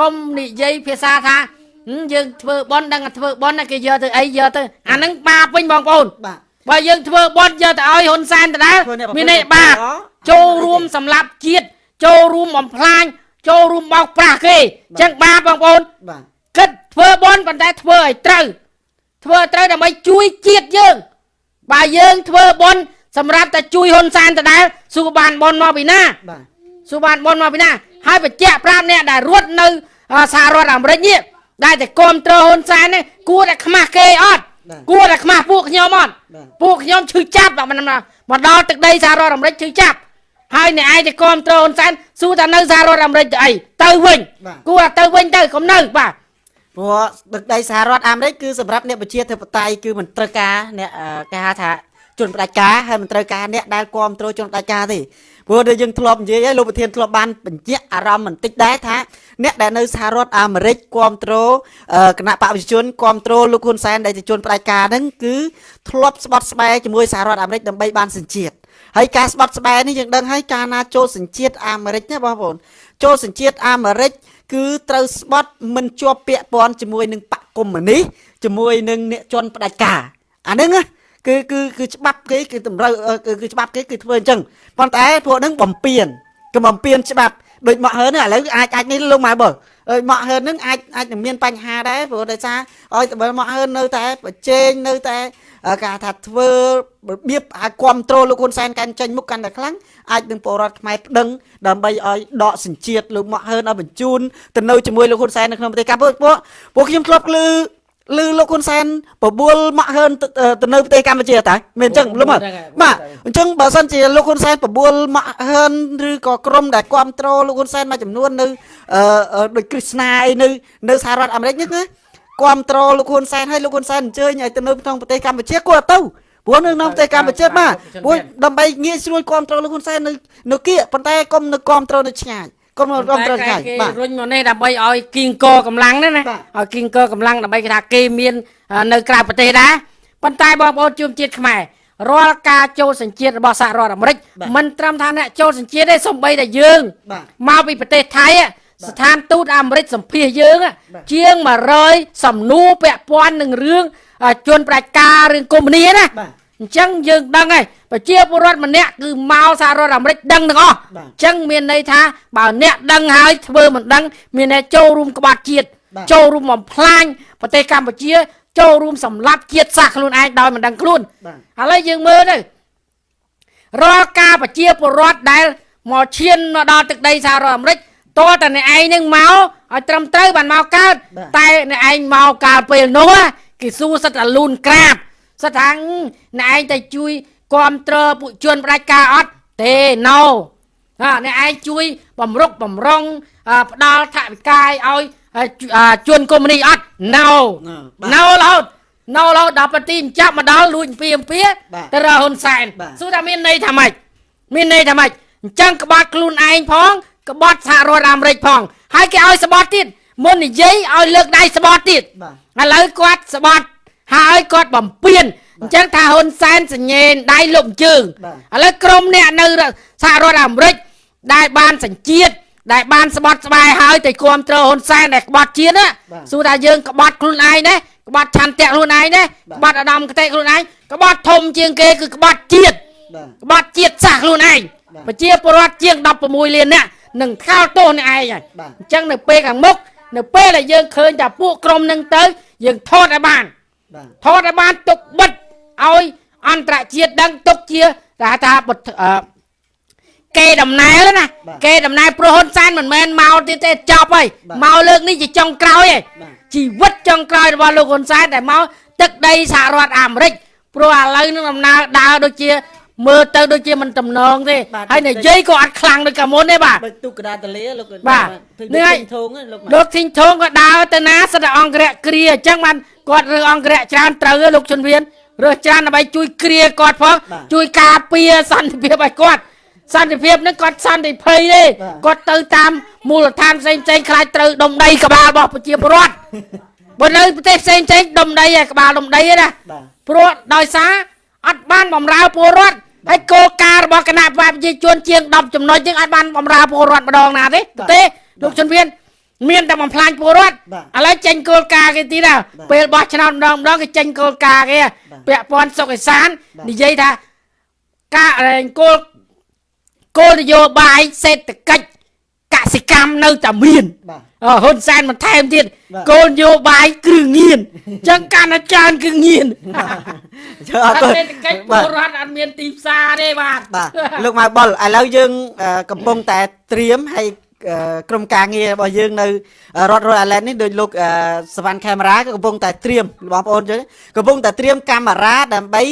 កុំនិយាយភាសាថាហឹមយើងធ្វើបន់ដឹងតែធ្វើបន់ណាគេយកទៅអីយកទៅអាហ្នឹងបាបវិញបងប្អូនបាទ បើយើងធ្វើបន់យកទៅឲ្យហ៊ុនសែនដដែលធ្វើអ្នកប្រព្រឹត្តមានន័យបាបល្អចូលរួមសម្លាប់ជាតិចូលរួមបំផ្លាញចូលរួមបោកប្រាស់គេអញ្ចឹងបាបបងប្អូនបាទគិតធ្វើបន់ប៉ុន្តែធ្វើឲ្យត្រូវធ្វើត្រូវដើម្បីជួយជាតិយើង បើយើងធ្វើបុណ្យសម្រាប់តែជួយហ៊ុនសែនដដែលសួរបានបុណ្យមកពីណាបាទសួរបានបុណ្យមកពីណា ហើយបញ្ជាក់ប្រាប់អ្នកដែលរត់នៅសហរដ្ឋអាមេរិកនេះដែលតែគ្រប់គ្រងហ៊ុនសែននេះគួរតែខ្មាស់គេអត់ គួរតែខ្មាស់ពួកខ្ញុំអត់បាទពួកខ្ញុំឈឺចាប់មកមកដល់ទឹកដីសហរដ្ឋអាមេរិកឈឺចាប់ហើយអ្នកឯងទៅគ្រប់គ្រងហ៊ុនសែនសួរថានៅសហរដ្ឋអាមេរិកទៅអីទៅវិញគួរតែទៅវិញទៅកុំនៅបាទព្រោះទឹកដីសហរដ្ឋអាមេរិកគឺសម្រាប់អ្នកប្រជាធិបតេយ្យគឺមិនត្រូវការអ្នកអឺគេហៅថា ជនផ្ដាច់ការហើយមិនត្រូវការអ្នកដែលគ្រប់គ្រងជនផ្ដាច់ការទេព្រោះដែលយើងធ្លាប់និយាយហើយលោកប្រធានធ្លាប់បានបញ្ជាក់អារម្មណ៍បន្តិចដែរថាអ្នកដែលនៅសហរដ្ឋអាមេរិកគ្រប់គ្រងអឺគណៈបព្វជិជនគ្រប់គ្រងលោកហ៊ុនសែនដែលជាជនផ្ដាច់ការហ្នឹងគឺធ្លាប់ស្បត់ស្បែកជាមួយសហរដ្ឋអាមេរិកដើម្បីបានសញ្ជាតិហើយការស្បត់ស្បែកនេះយើងដឹងហើយកាលណាចូលសញ្ជាតិអាមេរិកណាបងប្អូនចូលសញ្ជាតិអាមេរិកគឺត្រូវស្បត់មិនជាប់ពាក់ព័ន្ធជាមួយនឹងបកកុម្មុយនីសជាមួយនឹងអ្នកជន់ផ្ដាច់ការអាហ្នឹងណា គឺគឺគឺច្បាប់គេគឺតម្រូវអឺគឺគឺច្បាប់គេគឺធ្វើអញ្ចឹងប៉ុន្តែពួកហ្នឹងបំពេញគឺបំពេញច្បាប់ដូចមកហើនហ្នឹងឥឡូវអាចអាចនេះលោកម៉ែបើអើយមកហើនហ្នឹងអាចអាចនឹងមានបញ្ហាដែរព្រោះដោយសារឲ្យតែបើមកហើននៅតែប្រជែងនៅតែអឺគេហៅថាធ្វើរបៀបឲ្យគ្រប់ត្រូលលោកហ៊ុនសែនកាន់ចេញមុខកាន់តែខ្លាំងអាចនឹងពលរដ្ឋខ្មែរប្តឹងដើម្បីឲ្យដកសញ្ជាតិលោកមកហើនឲ្យបញ្ជូនទៅនៅជាមួយលោកហ៊ុនសែននៅក្នុងប្រទេសកម្ពុជាពួកពួកខ្ញុំធ្លាប់ឮ ឮលោកហ៊ុនសែនបបួលមកហើនទៅទៅនៅប្រទេសកម្ពុជាតើមែនអញ្ចឹងលោកមើលបាទអញ្ចឹងបើសិនជាលោកហ៊ុនសែនបបួលមកហើនឬក៏ក្រុមដែលគ្រប់គ្រងលោកហ៊ុនសែនមួយចំនួននៅអឺអឺដូចគ្រីស្ណាអីនៅនៅសហរដ្ឋអាមេរិកនេះណាគ្រប់គ្រងលោកហ៊ុនសែនឲ្យលោកហ៊ុនសែនអញ្ជើញឲ្យទៅនៅក្នុងប្រទេសកម្ពុជាគាត់ទៅព្រោះនៅក្នុងប្រទេសកម្ពុជាបាទព្រោះដើម្បីងាយស្រួលគ្រប់គ្រងលោកហ៊ុនសែននៅនៅគៀកប៉ុន្តែកុំនៅគ្រប់គ្រងនៅឆ្ងាយ គាត់មករំត្រូវថ្ងៃបាទរុញមកនេះដើម្បីឲ្យគីងកកម្លាំងណាណាឲ្យគីងកកម្លាំងដើម្បីគេថាគេមាន នៅក្រៅប្រទេសដែរប៉ុន្តែបងប្អូនជួមជាតិខ្មែររាល់ការចូលសញ្ជាតិរបស់សហរដ្ឋអាមេរិកមិនត្រឹមថាអ្នកចូលសញ្ជាតិទេសូម្បីតែយើងមកពីប្រទេសថៃស្ថានទូតអាមេរិកសម្ភាសយើង ជាង100សំណួរពាក់ព័ន្ធនឹងរឿងជនប្រជាការរឿងកុម្មុយនីណាអញ្ចឹងយើងដឹងហើយ ប្រជាពលរដ្ឋម្នាក់គឺមកសហរដ្ឋអាមេរិកដឹងទាំងអស់បាទអញ្ចឹងមានន័យថាបើអ្នកដឹងហើយធ្វើមិនដឹង មានតែចូលរួមក្បត់ជាតិបាទចូលរួមបំផ្លាញប្រទេសកម្ពុជា ចូលរួមសម្លាប់ជាតិសាសន៍ខ្លួនឯងដោយមិនដឹងខ្លួនបាទឥឡូវយើងមើលទៅរាល់ការប្រជាពលរដ្ឋដែលមកឈានមកដល់ទឹកដីសហរដ្ឋអាមេរិកតើតែអ្នកឯងនឹងមកឲ្យត្រឹមត្រូវបានមកកើតបាទតែអ្នកឯងមកកាលពេលនោះណាគេសួរសិតតែលូនក្រាបសិតថាអ្នកឯងតែជួយ គ្រប់គ្រងពួកជនផ្ដាច់ការអត់ទេ no ណាអ្នកឯងជួយបំរុកបំរុងអឺផ្ដាល់ថវិកាឲ្យអឺជអឺជនកុម្មុយនីសអត់ no បាទ no រហូត no រហូតដល់ប្រទីបញ្ចប់មកដល់លួចអំពីអំពីបាទទៅរកហ៊ុនសែនបាទសួរថាមានន័យថាម៉េចមានន័យថាម៉េចអញ្ចឹងក្បត់ខ្លួនឯងផងក្បត់សហរដ្ឋអាមេរិកផង ហើយគេឲ្យស្បត់ទៀតមុននិយាយឲ្យលើកដៃស្បត់ទៀតបាទឥឡូវគាត់ស្បត់ហើយគាត់បំពេញ អញ្ចឹងថាហ៊ុនសែនសញ្ញេនដៃលុបជើងបាទឥឡូវក្រុមអ្នកនៅសហរដ្ឋអាមេរិកដែលបានសញ្ជាតិដែលបានស្បត់ស្បែកហើយទៅគ្រប់គ្រងហ៊ុនសែនដែលក្បត់ជាតិណាបាទសួរថាយើងក្បត់ខ្លួនឯងណាក្បត់ឆន្ទៈខ្លួនឯងណាបាទក្បត់អាដាមកតេខ្លួនឯងក្បត់ធំជាងគេគឺក្បត់ជាតិបាទក្បត់ជាតិសាសន៍ខ្លួនឯងបាទប្រជាពលរដ្ឋជាង16លាននាក់នឹងថោទោសនេះឯងហើយបាទអញ្ចឹងនៅពេលខាងមុខនៅពេលដែលយើងឃើញថាពួកក្រុមនឹងទៅយើងថតឲ្យបានបាទថតឲ្យបានទុកបិទ ឲ្យអន្តរជាតិដឹងទុកជាថាថាបុត្រអឺគេដំណើរណាបាទគេដំណើរព្រោះហ៊ុនសែនមិនមែនមកទៀតទេចប់ហើយបាទមកលើកនេះជាចុងក្រោយហើយបាទជីវិតចុងក្រោយរបស់លោកហ៊ុនសែនដែលមកទឹកដីសហរដ្ឋអាមេរិកព្រោះឥឡូវនឹងដំណើរដើរដូចជាមើលទៅដូចជាមិនតំណងទេបាទហើយនិយាយក៏អត់ខ្លាំងដូចកាលមុនទេបាទដូចទុកកដាតលាលោកបាទទិញនេះហើយធងហ្នឹងលោកលោកធីងធងក៏ដើរទៅណាសិតតែអង្គរៈគ្រាអញ្ចឹងបានគាត់រើសអង្គរៈច្រើនត្រូវទេលោកជុនវៀន រើសច្រើនដើម្បីជួយគ្រាគាត់ផងជួយការពារសន្តិភាពឲ្យគាត់សន្តិភាពហ្នឹងគាត់សន្តិភ័យទេគាត់ទៅតាមមូលដ្ឋានផ្សេងផ្សេងៗខ្លាចត្រូវដុំដីក្បាលរបស់ប្រជាពលរដ្ឋបើនៅប្រទេសផ្សេងផ្សេងៗដុំដីឯក្បាលដុំដីឯណាបាទព្រោះដោយសារអត់បានបំរើពលរដ្ឋហើយគោលការណ៍របស់គណៈបព្វជិជនជាង10ចំណុចហ្នឹងអាចបានបំរើពលរដ្ឋម្ដងណាទេទេលោកជនវៀន មានតែបំផ្លាញពលរដ្ឋបាទឥឡូវចេញគោលការណ៍គេទីណាបាទពេលបោះឆ្នោតម្ដងម្ដងគេចេញគោលការណ៍គេបាទពាក់ព័ន្ធសុខអេសានបាទនិយាយថាការអែងគោលគោលនយោបាយសេដ្ឋកិច្ចកសិកម្មនៅតែមានបាទអឺហ៊ុនសែនបន្ថែមទៀតបាទគោលនយោបាយគ្រឿងញៀនអញ្ចឹងកាន់តែច្រើនគ្រឿងញៀនជើអអរត់គុណមានកិច្ចបាទពលរដ្ឋអត់មានទីផ្សារទេបាទបាទលោកម៉ៅបុលឥឡូវយើងអឺកំពុងតែត្រៀមហើយអឺ ក្រុមការងាររបស់យើងនៅរដ្ឋរ៉ូអាឡែននេះដោយលោកអឺសវណ្ណខេមរាក៏កំពុងតែត្រៀមបងប្អូនយើងកំពុងតែត្រៀមកាមេរ៉ាដើម្បី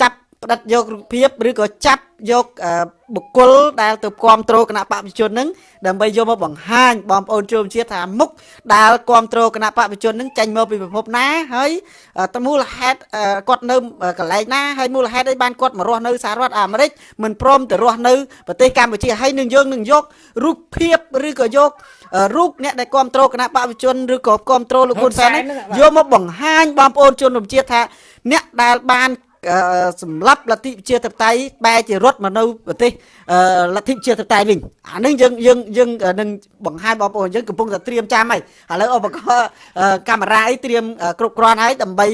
ចាប់ ផ្ដិតយករូបភាពឬក៏ចាប់យកអឺបុគ្គលដែលទៅគ្រប់គ្រងគណៈបព្វជិជននឹងដើម្បីយកមកបង្ហាញបងប្អូនជនជាតិថាមុខដែលគ្រប់គ្រងគណៈបព្វជិជននឹងចេញមកពីពិភពណាហើយអឺតើមូលហេតុអឺគាត់នៅកន្លែងណាហើយមូលហេតុអីបានគាត់មករស់នៅសហរដ្ឋអាមេរិកមិនព្រមទៅរស់នៅប្រទេសកម្ពុជាហើយនឹងយើងនឹងយករូបភាពឬក៏យកអឺរូបអ្នកដែលគ្រប់គ្រងគណៈបព្វជិជនឬក៏គ្រប់គ្រងលោកហ៊ុនសែនហ្នឹងយកមកបង្ហាញបងប្អូនជនរួមជាតិថាអ្នកដែលបានអឺ សម្រាប់លទ្ធិប្រជាធិបតេយ្យបែរជារត់មកនៅប្រទេសអឺលទ្ធិប្រជាធិបតេយ្យវិញអានឹងយើងយើងយើងនឹងបង្ហាញបងប្អូនយើងកំពុងតែត្រៀមចាំហើយឥឡូវឧបករណ៍អឺកាមេរ៉ាអីត្រៀមអឺគ្រប់គ្រាន់ហើយដើម្បី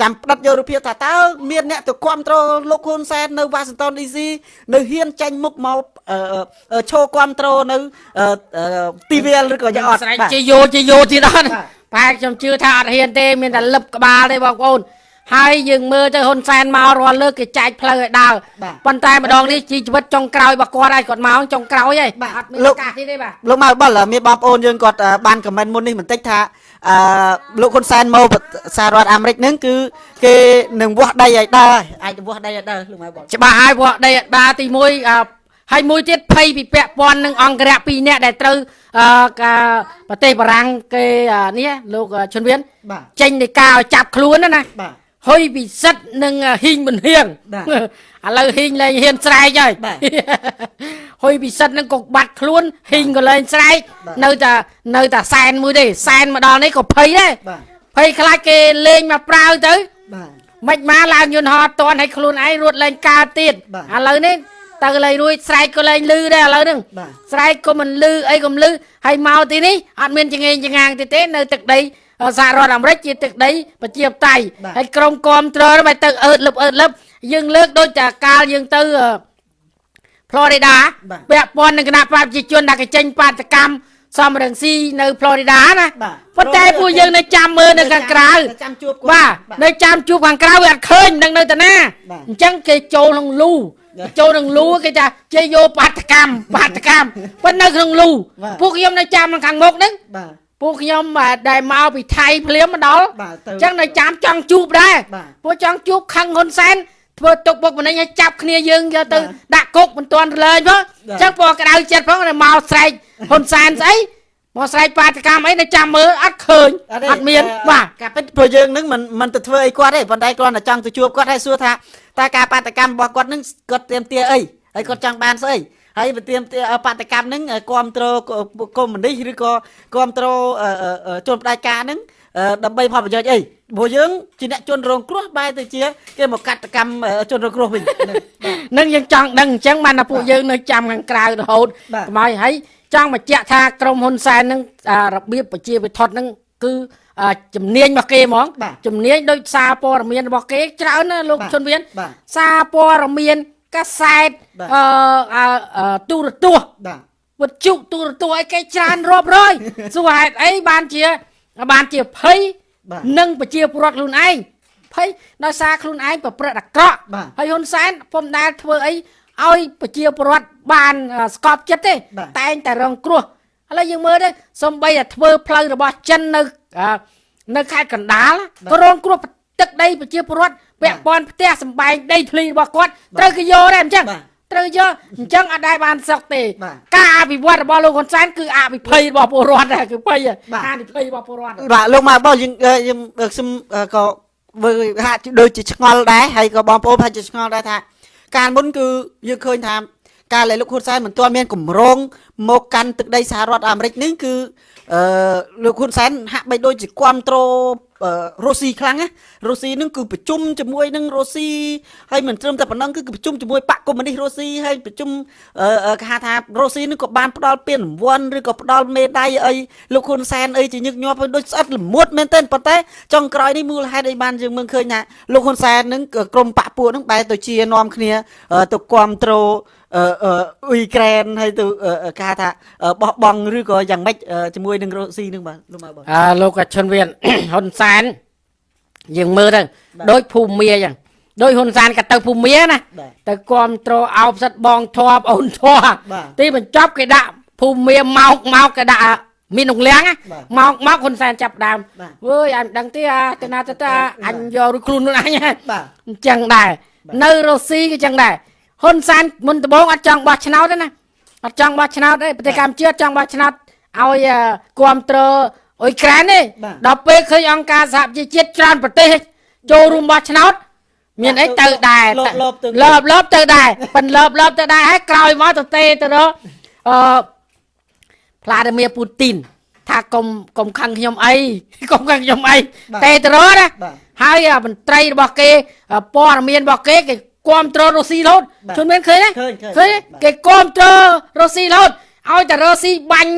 ចាំផ្ដិតយករូបភាពថាតើមានអ្នកទៅគ្រប់គ្រងលោកហ៊ុនសែននៅវ៉ាស៊ីនតោនឌីស៊ីនៅហ៊ានចេញមុខមកអឺអឺឈោគ្រប់គ្រងនៅអឺអឺទីវាលឬក៏យ៉ាងអត់ស្រេចបាទជាយោជាយោទៀតអត់បាទប្រហែលខ្ញុំជឿថាអត់ហ៊ានទេមានតែលឹបក្បាលទេបងប្អូន ហើយយើងមើលទៅហ៊ុនសែនមករាល់លើកគេចែកផ្លូវឲ្យដើរបាទប៉ុន្តែម្ដងនេះជីជីវិតចុងក្រោយរបស់គាត់ហើយគាត់មកចុងក្រោយហើយបាទអត់មានលោកឱកាសទៀតទេបាទលោកម៉ៅបុលមានបងប្អូនយើងគាត់អឺបានខមមិនមុននេះបន្តិចថាអឺលោកហ៊ុនសែនមកប្រសហរដ្ឋអាមេរិកហ្នឹងគឺគេនឹងវាស់ដីឲ្យដើរហើយអាចវាស់ដីឲ្យដើរលោកម៉ៅបុលច្បាស់ហើយព្រោះដីអដាទី1អឺហើយមួយទៀតភ័យពីពាក់ព័ន្ធនឹងអង្គរៈ2នាក់ដែលត្រូវអឺកាប្រទេសបារាំងគេអឺនេះលោកអឺឈុនវៀនបាទចេញនៃការឲ្យចាប់ខ្លួនណាណាបាទ ហ៊ុយពិសិដ្ឋនិងហ៊ីងប៊ុនហៀងបាទឥឡូវហ៊ីងលែងហ៊ានស្រែកហើយបាទហ៊ុយពិសិដ្ឋនឹងក៏បាត់ខ្លួនហ៊ីងក៏លែងស្រែកបាទនៅតែនៅតែសែនមួយទេសែនមកដល់នេះក៏ភ័យដែរបាទភ័យខ្លាចគេលេងមកប្រាវទៅបាទមិនមកឡើងយន្តហោះអត់តន់ឲ្យខ្លួនឯងរត់លែងកើតទៀតបាទឥឡូវនេះទៅលែងរួចស្រែកក៏លែងលឺដែរឥឡូវហ្នឹងបាទស្រែកក៏មិនលឺអីក៏មិនលឺហើយមកទីនេះអត់មានចងេងចងាងទៀតទេនៅទឹកដី សហរដ្ឋអាមេរិកជាទឹកដីប្រជាធិបតេយ្យបាទហើយក្រុមគាំទ្រហ្នឹងបែរទៅអឺតលឹបអឺតលឹបយើងលើកដូចតែកាលយើងទៅអឺ Florida បាទពាក់ព័ន្ធនឹងគណៈបព្វជិជនដែលកចេញបាតកម្មសំរងស៊ីនៅ Florida ណាបាទប៉ុន្តែពួកយើងនៅចាំមើលនៅខាងក្រៅទៅចាំជួបគាត់បាទនៅចាំជួបខាងក្រៅវាអត់ឃើញនឹងនៅតាណាបាទអញ្ចឹងគេចូលក្នុងលូបាទចូលក្នុងលូគេថាជ័យយកបាតកម្មបាតកម្មប៉ុន្តែនៅក្នុងលូបាទពួកខ្ញុំនៅចាំខាងមុខហ្នឹងបាទ ពួកខ្ញុំបាទដែលមកពីថៃភ្លាមមកដល់ បាទទៅ អញ្ចឹងនៅចាំចង់ជួបដែរ បាទ ពួកចង់ជួបខឹងហ៊ុនសែនធ្វើទុកបុកម្នេញឲ្យចាប់គ្នាយើងយកទៅ បាទ ដាក់គុកមិនទាន់រលែងផង បាទ អញ្ចឹងពួកក្តៅចិត្តផងតែមកស្រែកហ៊ុនសែនស្អីមកស្រែកបាតកម្មអីនៅចាំមើលអត់ឃើញអត់មានបាទ ការពិតព្រោះយើងនឹងមិនមិនទៅធ្វើអីគាត់ទេប៉ុន្តែគ្រាន់តែចង់ទៅជួបគាត់ហើយសួរថាតើការបាតកម្មរបស់គាត់នឹងគាត់เตรียมទាអីហើយគាត់ចង់បានស្អី ហើយប្រទៀមបដកម្មហ្នឹងគ្រប់គ្រងកុំមុនីឬក៏គ្រប់គ្រងជនផ្ដាច់ការហ្នឹងដើម្បីផលប្រយោជន៍អីព្រោះយើងជាអ្នកជនរងគ្រោះបែរទៅជាគេមកកាត់កម្មជនរងគ្រោះវិញនឹងយើងចង់ដឹងអញ្ចឹងបានថាពួកយើងនៅចាំខាងក្រៅរហូតកម្ពុជាហើយចង់បញ្ជាក់ថាក្រមហ៊ុនសែននឹងរបៀបប្រជាវិធដ្ឋនឹងគឺជំនាញរបស់គេហ្មងជំនាញដោយសារព័ត៌មានរបស់គេច្រើនណាលោកជនវៀនសារព័ត៌មាន កាសែតបាទអឺអឺអឺទូរទស្សន៍បាទវិទ្យុទូរទស្សន៍អីគេច្រើនរាប់រយសួរហេតុអីបានជាបានជាភ័យបាទនឹងប្រជាពលរដ្ឋខ្លួនឯងភ័យដោយសារខ្លួនឯងប្រព្រឹត្តអាក្រក់បាទហើយហ៊ុនសែនពុំដែលធ្វើអីឲ្យប្រជាពលរដ្ឋបានអឺស្កប់ចិត្តទេបាទតែងតែរងគ្រោះឥឡូវយើងមើលទៅសំបីតែធ្វើផ្លូវរបស់ចិននៅអឺនៅខេត្តកណ្ដាលបាទក៏រងគ្រោះទឹកដីប្រជាពលរដ្ឋ ពាក់ព័ន្ធផ្ទះសំបែងដីធ្លីរបស់គាត់បាទត្រូវគេយកដែរអញ្ចឹងបាទត្រូវយកអញ្ចឹងអត់ដែលបានសឹកទេបាទការអភិវឌ្ឍរបស់លោកហ៊ុនសែនគឺអភិភ័យរបស់ពលរដ្ឋដែរគឺភ័យបាទអភិភ័យរបស់ពលរដ្ឋបាទលោកមកបងយើងអឺខ្ញុំអឺខ្ញុំអឺក៏មើលហាក់ដូចជាឆ្ងល់ដែរហើយក៏បងប្អូនហាក់ជាឆ្ងល់ដែរថាការមុនគឺយើងឃើញថាការដែលលោកហ៊ុនសែនមិនទាន់មានកម្រងមកកាន់ទឹកដីសហរដ្ឋអាមេរិកនេះគឺ អឺលោកហ៊ុនសែនហាក់បីដូចជាគ្រប់គ្រងអឺរុស្ស៊ីខ្លាំងណារុស្ស៊ីនឹងគឺប្រជុំជាមួយនឹងរុស្ស៊ីហើយមិនត្រឹមតែប៉ុណ្ណឹងគឺប្រជុំជាមួយបកកុម្មុយនីសរុស្ស៊ីហើយប្រជុំអឺអឺគេហៅថារុស្ស៊ីនឹងក៏បានផ្ដល់ពានរង្វាន់ឬក៏ផ្ដល់មេដាយអីលោកហ៊ុនសែនអីជាញឹកញាប់ហើយដូចស្អិតល្មួតមែនទែនប៉ុន្តែចុងក្រោយនេះមូលហេតុអីបានយើងមើលឃើញថាលោកហ៊ុនសែននឹងក្រុមបកពួកនឹងបែរទៅជានាំគ្នាអឺទៅគ្រប់គ្រង អអឺអឺអ៊ុយក្រែនហើយទៅអឺគេហៅថាអឺបោះបង់ឬក៏យ៉ាងម៉េចអឺជាមួយនឹងរុស្ស៊ីនឹងបាទលោកម៉ៅបងអើលោកកឈុនវៀនហ៊ុនសែនយើងមើលទៅបាទដូចភូមិមាអញ្ចឹងដូចហ៊ុនសែនក៏ទៅភូមិមាណាបាទទៅគ្រប់ត្រូលអោបសិតបងធွာបងអូនធွာបាទទីបញ្ចប់គេដាក់ភូមិមាមកមកគេដាក់មាននងលៀងណាបាទមកមកហ៊ុនសែនចាប់ដើមបាទអើយអញមិនដឹងទេអាទៅណាទៅតាអញយករួចខ្លួនខ្លួនអញហ่าបាទអញ្ចឹងដែរបាទនៅរុស្ស៊ីក៏អញ្ចឹងដែរ ហ៊ុនសែនមុនដំបូងអត់ចង់បោះឆ្នោតទេណាអត់ចង់បោះឆ្នោតទេប្រទេសកម្ពុជាអត់ចង់បោះឆ្នោតឲ្យអឺគ្រប់គ្រងអ៊ុយក្រែនទេបាទដល់ពេលឃើញអង្គការសហប្រជាជាតិច្រើនប្រទេសចូលរួមបោះឆ្នោតមានអីទៅដែរលបលបទៅលបលបទៅដែរប៉ិនលបលបទៅដែរហើយក្រោយមកទៅទេទៅរកអឺផ្លាឌីមៀពូទីនថាកុំកុំខឹងខ្ញុំអីកុំខឹងខ្ញុំអីបាទទេទៅរកណាបាទហើយអាមន្ត្រីរបស់គេអ่าព័ត៌មានរបស់គេគេ គ្រប់គ្រងរុស្ស៊ីរហូតបាទជនមានឃើញទេឃើញឃើញឃើញទេបាទគេគ្រប់គ្រងរុស្ស៊ីរហូតឲ្យតែរុស្ស៊ីបាញ់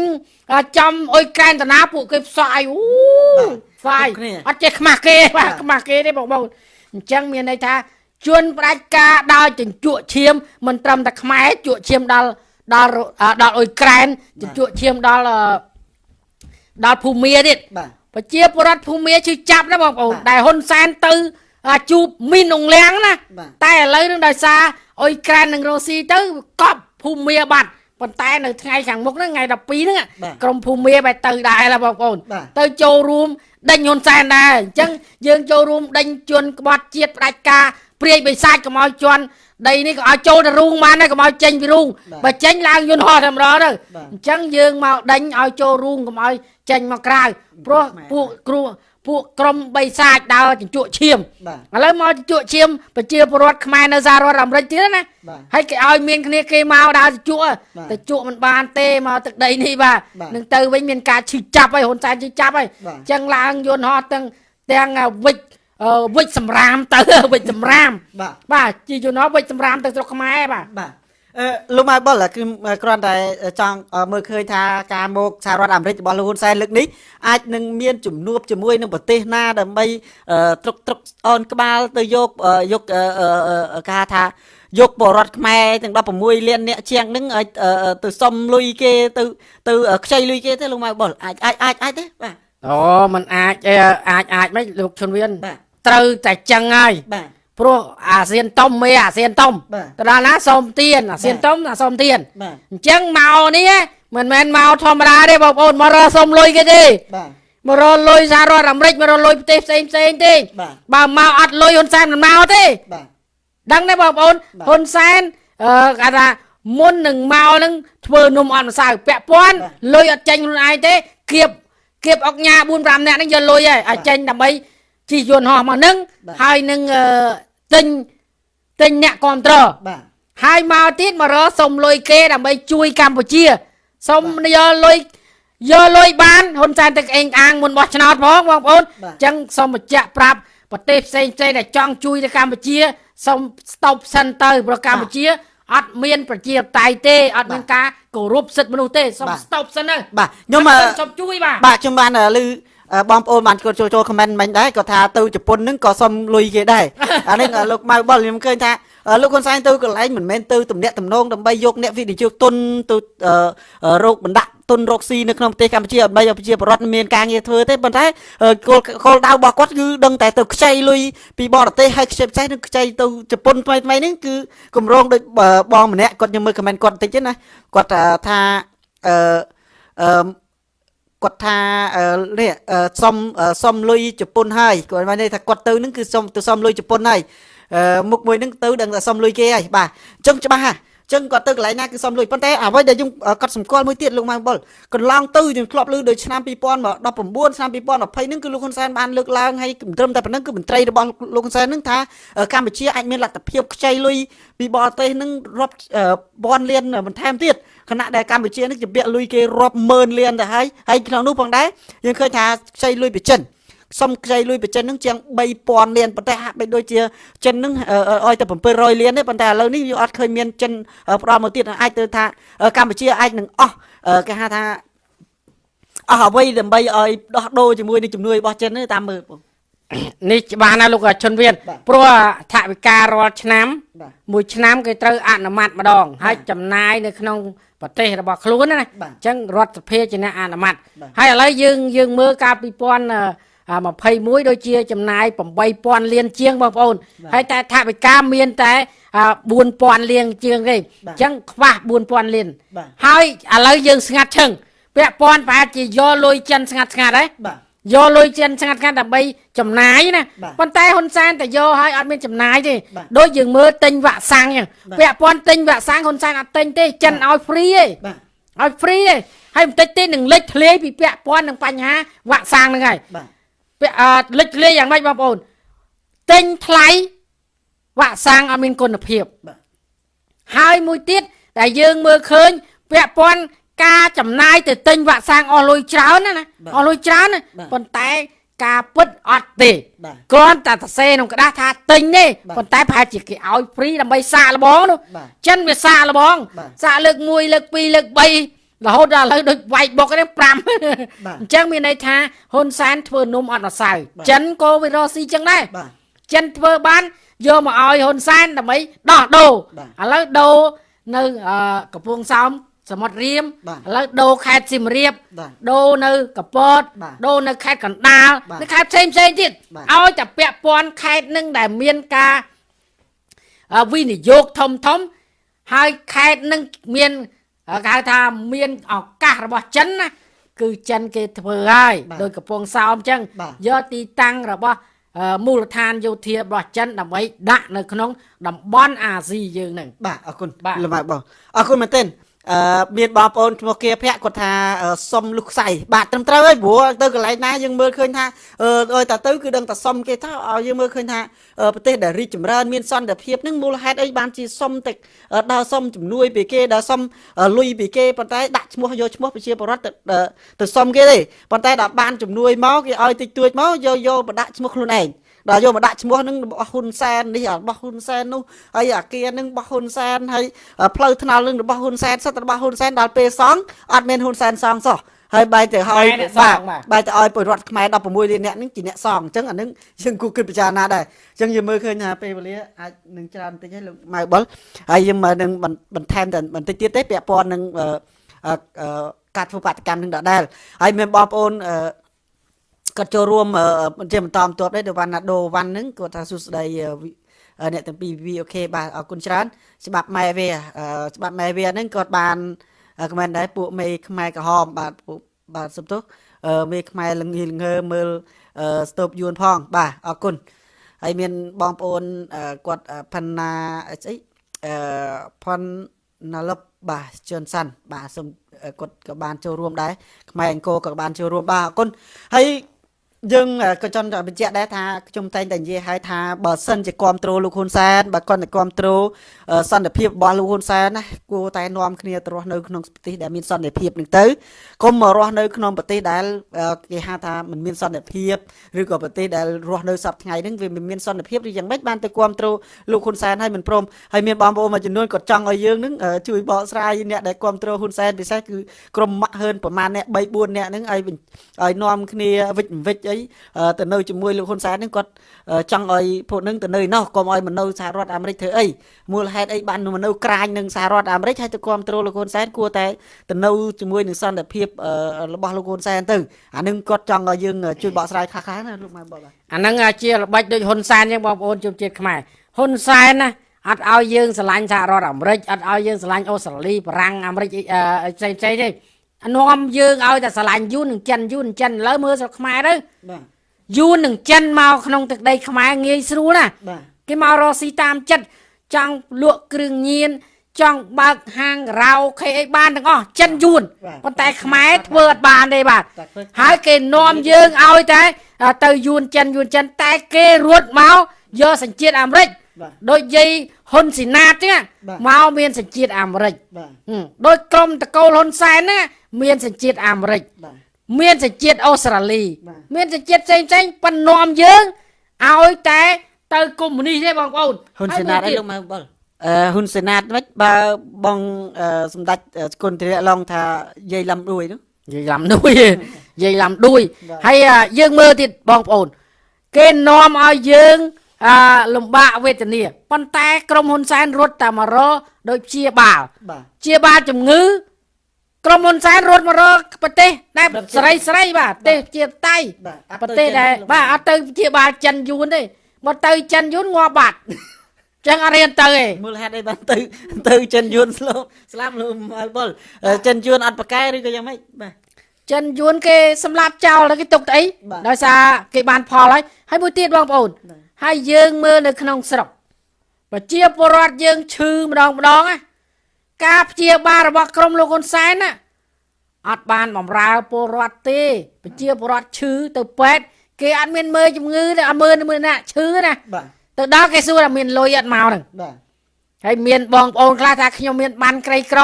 អាចំអុយក្រែនតាណាពួកគេផ្សាយអូបាទផ្សាយគ្រប់គ្នាអត់ចេះខ្មាស់គេបាទបាទខ្មាស់គេទេបងបងអញ្ចឹងមានន័យថាជួនផ្ដាច់ការដល់ជញ្ជក់ឈាមមិនត្រឹមតែខ្មែរជក់ឈាមដល់ដល់រុអ่าដល់អុយក្រែនជញ្ជក់ឈាមដល់អឺដល់ភូមាទៀតបាទប្រជាពលរដ្ឋភូមិជឿចាប់ណាបងប្អូនបាទដែលហ៊ុនសែនទៅ អាជួបមីនអងលៀងណាបាទតែឥឡូវនឹងដោយសារអ៊ុយក្រែននិងរុស្ស៊ីទៅកប់ភូមិបាត់ប៉ុន្តែនៅថ្ងៃខាងមុខហ្នឹងថ្ងៃ12ហ្នឹងបាទក្រមភូមិបែរទៅដែរឡាបងប្អូនបាទទៅចូលរួមដេញហ៊ុនសែនដែរអញ្ចឹងយើងចូលរួមដេញជនក្បត់ជាតិផ្ដាច់ការព្រាយបិសាចកុំឲ្យជន់ដីនេះក៏ឲ្យចូលទៅរូងបានដែរកុំឲ្យចេញពីរូងបាទបើចេញឡើងយន្តហោះតែម្ដងទៅបាទអញ្ចឹងយើងមកដេញឲ្យចូលរូងកុំឲ្យចេញមកក្រៅព្រោះខ្មែរពួកគ្រូ ពួកក្រុមបិសាចដើរជញ្ជក់ឈាមបាទឥឡូវមកជញ្ជក់ឈាមប្រជាពលរដ្ឋខ្មែរនៅសហរដ្ឋអាមេរិកទៀតណាបាទហើយគេឲ្យមានគ្នាគេមកដើរជញ្ជក់បាទទៅជក់មិនបានទេមកទឹកដីនេះបាទបាទនឹងទៅវិញមានការឈឺចាប់ហើយហ៊ុនសែនឈឺចាប់ហើយបាទអញ្ចឹងឡើងយន្តហោះទាំងទាំងអាវិចអឺវិចសម្រាមទៅវិចសម្រាមបាទបាទជាយន្តហោះវិចសម្រាមទៅស្រុកខ្មែរបាទបាទអឺ លោកម៉ៅបុលគឺគ្រាន់តែចង់មើលឃើញថាការមកសហរដ្ឋអាមេរិករបស់លោកហ៊ុនសែនលើកនេះអាចនឹងមានជំនួបជាមួយនឹងប្រទេសណាដើម្បីអឺត្រុកត្រុកអនក្បាលទៅយកអឺយកអឺអឺអឺគេហៅថាយកបរដ្ឋខ្មែរទាំង16លានអ្នកជាងហ្នឹងឲ្យអឺទៅសុំលុយគេទៅទៅខ្ចីលុយគេទេលោកម៉ៅបុលអាចអាចអាចអាចទេបាទអូมันអាចអឺអាចអាចមិនលោកឈុនវៀនបាទត្រូវតែចឹងហើយបាទ ព្រោះអាស៊ានតុំមេអាស៊ានតុំបាទទៅដល់ណាសូមទៀនអាស៊ានតុំអាសូមទៀនបាទអញ្ចឹងមកនេះមិនមែនមកធម្មតាទេបងប្អូនមករកសុំលុយគេទេបាទមករកលុយសហរដ្ឋអាមេរិកមករកលុយប្រទេសផ្សេងផ្សេងទេបាទបើមកអត់លុយហ៊ុនសែនមិនមកទេបាទដឹងទេបងប្អូនបាទហ៊ុនសែនអឺគេថាមុននឹងមកនឹងធ្វើនំអត់ម្សៅពាក់ព័ន្ធបាទលុយអត់ចេញខ្លួនឯងទេគៀបគៀបអុកញ៉ា4 5នាក់ហ្នឹងយកលុយហើយឲ្យចេញដើម្បីជិះយន្តហោះមកនឹងបាទហើយនឹងអឺ ទិញទិញអ្នកគ្រប់ត្របាទហើយមកទៀតមករកសុំលុយគេដើម្បីជួយកម្ពុជាសុំយកលុយយកលុយបានហ៊ុនសែនទឹកអេងអាងមុនបោះឆ្នោតផងបងប្អូនបាទអញ្ចឹងសូមបញ្ជាក់ប្រាប់ប្រទេសផ្សេងផ្សេងដែលចង់ជួយទៅកម្ពុជាសូមស្តុបសិនទៅព្រោះកម្ពុជាអត់មានប្រជាធិបតេយ្យទេអត់មានការគោរពសិទ្ធិមនុស្សទេសូមបាទស្តុបសិនទៅបាទខ្ញុំអអឺត់សូមជួយបាទបាទខ្ញុំបានឮអឺ បងប្អូនបានចូលចូលចូលខមមិនមិញដែរគាត់ថាទៅជប៉ុនហ្នឹងក៏សុំលុយគេដែរអានេះអឺលោកម៉ៅបុលខ្ញុំឃើញថាអឺលោកហ៊ុនសែនទៅកន្លែងមិនមែនទៅទំនាក់ទំនងដើម្បីយកអ្នកវិនិយោគទុនទៅអឺអឺរោគបណ្ដាក់ទុនរកស៊ីនៅក្នុងប្រទេសកម្ពុជាដើម្បីឲ្យប្រជាពលរដ្ឋមានការងារធ្វើទេប៉ុន្តែអឺគោលគោលដៅរបស់គាត់គឺដឹងតែទៅខ្ចីលុយពីបរទេសហើយខ្ចីផ្សេងនឹងខ្ចីទៅជប៉ុនថ្មីថ្មីហ្នឹងគឺកម្រងដូចបើបងម្នាក់គាត់ខ្ញុំមើលខមមិនគាត់បន្តិចទេណាគាត់អឺថាអឺអឺ គាត់ថាអឺនេះអឺសុំអឺសុំលុយជប៉ុនហើយគាត់បានន័យថាគាត់ទៅនឹងគឺសុំទៅសុំលុយជប៉ុនហើយអឺមុខមួយនឹងទៅដឹងតែសុំលុយគេហើយបាទអញ្ចឹងច្បាស់ហ่ะអញ្ចឹងគាត់ទៅកន្លែងណាគឺសុំលុយប៉ុន្តែអ្វីដែលខ្ញុំអឺគាត់សម្គាល់មួយទៀតលោកម៉ៅបុលកន្លងទៅខ្ញុំធ្លាប់ឮដោយឆ្នាំ2019ឆ្នាំ2020ហ្នឹងគឺលោកហ៊ុនសែនបានលើកឡើងហើយមិនត្រឹមតែប៉ុណ្្នឹងគឺមន្ត្រីរបស់លោកហ៊ុនសែនហ្នឹងថាអឺកម្ពុជាអាចមានលទ្ធភាពខ្ចីលុយពីបរទេសហ្នឹងរាប់អឺពាន់លានបន្ថែមទៀត ខណៈដែលកម្ពុជានេះជាពាក់លុយគេរាប់ម៉ឺនលានទៅហើយហើយក្នុងនោះផងដែរយើងឃើញថាខ្ចីលុយពីចិនសុំខ្ចីលុយពីចិនហ្នឹងជាង3000លានប៉ុន្តែហាក់បីដូចជាចិនហ្នឹងអឺអឺឲ្យតែ700លានទេប៉ុន្តែឥឡូវនេះវាអត់ឃើញមានចិនអឺផ្ដល់មកទៀតអាចទៅថាអឺកម្ពុជាអាចនឹងអស់អឺគេហៅថាអស់អ្វីដើម្បីឲ្យដោះដូរជាមួយនឹងជំនួយរបស់ចិនទេតាមមើលបងនេះច្បាស់ណាស់លោកជនវៀនបាទព្រោះថវិការាល់ឆ្នាំបាទមួយឆ្នាំគេត្រូវអនុម័តម្ដងហើយចំណាយនៅក្នុង ប្រទេសរបស់ខ្លួនណាបាទអញ្ចឹងរដ្ឋសភាជាអ្នកអនុម័តបាទហើយឥឡូវយើងយើងមើលកាល2021ដូចជាចំណាយ8000លានជាងបងប្អូនបាទហើយតែថវិកាមានតែអ4000លានជាងទេបាទអញ្ចឹងខ្វះ4000លានបាទហើយឥឡូវយើងស្ងាត់ឈឹងពាក់ព័ន្ធប្រហែលជាយកលុយចិនស្ងាត់ស្ងាត់ហ៎បាទ យកលុយចិនស្ងាត់ស្ងាត់ដើម្បីចំណាយណាបាទប៉ុន្តែហ៊ុនសែនតែយកឲ្យអត់មានចំណាយទេបាទដូចយើងមើលទិញវ៉ាក់សាំងអញ្ចឹងបាទពាក់ព័ន្ធទិញវ៉ាក់សាំងហ៊ុនសែនអត់ទិញទេចិនឲ្យហ្វ្រីទេបាទឲ្យហ្វ្រីទេហើយបន្តិចទេនឹងលេចធ្លាយពីពាក់ព័ន្ធនឹងបញ្ហាវ៉ាក់សាំងហ្នឹងហើយបាទពាក់អឺលេចធ្លាយយ៉ាងម៉េចបងប្អូនទិញថ្លៃវ៉ាក់សាំងអត់មានគុណភាពបាទហើយមួយទៀតដែលយើងមើលឃើញពាក់ព័ន្ធ ការចំណាយទៅទិញវ៉ាក់សាំងអស់លុយច្រើនណាណាបាទអស់លុយច្រើនណាបាទប៉ុន្តែការពិតអត់ទេបាទគ្រាន់តែសរសេរក្នុងក្តារថាទិញទេបាទប៉ុន្តែប្រហែលជាគេឲ្យហ្វ្រីដើម្បីសាកល្បងនោះបាទចិនវាសាកល្បងបាទសាកលើក1លើក2លើក3រហូតដល់ឥឡូវដូចវាយបុកហ្នឹង5បាទអញ្ចឹងមានន័យថាហ៊ុនសែនធ្វើនំអត់ម្សៅបាទចិនក៏វារកស៊ីចឹងដែរបាទចិនធ្វើបានយកមកឲ្យហ៊ុនសែនដើម្បីដោះដូរបាទឥឡូវដូរនៅអឺកំពង់សោម សមុទ្ររៀមបាទឥឡូវដូរខេត្តសៀមរាបបាទដូរនៅកពតបាទដូរនៅខេត្តកណ្ដាលបាទនៅខេត្តផ្សេងផ្សេងទៀតបាទឲ្យតែពាក់ព័ន្ធខេត្តនឹងដែលមានការអឺវិនិយោគធំធំហើយខេត្តនឹងមានអឺគេហៅថាមានឱកាសរបស់ចិនណាគឺចិនគេធ្វើហើយបាទដោយកំពង់សោមអញ្ចឹងបាទយកទីតាំងរបស់អឺមូលដ្ឋានយោធារបស់ចិនដើម្បីដាក់នៅក្នុងតំបន់អាស៊ីយើងហ្នឹងបាទអរគុណបាទលោកម៉ៅបងអរគុណមែនទែន អឺមានបងប្អូនឈ្មោះគាភ័ក្រគាត់ថាអឺសុំលុះខ្សែបាទត្រឹមត្រូវហើយព្រោះទៅកន្លែងណាយើងមើលឃើញថាអឺឲ្យតែទៅគឺដឹងតែសុំគេថាឲ្យយើងមើលឃើញថាអឺប្រទេសដែលរីកចម្រើនមានសន្តិភាពហ្នឹងមូលហេតុអីបានជាសុំតែអឺដើរសុំជំនួយពីគេដើរសុំអឺលុយពីគេប៉ុន្តែដាក់ឈ្មោះយកឈ្មោះប្រជាពលរដ្ឋទៅទៅទៅសុំគេទេប៉ុន្តែដល់បានជំនួយមកគេឲ្យតិចតួចមកយកយកមកដាក់ឈ្មោះខ្លួនឯង ដល់យកមកដាក់ឈ្មោះហ្នឹងរបស់ហ៊ុនសែននេះរបស់ហ៊ុនសែននោះហើយអាគារហ្នឹងរបស់ហ៊ុនសែនហើយផ្លូវថ្នល់ហ្នឹងរបស់ហ៊ុនសែនសិតតែរបស់ហ៊ុនសែនដល់ពេលសង់អត់មានហ៊ុនសែនសង់សោះហើយបែរទៅឲ្យខ្មែរអ្នកសង់បាទបែរទៅឲ្យពលរដ្ឋខ្មែរ16លាននាក់ហ្នឹងជាអ្នកសង់អញ្ចឹងអាហ្នឹងយើងគួរគិតពិចារណាដែរអញ្ចឹងយើងមើលឃើញថាពេលវេលាអាចនឹងច្រើនបន្តិចហើយលោកម៉ៅបុលហើយយើងមកនឹងបន្បន្ថែមតែបន្តិចទៀតទេពាក់ព័ន្ធនឹងអឺអឺអឺការធ្វើបាតកម្មនឹងដដែលហើយមានបងប្អូនអឺ គាត់ចូលរួមអឺជាបន្តបន្ទាប់ដែរទៅវណ្ណាដូវ៉ាន់ហ្នឹងគាត់ថាសួស្ដីអឺវិអឺអ្នកទាំងពីរវីអូខេបាទអរគុណច្រើនច្បាប់ម៉ែវាអឺច្បាប់ម៉ែវាហ្នឹងគាត់បានខមមិនដែរពួកមេខ្មែរក្រហមបាទពួកបាទសុំទោសអឺមេខ្មែរលងងងើមើលអឺស្ទប់យួនផងបាទអរគុណហើយមានបងប្អូនអឺគាត់អឺផាន់ណាស្អីអឺផាន់ណាលឹបបាទជឿនសាន់បាទសូមអឺគាត់ក៏បានចូលរួមដែរខ្មែរអង្គរក៏បានចូលរួមបាទអរគុណហើយ យើងក៏ចង់បញ្ជាក់ដែរថាខ្ញុំតែងតែនិយាយឲ្យថាបើសិនជាគ្រប់គ្រងលោកហ៊ុនសែនបើគាត់តែគ្រប់គ្រងសន្តិភាពរបស់លោកហ៊ុនសែនណាគួរតែនាំគ្នាទៅរស់នៅក្នុងប្រទេសដែលមានសន្តិភាពនឹងទៅកុំមករស់នៅក្នុងប្រទេសដែលគេហៅថាមិនមានសន្តិភាពឬក៏ប្រទេសដែលរស់នៅសពថ្ងៃហ្នឹងវាមិនមានសន្តិភាពឬយ៉ាងម៉េចបានទៅគ្រប់គ្រងលោកហ៊ុនសែនឲ្យមិនព្រមហើយមានបងប្អូនមួយចំនួនក៏ចង់ឲ្យយើងហ្នឹងជួយបកស្រាយអ្នកដែលគ្រប់គ្រងហ៊ុនសែនពិសេសគឺក្រុមម៉ាក់ហឺនប្រមាណអ្នក3 4អ្នកហ្នឹងឲ្យឲ្យនាំគ្នាវិច្ចវិច្ចអីអឺទៅនៅជាមួយលោកហ៊ុនសែនហ្នឹងគាត់អឺចង់ឲ្យពួកហ្នឹងទៅនៅឯណោះកុំឲ្យមកនៅសហរដ្ឋអាមេរិកធ្វើអីមូលហេតុអីបានមកនៅក្រាញនឹងសហរដ្ឋអាមេរិកហើយទៅគ្រប់គ្រងលោកហ៊ុនសែនគួរតែទៅនៅជាមួយនឹងសន្តិភាពអឺរបស់លោកហ៊ុនសែនទៅអាហ្នឹងគាត់ចង់ឲ្យយើងជួយបកស្រាយខ្លះៗណាលោកម៉ែបងបាទអាហ្នឹងជាល្បិចដូចហ៊ុនសែនចឹងបងប្អូនជនជាតិខ្មែរហ៊ុនសែនណាអត់ឲ្យយើងស្រឡាញ់សហរដ្ឋអាមេរិកអត់ឲ្យយើងស្រឡាញ់អូស្ត្រាលីបារាំងអាមេរិកអីអឺផ្សេងផ្សេងទេ នាំយើងឲ្យតែស្រឡាញ់យួននឹងចិនយួននឹងចិនឥឡូវមើលស្រុកខ្មែរទៅបាទយួននឹងចិនមកក្នុងទឹកដីខ្មែរងាយស្រួលណាបាទគេមករកស៊ីតាមចិត្តចង់លក់គ្រឿងញៀនចង់បើកហាងរ៉ាវខេអីបានទាំងអស់ចិនយួនប៉ុន្តែខ្មែរធ្វើអត់បានទេបាទតែធ្វើហើយគេនាំយើងឲ្យតែទៅយួនចិនយួនចិនតែគេរត់មកយកសញ្ជាតិអាមេរិកបាទដូចយាយហ៊ុនស៊ីណាតចឹងបាទមកមានសញ្ជាតិអាមេរិកបាទហឹមដូចក្រុមតកូលហ៊ុនសែនណា មានសញ្ជាតិអាមេរិកបាទមានសញ្ជាតិអូស្ត្រាលីបាទមានសញ្ជាតិផ្សេងផ្សេងប៉ុន្តែនាំយើងឲ្យតែទៅកុម្មុយនីសទេបងប្អូនហ៊ុនសេណាតអីលោកម៉ែបងអឺហ៊ុនសេណាតមិនបើបងអឺសម្ដេចអឺគុណធិរៈឡងថាយាយលំដួយនោះនិយាយឡាំដួយនិយាយឡាំដួយបាទហើយអ่าយើងមើលទៀតបងប្អូន គេនាំឲ្យយើងអាលំបាកវេទនាប៉ុន្តែ ក្រុមហ៊ុនសែនរត់តែមករកដូចព្យាបាលបាទព្យាបាលជំងឺ ក្រុមហ៊ុនសែនរត់មករកប្រទេសដែលស្រីស្រីបាទប្រទេសជាតៃបាទអត់ប្រទេសដែលបាទអត់ទៅព្យាបាលចិនយួនទេមកទៅចិនយួនងាប់បាត់ចឹងអត់រៀនទៅទេមូលហេតុអីបានទៅទៅចិនយួនស្លោស្លាប់លោកអល់បុលអឺចិនយួនអត់ប្រកែឬក៏យ៉ាងម៉េចបាទចិនយួនគេសម្លាប់ចោលហើយគេទុកទៅអីបាទដោយសារគេបានផលហើយហើយមួយទៀតបងប្អូនបាទហើយយើងមើលនៅក្នុងស្រុកប្រជាពលរដ្ឋយើងឈឺម្ដងម្ដងណា ការព្យាបាលរបស់ក្រមលោកហ៊ុនសែនណាអត់បានបំរើពលរដ្ឋទេប្រជាពលរដ្ឋឈឺទៅពេទ្យគេអត់មានមើលជំងឺទេអត់មើលមើលណាឈឺណាបាទទៅដល់គេសួរថាមានលុយអត់មកហ្នឹងបាទហើយមានបងប្អូនខ្លះថាខ្ញុំមានបានក្រីក្រ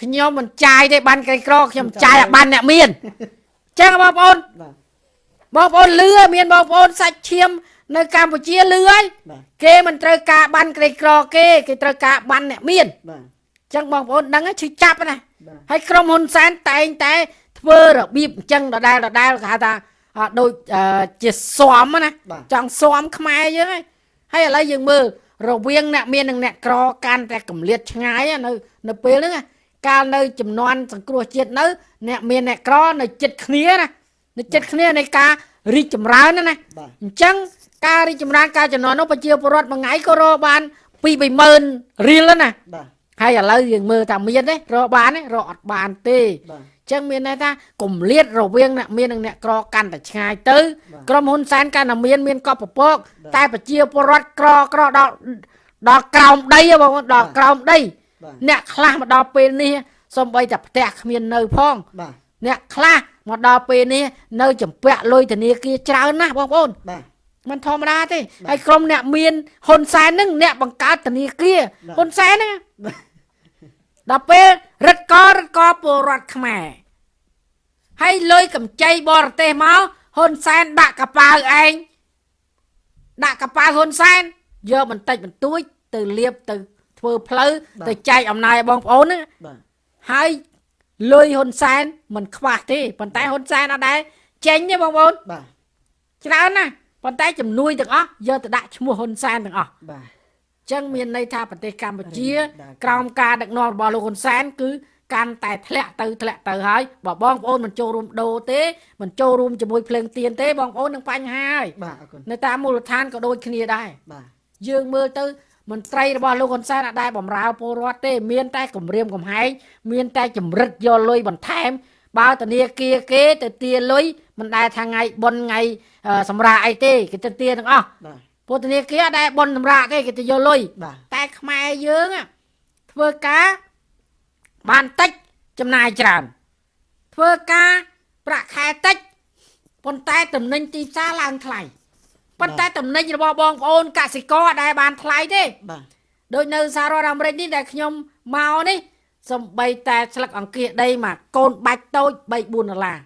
ខ្ញុំមិនចាយទេបានក្រីក្រខ្ញុំចាយឲ្យបានអ្នកមានអញ្ចឹងបងប្អូនបាទបងប្អូនលឺហើយមានបងប្អូនសាច់ឈាមនៅកម្ពុជាលឺហើយបាទគេមិនត្រូវការបានក្រីក្រគេគេត្រូវការបានអ្នកមានបាទអញ្ចឹងបងប្អូនដឹងហើយឈឺចាប់ណាបាទហើយក្រុមហ៊ុនសែនតែងតែ ធ្វើរបៀបអញ្ចឹងដដែលដដែលគេហៅថាអ่าដូចអឺជាស៊ាំណាបាទចង់ស៊ាំខ្មែរយើងហើយហើយឥឡូវយើងមើលរវាងអ្នកមាននិងអ្នកក្រកាន់តែកម្លាតឆ្ងាយណានៅនៅពេលហ្នឹងណាកាលនៅចំនួនសង្គ្រោះជាតិនៅ អ្នកមានអ្នកក្រនៅចិត្តគ្នាណានៅចិត្តគ្នានៃការរីកចម្រើនណាណាបាទអញ្ចឹងការរីកចម្រើនការចំនួននោះប្រជាពលរដ្ឋមួយថ្ងៃក៏រកបាន2 30000រៀលណាបាទ ហើយឥឡូវយើងមើលថាមានទេរកបានទេរកអត់បានទេបាទអញ្ចឹងមានន័យថាគម្លាតរវាងអ្នកមាននិងអ្នកក្រកាន់តែឆ្ងាយទៅបាទក្រុមហ៊ុនសែនកាន់តែមានមានកប់ពពកបាទតែប្រជាពលរដ្ឋក្រក្រដល់ដល់ក្រោមដីហ៎បងប្អូនដល់ក្រោមដីបាទអ្នកខ្លះមកដល់ពេលនេះសំបីតែផ្ទះគ្មាននៅផងបាទអ្នកខ្លះមកដល់ពេលនេះនៅចម្ពាក់លុយធនាគារច្រើនណាស់បងប្អូនបាទ มันធម្មតាទេហើយក្រុមអ្នកមានហ៊ុនសែនហ្នឹងអ្នកបង្កើតធនាគារបាទហ៊ុនសែនហ្នឹងបាទដល់ពេលរឹតករឹតកពលរដ្ឋខ្មែរហើយលុយកម្ចីបរទេសមកហ៊ុនសែនដាក់កប៉ាវឯងដាក់កប៉ាវហ៊ុនសែនយកបន្តិចបន្តួច ទៅលាបទៅធ្វើផ្លូវបាទទៅចែកអំណាចឲ្យបងប្អូនហ្នឹងបាទហើយលុយហ៊ុនសែនមិនខ្វះទេប៉ុន្តែហ៊ុនសែនអត់ដែរចេញទេបងប្អូនបាទច្រើនណាស់ ប៉ុន្តែជំនួយទាំងអស់យកទៅដាក់ឈ្មោះហ៊ុនសែនទាំងអស់បាទអញ្ចឹងមានន័យថាប្រទេសកម្ពុជាបាទក្រោមការដឹកនាំរបស់លោកហ៊ុនសែនគឺកាន់តែធ្លាក់ទៅធ្លាក់ទៅហើយបើបងប្អូនមិនចូលរួមដូរទេមិនចូលរួមជាមួយភ្លើងទៀនទេបងប្អូននឹងបញ្ហាហើយបាទអរគុណនៅតាមមូលដ្ឋានក៏ដូចគ្នាដែរបាទយើងមើលទៅមន្ត្រីរបស់លោកហ៊ុនសែនអត់ដែរបំរើពលរដ្ឋទេ មានតែគម្រាមកំហែងមានតែចម្រិតយកលុយបន្ថែម បើធនាគារគេទៅទាលុយមិនដែលថាថ្ងៃបុណ្យថ្ងៃអឺសម្រាប់អីទេគេទៅទាទាំងអស់បាទពលធនាគារអត់ដែរបុណ្យសម្រាប់ទេគេទៅយកលុយបាទតែខ្មែរយើងอะធ្វើការបានតិចចំណាយច្រើនធ្វើការប្រាក់ខែតិចប៉ុន្តែតំណែងទីផ្សារឡើងថ្លៃប៉ុន្តែតំណែងរបស់បងប្អូនកសិករអត់ដែលបានថ្លៃទេបាទដូចនៅសហរដ្ឋអាមេរិកនេះដែលខ្ញុំមកនេះ សំបីតែស្លឹកអង្គាសដីមកកូនបាច់តូច3 4ដុល្លារ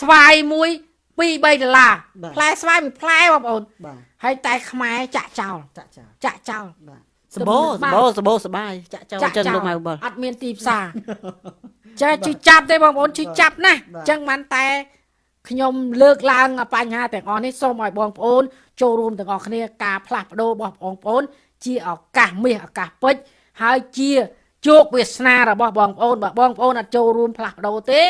ស្វាយមួយ2 3ដុល្លារផ្លែស្វាយមួយផ្លែបងប្អូនបាទហើយតែខ្មែរចាក់ចោលចាក់ចោលចាក់ចោលបាទសបោសបោសបោសបាយចាក់ចោលអញ្ចឹងលោកម៉ៅបុលអត់មានទីផ្សារចាជឿចាប់ទេបងប្អូនជឿចាប់ណាស់បាទអញ្ចឹងបានតែខ្ញុំលើកឡើងបញ្ហាទាំងអស់នេះសូមឲ្យបងប្អូន ចូលរួមទាំងអស់គ្នាការផ្លាស់ប្ដូររបស់បងប្អូន ជាឱកាសមាសឱកាសពេជ្រហើយជា ជោគវាសនារបស់បងប្អូនបើបងប្អូនអត់ចូលរួមផ្លាស់ប្ដូរទេ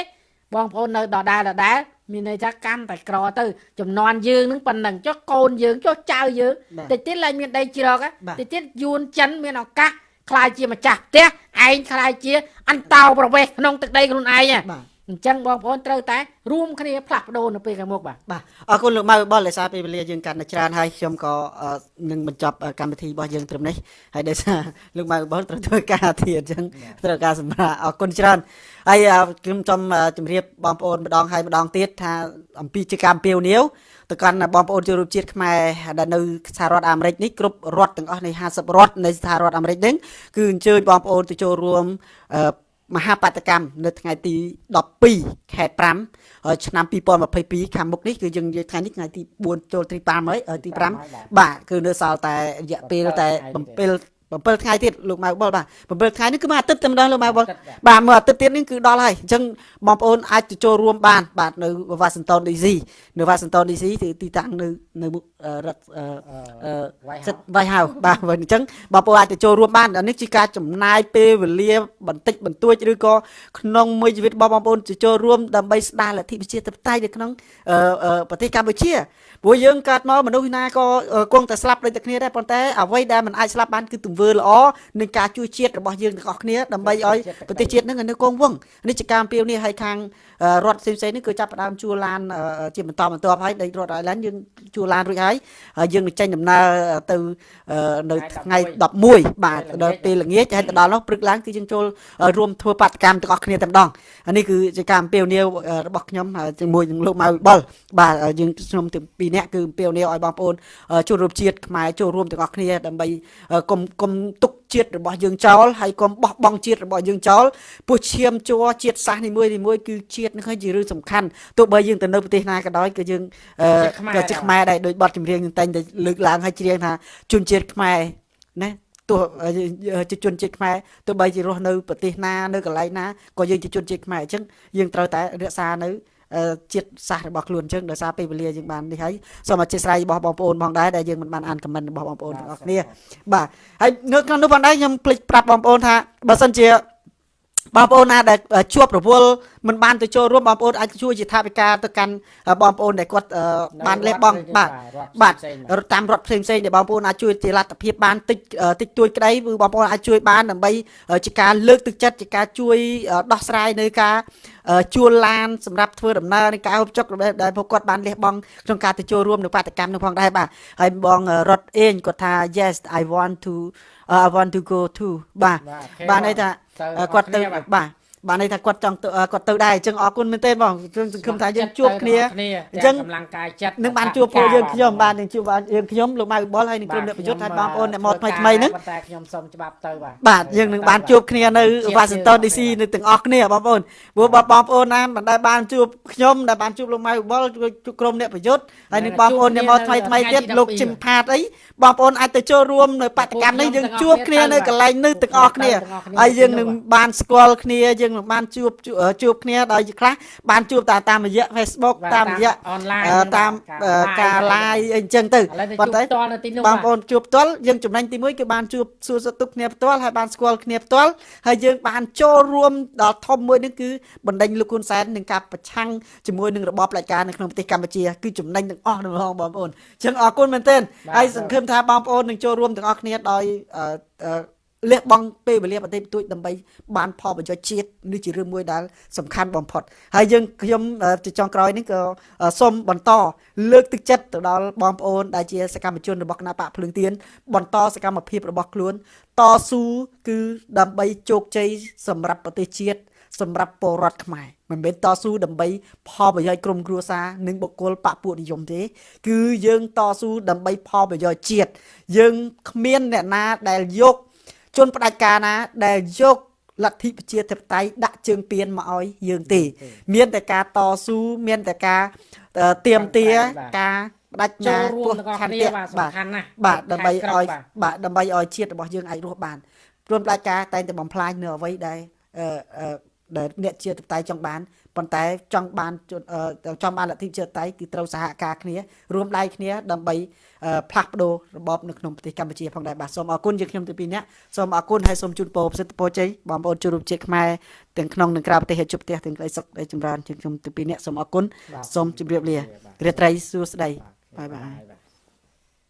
បងប្អូននៅដដែលដដែលមានន័យថាកាន់តែក្រទៅចំនួនយើងនឹងប៉ុណ្ណឹងចុះកូនយើងចុះចៅយើងបាទតិចទៀតឡើងមានដីជ្រកហ៎បាទតិចទៀតយួនចិនមានឱកាសខ្លាយជាម្ចាស់ផ្ទះឯងខ្លាយជា អន្តោប្រវេសន៍ក្នុងទឹកដីខ្លួនឯងហ៎បាទ អញ្ចឹងបងប្អូនត្រូវតែរួមគ្នាផ្លាស់ប្ដូរនៅពេលខាងមុខបាទបាទអរគុណលោកម៉ៅបុលដោយសារពេលវេលាយើងកាន់តែច្រើនហើយខ្ញុំក៏អឺនឹងបញ្ចប់អឺកម្មវិធីរបស់យើងត្រឹមនេះហើយដោយសារលោកម៉ៅបុលត្រូវធ្វើការទៀតអញ្ចឹងត្រូវការសម្រាប់អរគុណច្រើនហើយអឺខ្ញុំសូមអឺជម្រាបបងប្អូនម្ដងហើយម្ដងទៀតថាអំពីជាកម្មពាវនាវទៅកាន់បងប្អូនជនរួមជាតិខ្មែរដែលនៅសហរដ្ឋអាមេរិកនេះគ្រប់រដ្ឋទាំងអស់នៃ50រដ្ឋនៃសហរដ្ឋអាមេរិកហ្នឹងគឺអញ្ជើញបងប្អូនទៅចូលរួមអឺ មហាបដកម្មនៅថ្ងៃទី12ខែ5ហើយឆ្នាំ2022ខាងមុខនេះគឺយើងនិយាយថ្ងៃនេះថ្ងៃទី4ចូលទី5ហើយអឺទី5បាទគឺនៅសល់តែរយៈពេលតែ7 7ថ្ងៃទៀតលោកម៉ៅបុលបាទ7ថ្ងៃនេះគឺមួយអាទិត្យតែម្ដងលោកម៉ៅបុលអាទិត្យបាទបាទមួយអាទិត្យទៀតនេះគឺដល់ហើយអញ្ចឹងបងប្អូនអាចទៅចូលរួមបាន បាទនៅ Washington DC នៅ Washington DC គឺទីតាំងនៅនៅមុខអឺរដ្ឋអឺអឺ White សិទ្ធ White House បាទបើអញ្ចឹងបងប្អូនអាចទៅចូលរួមបានអានេះជាការចំណាយពេលវេលា បន្តិចបន្តួចឬក៏ក្នុងមួយជីវិតរបស់បងប្អូនទៅចូលរួមដើម្បីស្ដារលទ្ធិប្រជាធិបតេយ្យនៅក្នុងអឺអឺប្រទេសកម្ពុជា ព្រោះយើងកើតមកមនុស្សណាក៏អឺគង់តែស្លាប់ដូចតែគ្នាដែរប៉ុន្តែអ្វីដែលមិនអាចស្លាប់បានគឺទង្វើល្អនិងការជួយជាតិរបស់យើងទាំងអស់គ្នាដើម្បីឲ្យប្រទេសជាតិនឹងនៅគង់វង្សនេះជាការអំពាវនាវឲ្យខាងអឺ រដ្ឋផ្សេងៗនេះគឺចាប់ផ្ដើមជួលឡានអឺជាបន្តបន្ទាប់ហើយដីរដ្ឋ Island យើងជួលឡានរួចហើយហើយយើងនឹងចេញដំណើរទៅអឺនៅថ្ងៃ11បាទដល់ពេលល្ងាចហើយទៅដល់នោះព្រឹកឡើងគឺយើងចូលរួមធ្វើបាតកម្មទាំងអស់គ្នាតែម្ដងអានេះគឺជាការអំពាវនាវអឺរបស់ខ្ញុំហើយជាមួយនឹងលោកម៉ៅបុលបាទយើងខ្ញុំទាំងពីរនាក់គឺអំពាវនាវឲ្យបងប្អូនអឺចូលរួមជាតិខ្មែរចូលរួមទាំងអស់គ្នាដើម្បីអឺកុំកុំទុកជាតិរបស់យើងចោលហើយកុំបោះបង់ជាតិរបស់យើងចោលពោះឈាមជ័រជាតិសាសន៍នីមួយនីមួយគឺជាតិនឹងគឺជារឿងសំខាន់ទោះបីយើងទៅនៅប្រទេសណាក៏ដោយគឺយើងអឺក៏ជាខ្មែរដែរដោយបទចម្រៀងយើងតែងតែលើកឡើងឲ្យច្រៀងថាជនជាតិខ្មែរណាទោះអឺជាជនជាតិខ្មែរទោះបីជារស់នៅប្រទេសណានៅកន្លែងណាក៏យើងជាជនជាតិខ្មែរអញ្ចឹងយើងត្រូវតែរក្សានៅអឺជាតិសាសន៍របស់ខ្លួនអញ្ចឹងដោយសារពេលវេលាយើងបាននេះហើយសូមអធិស្ឋានរបស់បងប្អូនផងដែរដែលយើងមិនបានអានខមមិនរបស់បងប្អូនទាំងអស់គ្នាបាទហើយនៅក្នុងនោះផងដែរខ្ញុំភ្លេចប្រាប់បងប្អូនថាបើសិនជា បងប្អូនណាដែលជួបរវល់មិនបានទៅចូលរួមបងប្អូនអាចជួយជាថវិកាទៅកាន់បងប្អូនដែលគាត់អឺបានលេបបង់បាទបាទតាមរដ្ឋផ្សេងផ្សេងៗដែលបងប្អូនអាចជួយជាលទ្ធភាពបានតិចតិចតួចក្តីគឺបងប្អូនអាចជួយបានដើម្បីជាការលើកទឹកចិត្តជាការជួយដោះស្រាយនៅការជួលឡានសម្រាប់ធ្វើដំណើរនៃការហូបចុករបស់ដែលពួកគាត់បានលះបង់ក្នុងការទៅចូលរួមនៅបាតកម្មនោះផងដែរបាទហើយបងរត់អេងគាត់ថា yes i want to uh, I want to go to បាទបាទន័យថា គាត់ទៅបាទ បាទន័យថាគាត់ចង់ទៅគាត់ទៅដែរអញ្ចឹងអរគុណមែនទេបងខ្ញុំសង្ឃឹមថាយើងជួបគ្នាអញ្ចឹងកម្លាំងកាយចិត្តនឹងបានជួបពួកយើងខ្ញុំបាទនឹងជួបយើងខ្ញុំលោកម៉ៅបលហើយនឹងក្រុមអ្នកប្រយុទ្ធហើយបងប្អូនអ្នកមកថ្មីថ្មីហ្នឹងតែខ្ញុំសូមច្បាប់ទៅបាទបាទយើងនឹងបានជួបគ្នានៅ Washington DC នៅទាំងអស់គ្នាបងប្អូនព្រោះបងប្អូនណាមិនដែលបានជួបខ្ញុំដែលបានជួបលោកម៉ៅបលជួបក្រុមអ្នកប្រយុទ្ធហើយនឹងបងប្អូនអ្នកមកថ្មីថ្មីទៀតលោកជឹមផាតអីបងប្អូនអាចទៅចូលរួមនៅបដកម្មនេះយើងជួបគ្នានៅកន្លែងនេះទាំងអស់គ្នាហើយយើងនឹងបានស្គាល់គ្នាយើងនឹងបានជួបជួបគ្នាដោយខ្លះបានជួបតាមតាមរយៈ Facebook តាមរយៈ online តាមការ live អីអញ្ចឹងទៅប៉ុន្តែជួបផ្ទាល់នៅទីនោះបងប្អូនជួបផ្ទាល់យើងចំណេញទី1គឺបានជួបសួរសុខទុក្ខគ្នាផ្ទាល់ហើយបានស្គាល់គ្នាផ្ទាល់ហើយយើងបានចូលរួមដល់ធំមួយនេះគឺបណ្ដេញលោកហ៊ុនសែននឹងការប្រឆាំងជាមួយនឹងរបបផ្ដាច់ការនៅក្នុងប្រទេសកម្ពុជាគឺចំណេញទាំងអស់ទាំងបងបងប្អូនអញ្ចឹងអរគុណមែនទែនហើយសង្ឃឹមថាបងប្អូននឹងចូលរួមទាំងអស់គ្នាដោយអឺ លះបង់ពេលវេលាបន្តិចបន្តួចដើម្បីបានផលប្រយោជន៍ជាតិនេះជារឿងមួយដែលសំខាន់បំផុតហើយយើងខ្ញុំជាចុងក្រោយនេះក៏សូមបន្តលើកទឹកចិត្តទៅដល់បងប្អូនដែលជាសកម្មជនរបស់គណៈបកភ្លើងទៀនបន្តសកម្មភាពរបស់ខ្លួនតស៊ូគឺដើម្បីជោគជ័យសម្រាប់ប្រទេសជាតិសម្រាប់ពលរដ្ឋខ្មែរមិនមែនតស៊ូដើម្បីផលប្រយោជន៍ក្រុមគ្រួសារនិងបុគ្គលបពុនិយមទេ គឺយើងតស៊ូដើម្បីផលប្រយោជន៍ជាតិយើងគ្មានអ្នកណាដែលយក ជនផ្ដាច់ការណាដែលយកលទ្ធិប្រជាធិបតេយ្យដាក់ជើងពៀនមកឲ្យយើងទេ មានតែការតស៊ូមានតែការទៀមទាការបដិញ្ញាពោះខន្តិបាទបាទដើម្បីឲ្យបាទដើម្បីឲ្យជាតិរបស់យើងអាចរស់បានព្រមផ្ដាច់ការតែងតែបំផ្លាញនៅអ្វីដែលអឺដែលអ្នកជាតៃចង់បាន ប៉ុន្តែចង់បានចង់បានលទ្ធិជាតៃគឺត្រូវសហការគ្នារួមដៃគ្នាដើម្បីផ្លាស់ប្ដូររបបនៅក្នុងប្រទេសកម្ពុជាផងដែរបាទសូមអរគុណយើងខ្ញុំទាំងពីរនាក់សូមអរគុណហើយសូមជូនពរប្រសិទ្ធពរជ័យបងប្អូនជួបរួមជាតិខ្មែរទាំងក្នុងនិងក្រៅប្រទេសជួបផ្ទះទាំងក្តីសុខក្តីចម្រើនយើងខ្ញុំទាំងពីរនាក់សូមអរគុណសូមជម្រាបលារាត្រីសួស្តីបាយបាយ